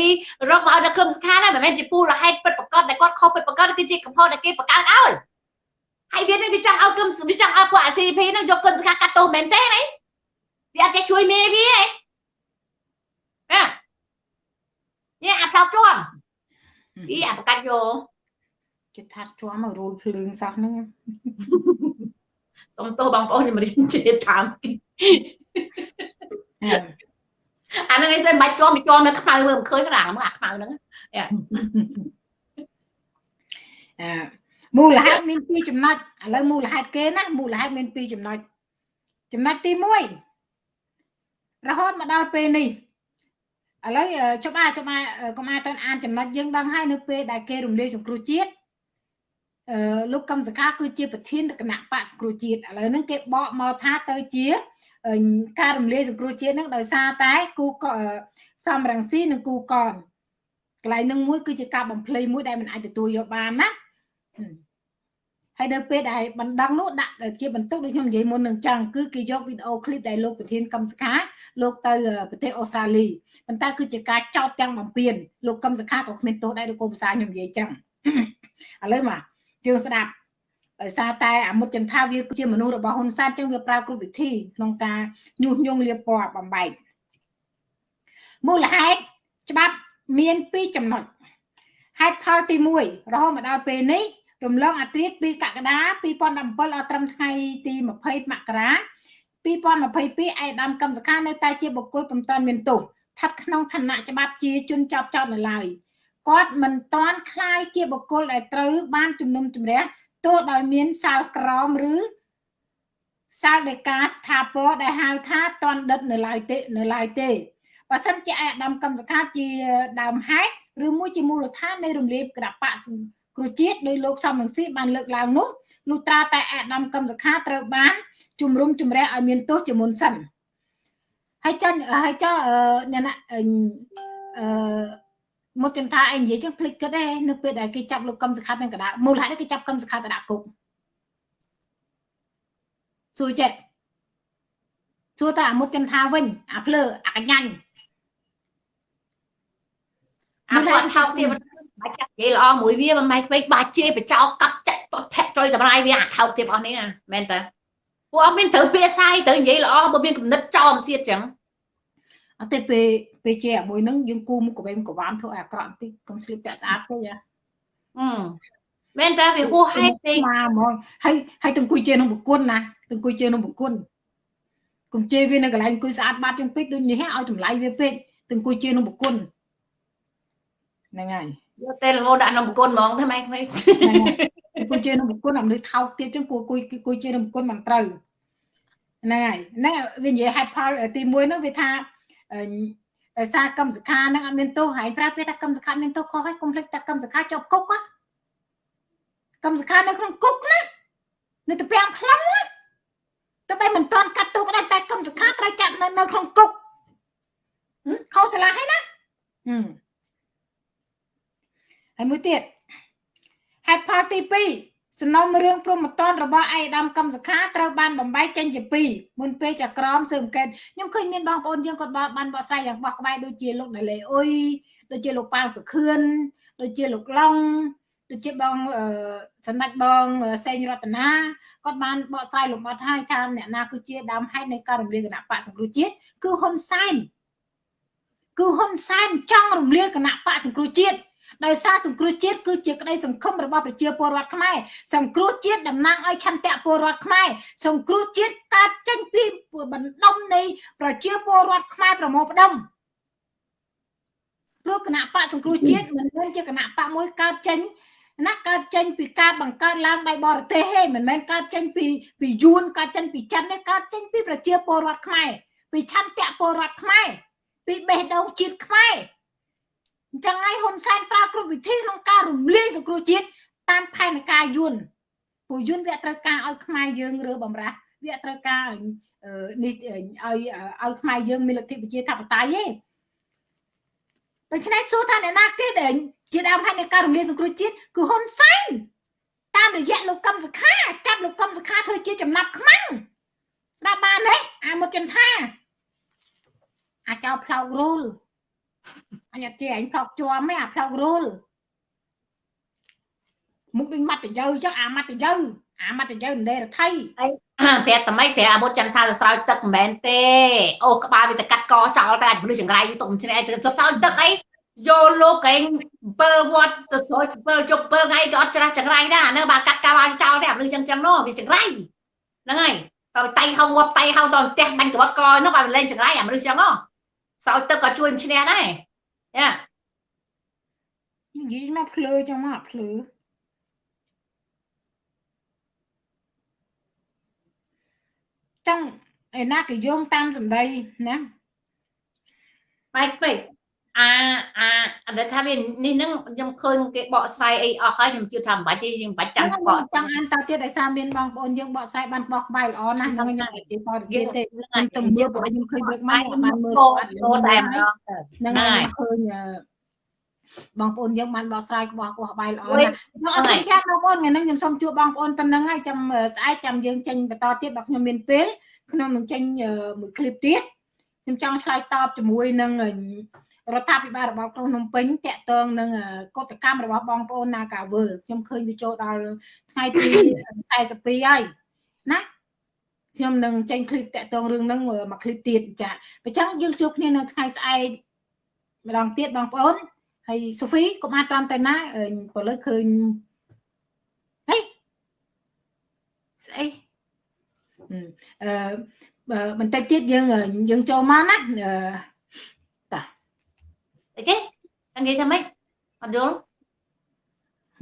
រកមកឲ្យដល់កឹមសុខាណាមិនមែនជាមូលហេតុពិតប្រាកដដែលគាត់ខុសពិតប្រាកដគឺជាកំហុសដែលគេបង្កើតឲ្យ ហើយវានេះវាចង់ឲ្យកឹមវាចង់ឲ្យពួកអា CP ហ្នឹងយកកឹមសខាកាត់ទោសមែនទេណាវាអត់ចេះជួយមេវាឯងណានេះអាផ្លោកជាប់អីអាប្រកាច់យកគេថាត់ជាប់មករូលភ្លើងសោះហ្នឹងសុំទោសបងប្អូនខ្ញុំរៀនជ្រាបតាមអាហ្នឹងឯងសិនបាច់ជាប់វាជាប់នៅខ្មៅមើលមិនឃើញណាមើលអាខ្មៅហ្នឹងអឺ មូលហេតុមានពីរចំណុចឥឡូវមូលហេតុគេណាមូលហេតុមានពីរចំណុចចំណុចទី1រហូតមកដល់ពេលនេះឥឡូវអឺច្បាស់ច្បាស់អឺកុំអាយទៅអានចំណុចយើងដឹងហើយនៅពេលដែលគេរំលាយសង្គ្រោះជាតិអឺលោកកឹមសុខាគឺជាប្រធានគណៈបកសង្គ្រោះជាតិឥឡូវហ្នឹងគេបកមកថាទៅជាអឺការរំលាយសង្គ្រោះជាតិហ្នឹងដោយសារតែគូកអឺសំរងស៊ីនិងគូកនកន្លែងហ្នឹងមួយគឺជាការបំភ្លៃមួយដែលមិនអាចទទួលយកបានណា ហើយនៅពេលដែលបណ្ដឹងនោះដាក់ជាបន្ទុកដូចខ្ញុំនិយាយមុននឹងចឹងគឺគេយកវីដេអូឃ្លីបដែលលោកប្រធានកម្មសខាលោកទៅប្រទេសអូស្ត្រាលីប៉ុន្តែគឺជាការចោទទាំងបំពេញលោកកម្មសខាក៏គ្មានទោសដែរដូចគោភាសាខ្ញុំនិយាយចឹងឥឡូវមកជឿស្ដាប់ដោយសារតែអាមុតចន្ទាវាគឺជាមនុស្សរបស់ហ៊ុនសែនចឹងវាប្រើគ្រប់វិធីក្នុងការញុះញង់លៀបពណ៌បំបែកមូលហេតុច្បាប់មានពីរចំណុចហេតុផលទី1រហូតមកដល់ពេលនេះ រំលងអត្រាពីកក្កដា2017ដល់ត្រឹមថ្ងៃទី20មករា2022ឯកឧត្តមកម្មសខានៅតែជាបុគ្គលពុំតាន់មានទោសស្ថិតក្នុងឋានៈច្បាប់ជាជនចោតចោតនៅឡើយគាត់មិនតាន់คล้ายជាបុគ្គលដែលត្រូវបានជំនុំជម្រះទោះដោយមានសាលក្រមឬសាលដេកាស្ថាពរដែលហៅថាតន់ដិតនៅឡើយទេនៅឡើយទេបើសិនជាឯកឧត្តមកម្មសខាជាដើមហេតុឬមួយជាមូលដ្ឋាននៃរំលាយគណៈបក គ្រូជាតិដោយលោកសំរងស៊ីបានលើកឡើងនោះលុះត្រាតែអាដាមកម្មសខាត្រូវបានជំរុំជម្រះឲ្យមានទោសជាមុនសិនហើយចាញ់ហើយចោអ្នកណាអឺមកចំថាអីនិយាយចឹងភ្លេចគិតដែរនៅពេលដែលគេចាប់លោកកម្មសខាទាំងកដាមូលហេតុគេចាប់កម្មសខាទៅដាក់គុកសួរចេះសួរតែអាមុតចំថាវិញអាភ្លើអាកញ្ញាញ់អាគាត់ថោកទៀត បាច់ចាក់និយាយល្អមួយវាមិនម៉ែខ្វែងបាច់ជេរបចោកាប់ចាក់តធាក់ចុយតម្រាយវាអាថោកទៀតអស់នេះណាមែនតើពួកអត់មានត្រូវពាក្យសាយត្រូវនិយាយល្អបើមានគំនិតចោលមិនសៀតចឹងអត់ទេពេលពេលជាមួយហ្នឹងយើងគូមុខកវេមកវាមធ្វើឲ្យអាក្រក់បន្តិចកុំស្លៀកពាក់ស្អាតពេកហ៎អឺមែនតើវាហួសហេតុពេកមកហ្មងហើយហើយទៅអង្គុយជេរក្នុងប្រគុណណាទៅអង្គុយជេរក្នុងប្រគុណកុំជេរវានៅកន្លែងអង្គុយស្អាតបាតជាងពេកដូចនេះឲ្យតម្លៃវាពេកទៅអង្គុយជេរក្នុងប្រគុណហ្នឹងហើយ យកទេលងដាក់ក្នុងបង្គន់ហ្មងទេម៉ែខ្វែងអង្គុយជេរក្នុងប្រគុណអត់មនុស្សថោកទៀតចឹងគួរអង្គុយអង្គុយជេរក្នុងប្រគុណមិនត្រូវហ្នឹងហើយហ្នឹងវានិយាយហេតុផលទី1ហ្នឹងវាថាដោយសារកម្មសខាហ្នឹងអត់មានទោសហើយប្រើពាក្យថាកម្មសខាមានទោសខុសហើយកុំភ្លេចថាកម្មសខាជាប់គុកណាកម្មសខានៅក្នុងគុកណានៅទៅពាំងខ្លងណាទៅបែមិនតាន់កាត់ទោសក៏ដោយតែកម្មសខាត្រូវចាត់នៅនៅក្នុងគុកខុសឆ្លាស់ហើយណា ហើយមួយទៀតហេតុផលទី2សំណុំរឿងព្រមតនរបស់ឯកឧត្តមកម្មសខាត្រូវបានបំបែកចេញជាពីរមុនពេលចក្រមស៊ើបអង្កេតខ្ញុំឃើញមានបងប្អូនយើងគាត់បានបកស្រាយយ៉ាងបោះក្បែរដូចជាលោកដាលេអ៊ុយដូចជាលោកប៉ាវសុខឿនដូចជាលោកឡុងដូចជាបងសម្ដេចបងសេងរតនាគាត់បានបកស្រាយលម្អិតឲ្យថាអ្នកណាគឺជាដើមហេតុនៃការរំលាយគណៈបកសង្គ្រោះជាតិគឺហ៊ុនសែនគឺហ៊ុនសែនចង់រំលាយគណៈបកសង្គ្រោះជាតិ ដោយសារសង្គ្រោះជាតិគឺជាក្តីសង្ឃឹមរបស់ប្រជាពលរដ្ឋខ្មែរសង្គ្រោះជាតិតំណាងឲ្យឆន្ទៈពលរដ្ឋខ្មែរសង្គ្រោះជាតិកើតចេញពីបណ្ដុំនៃប្រជាពលរដ្ឋខ្មែរប្រមូលផ្ដុំព្រោះគណៈបកសង្គ្រោះជាតិមិនមែនជាគណៈបកមួយកើតចេញណាកើតចេញពីការបង្កើតឡើងដោយបរទេសទេមិនមែនកើតចេញពីពីយួនកើតចេញពីចិនទេកើតចេញពីប្រជាពលរដ្ឋខ្មែរពីឆន្ទៈពលរដ្ឋខ្មែរពីបេះដូងជាតិខ្មែរ អញ្ចឹងហើយហ៊ុនសែនប្រើគ្រប់វិធីក្នុងការរំលាយសង្គ្រោះជាតិតាមផែនការយួនពួកយួនវាត្រូវការឲ្យខ្មែរយើងរើបំរាស់វាត្រូវការនេះឲ្យឲ្យខ្មែរយើងមានលទ្ធិប្រជាធិបតេយ្យទេដូច្នេះសួរថាអ្នកណាគេដែលជាដើមហេតុនៃការរំលាយសង្គ្រោះជាតិគឺហ៊ុនសែនតាមរយៈលោកកឹមសុខាចាប់លោកកឹមសុខាធ្វើជាចំណាប់ខ្មាំងស្ដាប់បានទេអាមុតចន្ទថាអាចោផ្លោករូល អញអត់ជាអញផ្លោកជាប់ទេអាផ្លោករូលមុខដូចម៉ាត់តយើចឹងអាម៉ាត់តយើអាម៉ាត់តយើនដេរដ្ឋីប្រាប់តែម៉េចប្រាប់អាមុតចន្ទថាទៅស្រោចទឹកមិនមែនទេអូក្បាលវាទៅកាត់កចោលតែអាចមនុស្សចង្រៃទុំឆ្នេះទៅស្រោចទឹកអីយកលោកឯង7វត្តទៅស្រោច7ជប់7ថ្ងៃក៏អត់ច្រាស់ចង្រៃដែរអានៅបើកាត់កាវចោលទេអាមនុស្សចឹងចឹងនោះវាចង្រៃហ្នឹងហើយតើតៃហៅងាប់តៃហៅតផ្ទះបាញ់ក្បត់កនោះឲ្យលេងចង្រៃអាមនុស្សចឹងហ៎ស្រោចទឹកក៏ជួយឈ្នះដែរ យ៉ានិយាយមកភ្លើចឹងមកភ្លើចឹងឯណាក៏យោងតាមសម្ដីណាបែកពេក អាអាដែលថាវានេះហ្នឹងខ្ញុំឃើញគេបកស្រាយអីអស់ហើយខ្ញុំជឿថាមិនបាច់ទេយើងមិនបាច់ចាំបកចង់អានតទៀតដោយសារមានបងប្អូនយើងបកស្រាយបានបោះក្បាយល្អណាស់ហ្នឹងខ្ញុំនិយាយបរិយាទេខ្ញុំទៅមើលបងខ្ញុំឃើញព្រឹកម៉ែបានមើលអត់លោតែម្ដងហ្នឹងហើយឃើញបងប្អូនយើងបានបកស្រាយក្បោះក្បោះបាយល្អណាស់ខ្ញុំអរគុណចាស់បងប្អូនថ្ងៃនេះខ្ញុំសូមជួបបងប្អូនប៉ុណ្ណឹងហើយចាំស្អែកចាំយើងចេញបន្តទៀតបើខ្ញុំមានពេលខ្ញុំនឹងចេញមួយឃ្លីបទៀតខ្ញុំចង់ឆ្លើយតបជាមួយនឹង រដ្ឋាភិបាលរបស់ក្រុងភ្នំពេញតាក់ទងនឹងកតកម្មរបស់បងប្អូននាការវើលខ្ញុំឃើញវាចូលដល់ថ្ងៃទី42ហើយណាខ្ញុំនឹងចេញឃ្លីបតាក់ទងរឿងហ្នឹងមកឃ្លីបទៀតចាអញ្ចឹងយើងជួបគ្នានៅថ្ងៃស្អែកម្ដងទៀតបងប្អូនហើយសូហ្វីកុំអាចតន់តែណាព្រលឹកឃើញហេស្អីអឺបន្តិចទៀតយើងយើងចូលមកណា អីគេនិយាយថាម៉េចអត់យល់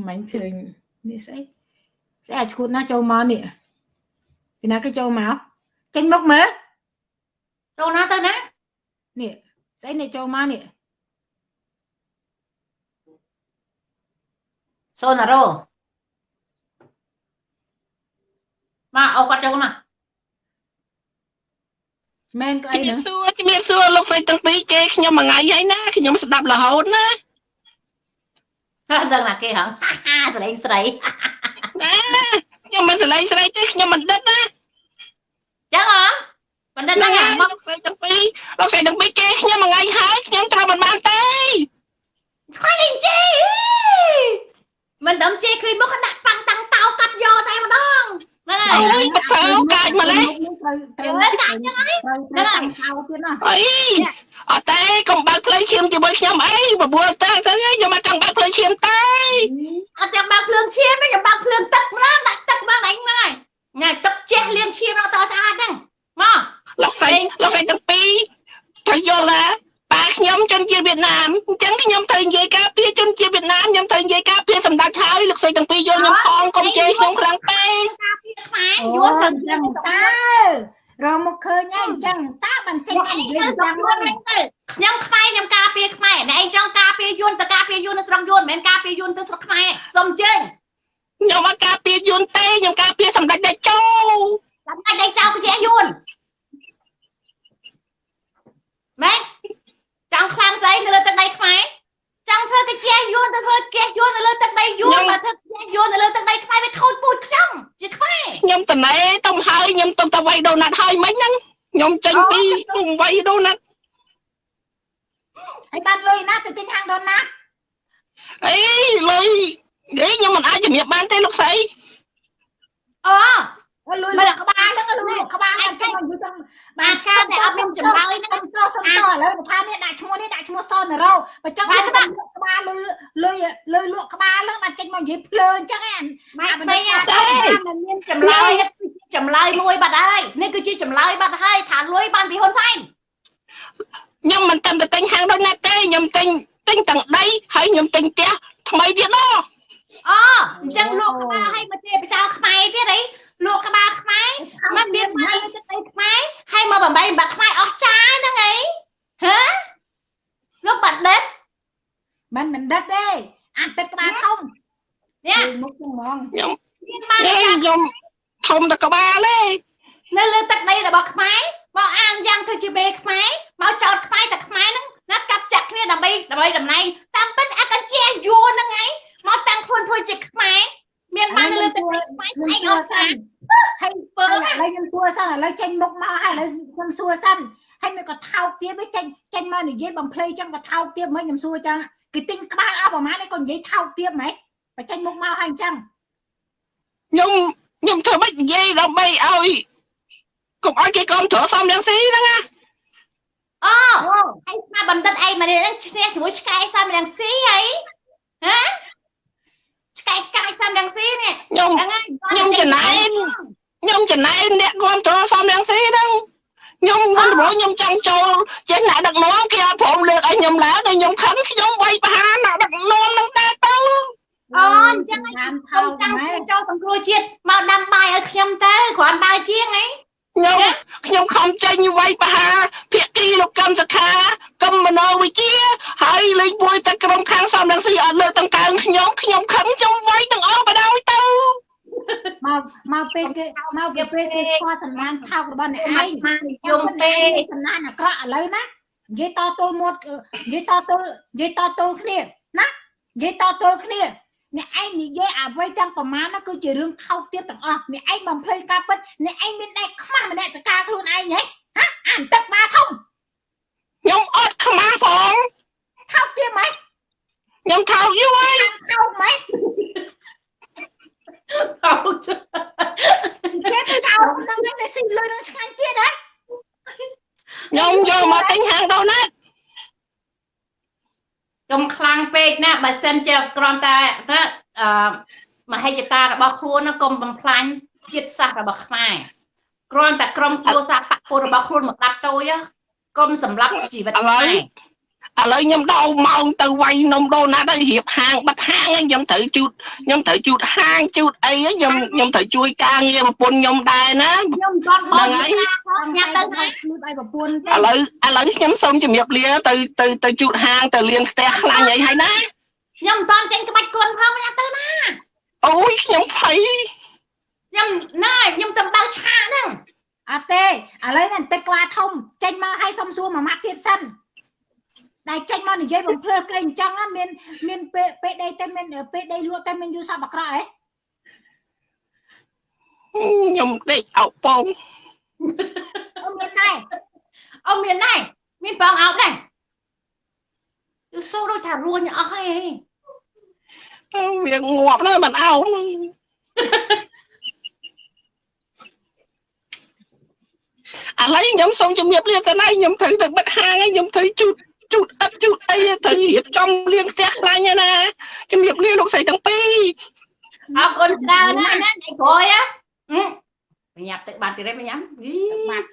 មិនឃើញនេះស្អីស្អីអាចឈួតណាចូលមកនេះពីណាគេចូលមកចេញមកមើលចូលណាទៅណានេះស្អីនេះចូលមកនេះសូណារ៉ូមកអូគាត់ចូលមក មែនក៏អីហ្នឹងសួរជំរាបសួរលោកស្រីទាំងពីរជេរខ្ញុំមួយថ្ងៃហើយណាខ្ញុំស្ដាប់រហូតណាហ่าដឹងណាគេហ៎សលេងស្រីណាខ្ញុំមិនសលេងស្រីទេខ្ញុំបណ្ឌិតណាចឹងហ៎បណ្ឌិតហ្នឹងមកលោកស្រីទាំងពីរលោកស្រីទាំងពីរជេរខ្ញុំមួយថ្ងៃហើយខ្ញុំត្រូវមិនបានទេខ្លាញ់ជេរមិនដឹងជេរឃើញមកដាក់ប៉ាំងតាំងតោកាត់យកតែម្ដងហ្នឹងហើយ អូយបកោកាចម្លេះត្រូវត្រូវកាច់ហ្នឹងហើយត្រូវតាំងខោទៀតណាអីអត់ទេកុំបើកភ្លើងឈាមជាមួយខ្ញុំអីបបួលទៅទៅខ្ញុំមកចង់បើកភ្លើងឈាមទេអត់ចង់បើកភ្លើងឈាមទេខ្ញុំបើកភ្លើងទឹកម្ដងដាក់ទឹកមកឯងហ្នឹងហើយញ៉ៃទឹកជះលាងឈាមដល់តស្អាតហ្នឹងមកលោកស្រីលោកស្រីទាំងពីរត្រូវយល់ណាប៉ា ខ្ញុំជនជាតិវៀតណាមអញ្ចឹងខ្ញុំត្រូវនិយាយការពារជនជាតិវៀតណាមខ្ញុំត្រូវនិយាយការពារសម្ដេចហើយលោកស្រីទាំងពីរយល់ខ្ញុំផងកុំជេរខ្ញុំខ្លាំងពេកការពារខ្មែរយល់ទៅចឹងតើរមកឃើញហើយអញ្ចឹងតើបានចេញនិយាយយ៉ាងម៉េចទៅខ្ញុំខ្មែរខ្ញុំការពារខ្មែរអ្នកឯងចង់ការពារយួនទៅការពារយួននៅស្រុកយួនមិនមែនការពារយួនទៅស្រុកខ្មែរសុំជើងខ្ញុំមកការពារយួនទេខ្ញុំការពារសម្ដេចតេជោសម្ដេចតេជោគឺជាយួនម៉េច ចង់ខ្លាំងស្អីនៅលើទឹកដីខ្មែរចង់ធ្វើកាជះយួនទៅធ្វើកាជះយួននៅលើទឹកដីយួនបើធ្វើកាជះយួននៅលើទឹកដីខ្មែរវាខូចពូជខ្ញុំជាខ្មែរខ្ញុំតណែទៅហើយខ្ញុំទៅទៅវាយដូណាត់ហើយមិញហ្នឹងខ្ញុំចេញពីវាយដូណាត់ហើយបានលុយណាទៅទិញហាងដូណាត់អីលុយនិយាយខ្ញុំមិនអាចជំរាបបានទេលោកស្រី អូលុយលុយក្បាលហ្នឹងលុយក្បាលអញ្ចឹងយូរចឹងបាទការដែលអត់មានចម្លើយហ្នឹងសុំតសុំតឥឡូវថានេះដាក់ឈ្មោះនេះដាក់ឈ្មោះសនរោបើចង់លក់ក្បាលលុយលុយលុយលក់ក្បាលលើបានចេញមកនិយាយភ្លើអញ្ចឹងហ្នឹងម៉ែពេញតែมันមានចម្លើយចម្លើយមួយបាត់ហើយនេះគឺជាចម្លើយបាត់ហើយថាលុយបានពីហ៊ុនសែនខ្ញុំមិនតែទិញហាងដូចណាទេខ្ញុំទិញទិញទាំងដីហើយខ្ញុំទិញផ្ទះថ្មីទៀតណោះអូអញ្ចឹងលក់ក្បាលឲ្យមកជាប្រជាខ្មែរទៀតអី លក់ក្បាលខ្មែរมันមានមកទៅទៅខ្មែរឲ្យមកបំបីបាក់ខ្មែរអស់ចាហ្នឹងអីហ៎លោកបណ្ឌិតមិនមិនដិតទេអាទឹកក្បាលធំនេះមុខហ្មងខ្ញុំមានមកខ្ញុំធំតែក្បាលទេនៅលើទឹកដីរបស់ខ្មែរមកអាងយ៉ាងទៅជាបេខ្មែរមកចោតខ្មែរតែខ្មែរហ្នឹងណាកាត់ចាក់គ្នាដើម្បីដើម្បីតំណែងតាមពិតអកជាយួរហ្នឹងឯងមកតាំងខ្លួនធ្វើជាខ្មែរមានបាននៅលើទឹកដីខ្មែរស្អែកអស់ចា ហើយពើឥឡូវខ្ញុំសួរសិនឥឡូវចេញមុខមកហើយឥឡូវខ្ញុំសួរសិនហើយមិនក៏ថោកទៀតវិញចេញចេញមកនិយាយបំភ្លៃចឹងក៏ថោកទៀតមិនខ្ញុំសួរចឹងគេទិញក្បាលអស់ប្រហែលនេះក៏និយាយថោកទៀតហ្មងបើចេញមុខមកហើយអញ្ចឹងខ្ញុំខ្ញុំធ្វើម៉េចនិយាយដើម្បីឲ្យកុំឲ្យគេគ្រប់គ្រងសំរងស៊ីហ្នឹងណាអូអូហើយស្មាបណ្ឌិតអីមកនេះហ្នឹងឈ្នះជាមួយឆ្កែសំរងស៊ីអីហ៎ ឆ្កែកាចសំរងស៊ីនេះខ្ញុំហ្នឹងហើយខ្ញុំចំណែនខ្ញុំចំណែនអ្នកគ្រប់គ្រងសំរងស៊ីហ្នឹងខ្ញុំមិនรู้ខ្ញុំចង់ចូលចេះអ្នកដឹកនាំគេអត់ព្រមលើកឲ្យខ្ញុំឡើងឲ្យខ្ញុំខឹងខ្ញុំវាយបហាអ្នកដឹកនាំហ្នឹងដែរទៅអូអញ្ចឹងតាមថោខ្ញុំកចង់ម៉ែចូលសង្គ្រោះជាតិមកដាំបាយឲ្យខ្ញុំទៅគ្រាន់ដើរជាងអី ខ្ញុំខ្ញុំខំចេញវាយបហាភាគីលោកកម្មសខាកម្មមនោវិជ្ជាហើយលេខមួយតែក្រុមខាងសំរងស៊ីអត់លើកទាំងកើងខ្ញុំខ្ញុំខឹងខ្ញុំវាយទាំងអស់បដ ாய் ទៅមកមកពេលគេមកពេលពេលគេស្គាល់សំណាងថោករបស់អ្នកឯងឯងមកនិយមទេសំណាងអាក្រក់ឥឡូវណានិយាយតទល់មាត់និយាយតទល់និយាយតទល់គ្នាណានិយាយតទល់គ្នា អ្នកឯងនិយាយអ្វីទាំងប្រមាណហ្នឹងគឺជារឿងថោកទៀតទាំងអស់អ្នកឯងបំភ្លៃការពិតអ្នកឯងមានដៃខ្មាស់ម្នាក់សកាខ្លួនឯងហ៎ហ៎អានទឹកបាធំខ្ញុំអត់ខ្មាស់ផងថោកទៀតម៉េចខ្ញុំថោកយូរហើយថោកម៉េចអោចគេទៅចោលហ្នឹងឯងតែស៊ីលុយនឹងឆ្ងាញ់ទៀតហ៎ខ្ញុំយកមកទិញហាងដូណាត់ កុំខ្លាំងពេកណាបើសិនជាគ្រាន់តែណាអឺមហិច្ឆតារបស់ខ្លួនណាកុំបំផ្លាញជាតិសាសន៍របស់ខ្មែរគ្រាន់តែក្រុមគ្រួសារបកពុលរបស់ខ្លួនមកដាប់តូចណាកុំសម្លាប់ជីវិតខ្មែរ ឥឡូវខ្ញុំដោម៉ោងទៅវាយនំដូណាត់ហើយរៀបហាងបិទហាងហើយខ្ញុំត្រូវជូតខ្ញុំត្រូវជូតហាងជូតអីហើយខ្ញុំខ្ញុំត្រូវជួយការងារប្រពន្ធខ្ញុំដែរណាខ្ញុំមិនទាន់បងញ៉ាំញ៉ាំទៅទៅជួយឲ្យប្រពន្ធទេឥឡូវឥឡូវខ្ញុំសូមជម្រាបលាទៅទៅទៅជូតហាងទៅលាងផ្ទះខ្លាញ់អីហើយណាខ្ញុំមិនទាន់ចេញក្បាច់គុណផងញ៉ាំទៅណាអូយខ្ញុំភ័យខ្ញុំណាខ្ញុំទៅបើកឆាហ្នឹងអត់ទេឥឡូវនេះទឹកក្បាលធំចេញមកឲ្យសុំសួរមួយម៉ាត់ទៀតសិន ដែលចេញមកនិយាយបំភ្លើគេអញ្ចឹងណាមានមានពេលពេលដីតែមានពេលដីលក់តែមានយូរសពអាក្រក់ហ៎ខ្ញុំដេកអោបពងអត់មានដែរអូមានដែរមានបងអោបដែរយូសូដូចថារួញអស់ហើយវាងាប់ណាស់មិនអោបឥឡូវខ្ញុំសូមជម្រាបលាទៅណាខ្ញុំត្រូវទៅបិទហាងហើយខ្ញុំត្រូវជូត ជូតអិតជូតអីត្រូវរៀបចំលាងផ្ទះខ្លាញ់ហើយណាជម្រាបលាលោកស្រីទាំងពីរអរគុណច្រើនណាស់ណាថ្ងៃក្រោយហ៎បញ្ញាប់ទឹកបានទៀតទេបញ្ញាប់យីបាត់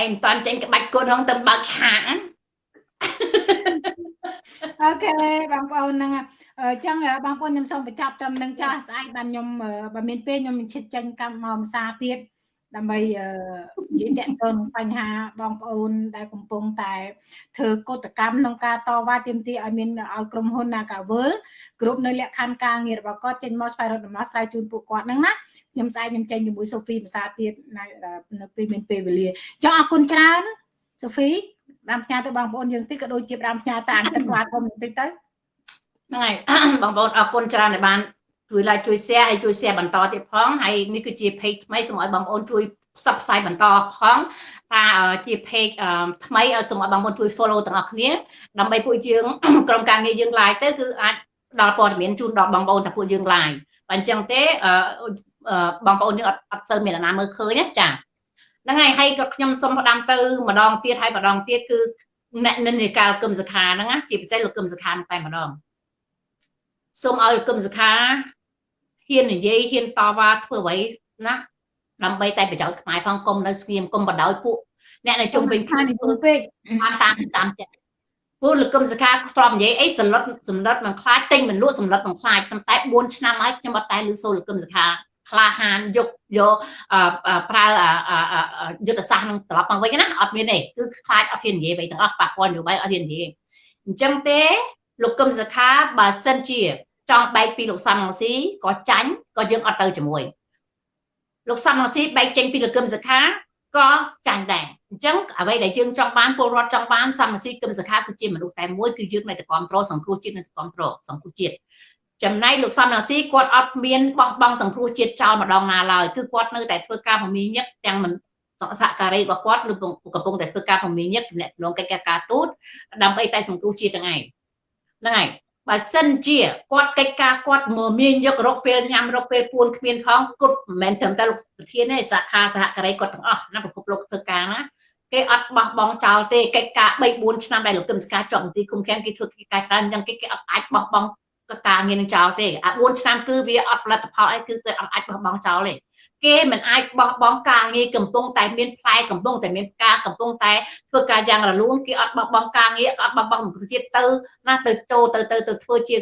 ឯងមិនតាន់ចេញក្បាច់គុណហ្នឹងទៅបើកឆាកអូខេបងប្អូនហ្នឹងអញ្ចឹងបងប្អូនខ្ញុំសូមបញ្ចប់ត្រឹមនឹងចាស់ស្អែកបានខ្ញុំបើមានពេលខ្ញុំឈិតចេញកម្មមកភាសាទៀត ដើម្បីនិយាយតាក់ទងនឹងបញ្ហាបងប្អូន ដែលកំពុងតែធ្វើកតកម្មក្នុងការតវ៉ាទាមទារឲ្យមានឲ្យក្រុមហ៊ុន Nagavel គ្រប់នៅលក្ខខណ្ឌការងាររបស់គាត់ចេញមកស្វែងរកដំណោះស្រាយជូនពួកគាត់ហ្នឹងណាខ្ញុំស្អែកខ្ញុំចេញជាមួយសូហ្វីភាសាទៀតនៅពេលមានពេលវេលាចង់អរគុណច្រើនសូហ្វីតាមផ្ញើទៅបងប្អូនយើងតិចក៏ដូចជាតាមផ្ញើតាមទឹកគាត់ខ្ញុំបន្តិចទៅហ្នឹងហើយបងប្អូនអរគុណច្រើនដែលបាន ជួយ like ជួយ share ហើយជួយ share បន្តទៀតផងហើយនេះគឺជា page ថ្មីសូមឲ្យបងប្អូនជួយផ្សព្វផ្សាយបន្តផងថាជា page ថ្មីឲ្យសូមឲ្យបងប្អូនជួយ follow ទាំងអស់គ្នាដើម្បីពួកយើងក្រុមការងារយើង live ទៅគឺអាចផ្ដល់ព័ត៌មានជូនដល់បងប្អូនតែពួកយើង live បើអញ្ចឹងទេបងប្អូនយើងអត់អត់សូវមានអ្នកណាមើលឃើញណាចាហ្នឹងហើយហើយក៏ខ្ញុំសូមផ្ដាំទៅម្ដងទៀតហើយម្ដងទៀតគឺអ្នកនិន្នាការគឹមសខាហ្នឹងណាជាពិសេសលោកគឹមសខាតែម្ដងសូមឲ្យលោកគឹមសខា ហ៊ាននិយាយហ៊ានតវ៉ាធ្វើអ្វីណាដើម្បីតែប្រយោជន៍ខ្មែរផងគុំនៅស្ងៀមកុំបដ ாய் ពួកអ្នកនៅជុំវិញខ្លួនធ្វើពេកបានតាមតាមចិត្តពួកលោកគឹមសខាធ្លាប់និយាយអីសន្លត់សន្លត់មិនខ្លាចទិញមិនលក់សន្លត់មិនខ្លាចប៉ុន្តែ4ឆ្នាំហើយខ្ញុំអត់តែឮសូរលោកគឹមសខាក្លាហានយកយកប្រើយុទ្ធសាស្ត្រនឹងត្រឡប់មកវិញណាអត់មានទេគឺខ្លាចអត់ហ៊ាននិយាយអ្វីទាំងអស់ប៉ះពាល់នយោបាយអត់ហ៊ាននិយាយអញ្ចឹងទេលោកកឹមសខាបើសិនជា ចង់បែកពីលោកសំរងស៊ីក៏ចាញ់ក៏យើងអត់ទៅជាមួយលោកសំរងស៊ីបែកចេញពីលោកកឹមសខាក៏ចាញ់ដែរអញ្ចឹងអ្វីដែលយើងចង់បានពលរដ្ឋចង់បានសំរងស៊ីកឹមសខាគឺជាមនុស្សតែមួយគឺយើងនៅតែគ្រប់គ្រងសង្គ្រោះជាតិនៅតែគ្រប់គ្រងសង្គ្រោះជាតិចំណែកលោកសំរងស៊ីគាត់អត់មានបោះបង់សង្គ្រោះជាតិចោលម្ដងណាឡើយគឺគាត់នៅតែធ្វើការពមៀញឹកទាំងមិនសហការីរបស់គាត់នឹងកំពុងតែធ្វើការពមៀញឹកតំណងកិច្ចការទូតដើម្បីតែសង្គ្រោះជាតិទាំងឯងហ្នឹងហើយ បើសិនជាគាត់កិច្ចការគាត់មកមានយករកពេលញ៉ាំរកពេលពួនគ្មានផងគាត់មិនមែនត្រឹមតែលោកប្រធានទេសាខាសហការីគាត់ទាំងអស់ណាប្រភពលោកធ្វើការណាគេអត់បោះបង់ចោលទេកិច្ចការ3 4ឆ្នាំដែលលោកគឹមសកាជាប់មន្ទីរគុំឃាំងគេធ្វើកិច្ចការច្រើនអញ្ចឹងគេគេអត់អាចបោះបង់ការងារនឹងចោលទេអា4ឆ្នាំគឺវាអត់ផលិតផលអីគឺគេអត់អាចបោះបង់ចោលទេ គេមិនអាចបោះបង់ការងារកំពុងតែមានផ្លែកំពុងតែមានផ្កាកំពុងតែធ្វើការយ៉ាងរលូនគេអត់បោះបង់ការងារអត់បោះបង់សង្គមជាតិទៅណាទៅចូលទៅទៅទៅធ្វើជាគ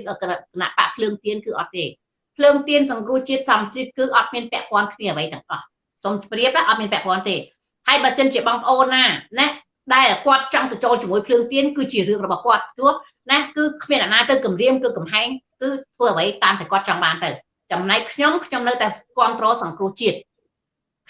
ណៈបកភ្លើងទៀនគឺអត់ទេភ្លើងទៀនសង្គ្រោះជាតិសំជាតិគឺអត់មានពាក់ព័ន្ធគ្នាអ្វីទាំងអស់សូមជម្រាបអត់មានពាក់ព័ន្ធទេហើយបើសិនជាបងប្អូនណាណាដែលគាត់ចង់ទៅចូលជាមួយភ្លើងទៀនគឺជារឿងរបស់គាត់ព្រោះណាគឺគ្មានអ្នកណាទៅគម្រាមគឺកំហែងគឺធ្វើអ្វីតាមតែគាត់ចង់បានទៅ ចំណែកខ្ញុំខ្ញុំនៅតែគ្រប់គ្រងសង្គ្រោះជាតិ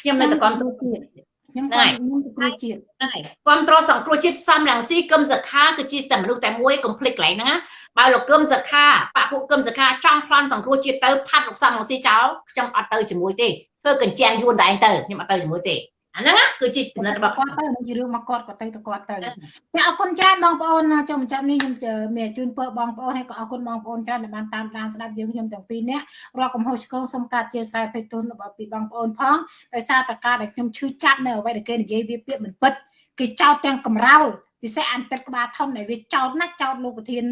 ខ្ញុំនៅតែគ្រប់គ្រងជាតិខ្ញុំក៏ខ្ញុំសង្គ្រោះជាតិហ្នឹងហើយគ្រប់គ្រងសង្គ្រោះជាតិសំរងស៊ីគឹមសខាគឺជាតែមនុស្សតែមួយកុំភ្លេចកន្លែងហ្នឹងណាបើលោកគឹមសខាបពុគឹមសខាចង់ប្លន់សង្គ្រោះជាតិទៅផាត់លោកសំរងស៊ីចោលខ្ញុំអត់ទៅជាមួយទេធ្វើកញ្ជះយួនតែឯងទៅខ្ញុំអត់ទៅជាមួយទេ អាហ្នឹងគឺជាគណិតរបស់គាត់ទៅនឹងជារឿងមកគាត់ក៏ទៅទៅគាត់ទៅចាអរគុណច្រើនបងប្អូនចូលបញ្ចប់នេះខ្ញុំមានជូនពើបងប្អូនហើយក៏អរគុណបងប្អូនច្រើនដែលបានតាមដានស្ដាប់យើងខ្ញុំទាំងពីរនាក់រាល់កំហុសឆ្គងសូមកាត់ជាស្រ័យពេកទុនរបស់ពីបងប្អូនផងដោយសារតការដែលខ្ញុំឈឺចាប់នៅអ្វីដែលគេនិយាយវាពាក្យមិនពិតគេចោទទាំងកំរោលពិសេសអន្តិតក្បាលធំដែលវាចោទណាចោទលោកប្រធាន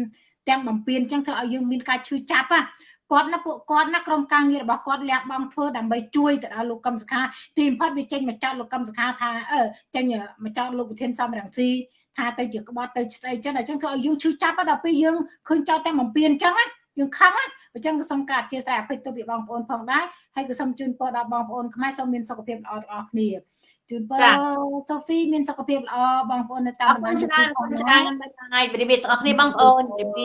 ទាំងបំពេញអញ្ចឹងធ្វើឲ្យយើងមានការឈឺចាប់ណា គាត់ណាពួកគាត់ណាក្រុមការងាររបស់គាត់លះបង់ធ្វើដើម្បីជួយទៅដល់លោកកឹមសុខាទីបំផុតវាចេញមកចោទលោកកឹមសុខាថាអឺចេញមកចោទលោកប្រធានសំរងស៊ីថាទៅជាក្បត់ទៅស្អីចឹងអញ្ចឹងធ្វើឲ្យយើងឈឺចាប់ដល់ពេលយើងឃើញចោទតែបំពេញអញ្ចឹងណាយើងខឹងណាអញ្ចឹងក៏សូមការអធិស្ឋានអភិទៅពីបងប្អូនផងដែរហើយក៏សូមជូនពរដល់បងប្អូនខ្មែរសូមមានសុខភាពល្អទាំងអស់គ្នាជូនពរសូហ្វីមានសុខភាពល្អបងប្អូននៅតាមបណ្ដាញច្រើនច្រើនបាយបាយវិរិយទាំងអស់គ្នាបងប្អូន